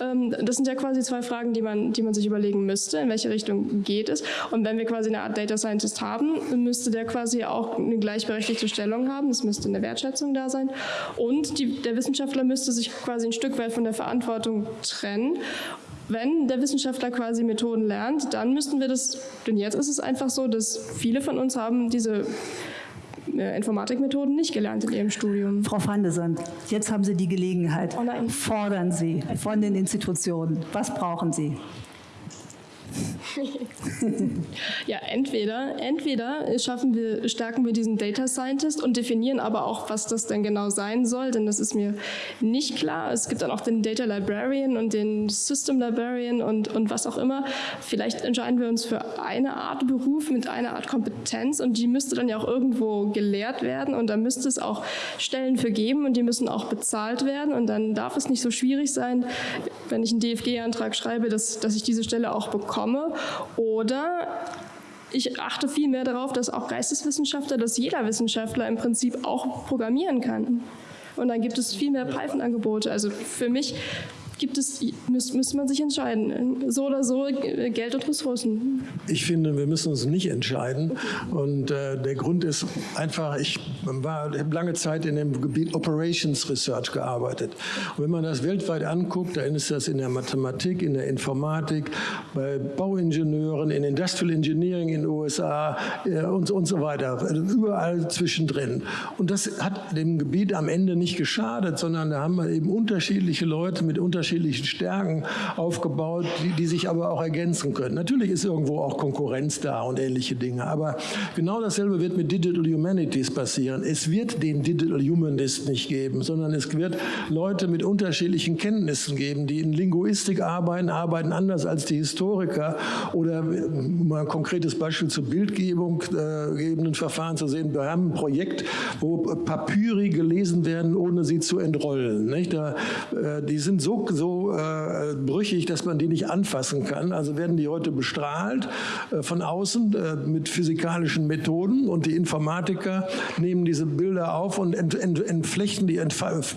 Ähm, das sind ja quasi zwei Fragen, die man, die man sich überlegen müsste, in welche Richtung geht es. Und wenn wir quasi eine Art Data Scientist haben, müsste der quasi auch eine gleichberechtigte Stellung haben, es müsste eine Wertschätzung da sein und die, der Wissenschaftler müsste sich quasi ein Stück weit von der Verantwortung trennen wenn der Wissenschaftler quasi Methoden lernt, dann müssten wir das, denn jetzt ist es einfach so, dass viele von uns haben diese äh, Informatikmethoden nicht gelernt in Ihrem Studium. Frau van de Sand, jetzt haben Sie die Gelegenheit. Oh Fordern Sie von den Institutionen. Was brauchen Sie? ja, entweder, entweder schaffen wir, stärken wir diesen Data Scientist und definieren aber auch, was das denn genau sein soll, denn das ist mir nicht klar. Es gibt dann auch den Data Librarian und den System Librarian und, und was auch immer. Vielleicht entscheiden wir uns für eine Art Beruf mit einer Art Kompetenz und die müsste dann ja auch irgendwo gelehrt werden und da müsste es auch Stellen für geben und die müssen auch bezahlt werden und dann darf es nicht so schwierig sein, wenn ich einen DFG-Antrag schreibe, dass, dass ich diese Stelle auch bekomme oder ich achte viel mehr darauf, dass auch Geisteswissenschaftler, dass jeder Wissenschaftler im Prinzip auch programmieren kann. Und dann gibt es viel mehr Python-Angebote. Also für mich gibt es, müsste müsst man sich entscheiden. So oder so, Geld und Ressourcen. Ich finde, wir müssen uns nicht entscheiden. Und äh, der Grund ist einfach, ich war, habe lange Zeit in dem Gebiet Operations Research gearbeitet. Und wenn man das weltweit anguckt, dann ist das in der Mathematik, in der Informatik, bei Bauingenieuren, in Industrial Engineering in den USA äh, und, und so weiter. Also überall zwischendrin. Und das hat dem Gebiet am Ende nicht geschadet, sondern da haben wir eben unterschiedliche Leute mit unterschiedlichen unterschiedlichen Stärken aufgebaut, die, die sich aber auch ergänzen können. Natürlich ist irgendwo auch Konkurrenz da und ähnliche Dinge, aber genau dasselbe wird mit Digital Humanities passieren. Es wird den Digital Humanist nicht geben, sondern es wird Leute mit unterschiedlichen Kenntnissen geben, die in Linguistik arbeiten, arbeiten anders als die Historiker oder um ein konkretes Beispiel zur Bildgebung äh, gebenden Verfahren zu sehen. Wir haben ein Projekt, wo Papyri gelesen werden, ohne sie zu entrollen. Nicht? Da, äh, die sind so so äh, brüchig, dass man die nicht anfassen kann. Also werden die heute bestrahlt äh, von außen äh, mit physikalischen Methoden und die Informatiker nehmen diese Bilder auf und ent, ent, entflechten die,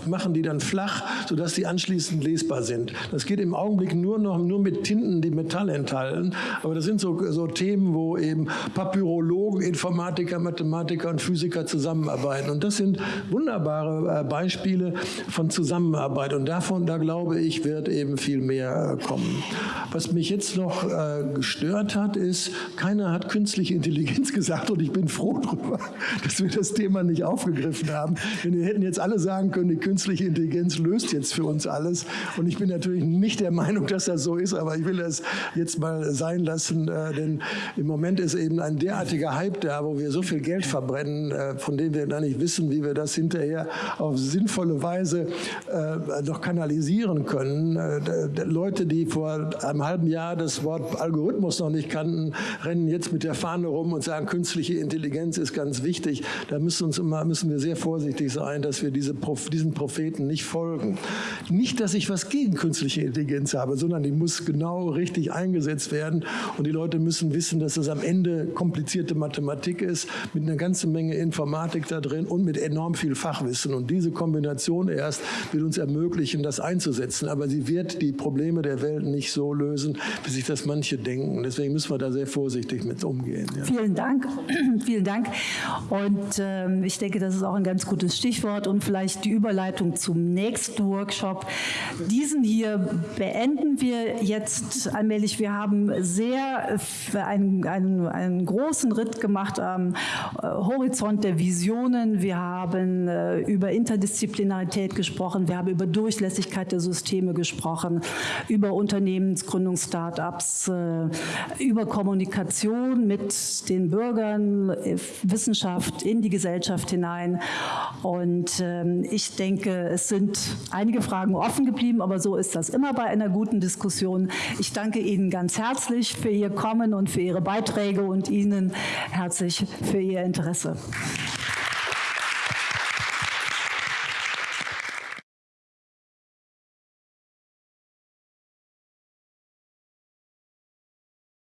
machen die dann flach, sodass die anschließend lesbar sind. Das geht im Augenblick nur noch nur mit Tinten, die Metall enthalten. Aber das sind so, so Themen, wo eben Papyrologen, Informatiker, Mathematiker und Physiker zusammenarbeiten. Und das sind wunderbare äh, Beispiele von Zusammenarbeit. Und davon, da glaube ich, wird eben viel mehr äh, kommen. Was mich jetzt noch äh, gestört hat, ist, keiner hat künstliche Intelligenz gesagt und ich bin froh darüber, dass wir das Thema nicht aufgegriffen haben. Denn wir hätten jetzt alle sagen können, die künstliche Intelligenz löst jetzt für uns alles. Und ich bin natürlich nicht der Meinung, dass das so ist, aber ich will das jetzt mal sein lassen, äh, denn im Moment ist eben ein derartiger Hype da, wo wir so viel Geld verbrennen, von dem wir gar nicht wissen, wie wir das hinterher auf sinnvolle Weise noch kanalisieren können. Äh, Leute, die vor einem halben Jahr das Wort Algorithmus noch nicht kannten, rennen jetzt mit der Fahne rum und sagen, künstliche Intelligenz ist ganz wichtig. Da müssen, uns immer, müssen wir sehr vorsichtig sein, dass wir diese, diesen Propheten nicht folgen. Nicht, dass ich was gegen künstliche Intelligenz habe, sondern die muss genau richtig eingesetzt werden. Und die Leute müssen wissen, dass es am Ende komplizierte Mathematik ist, mit einer ganzen Menge Informatik da drin und mit enorm viel Fachwissen. Und diese Kombination erst wird uns ermöglichen, das einzusetzen. Aber sie wird die Probleme der Welt nicht so lösen, wie sich das manche denken. Deswegen müssen wir da sehr vorsichtig mit umgehen. Ja. Vielen Dank. Vielen Dank. Und ähm, ich denke, das ist auch ein ganz gutes Stichwort und vielleicht die Überleitung zum nächsten Workshop. Diesen hier beenden wir jetzt allmählich. Wir haben sehr einen, einen, einen großen Ritt gemacht am äh, Horizont der Visionen. Wir haben äh, über Interdisziplinarität gesprochen. Wir haben über Durchlässigkeit der Systeme gesprochen, über Unternehmensgründung, Start-ups, äh, über Kommunikation mit den Bürgern, Wissenschaft in die Gesellschaft hinein. Und ähm, ich denke, es sind einige Fragen offen geblieben, aber so ist das immer bei einer guten Diskussion. Ich danke Ihnen ganz herzlich für Ihr Kommen und für Ihre Beiträge und Ihnen herzlich für Ihr Interesse.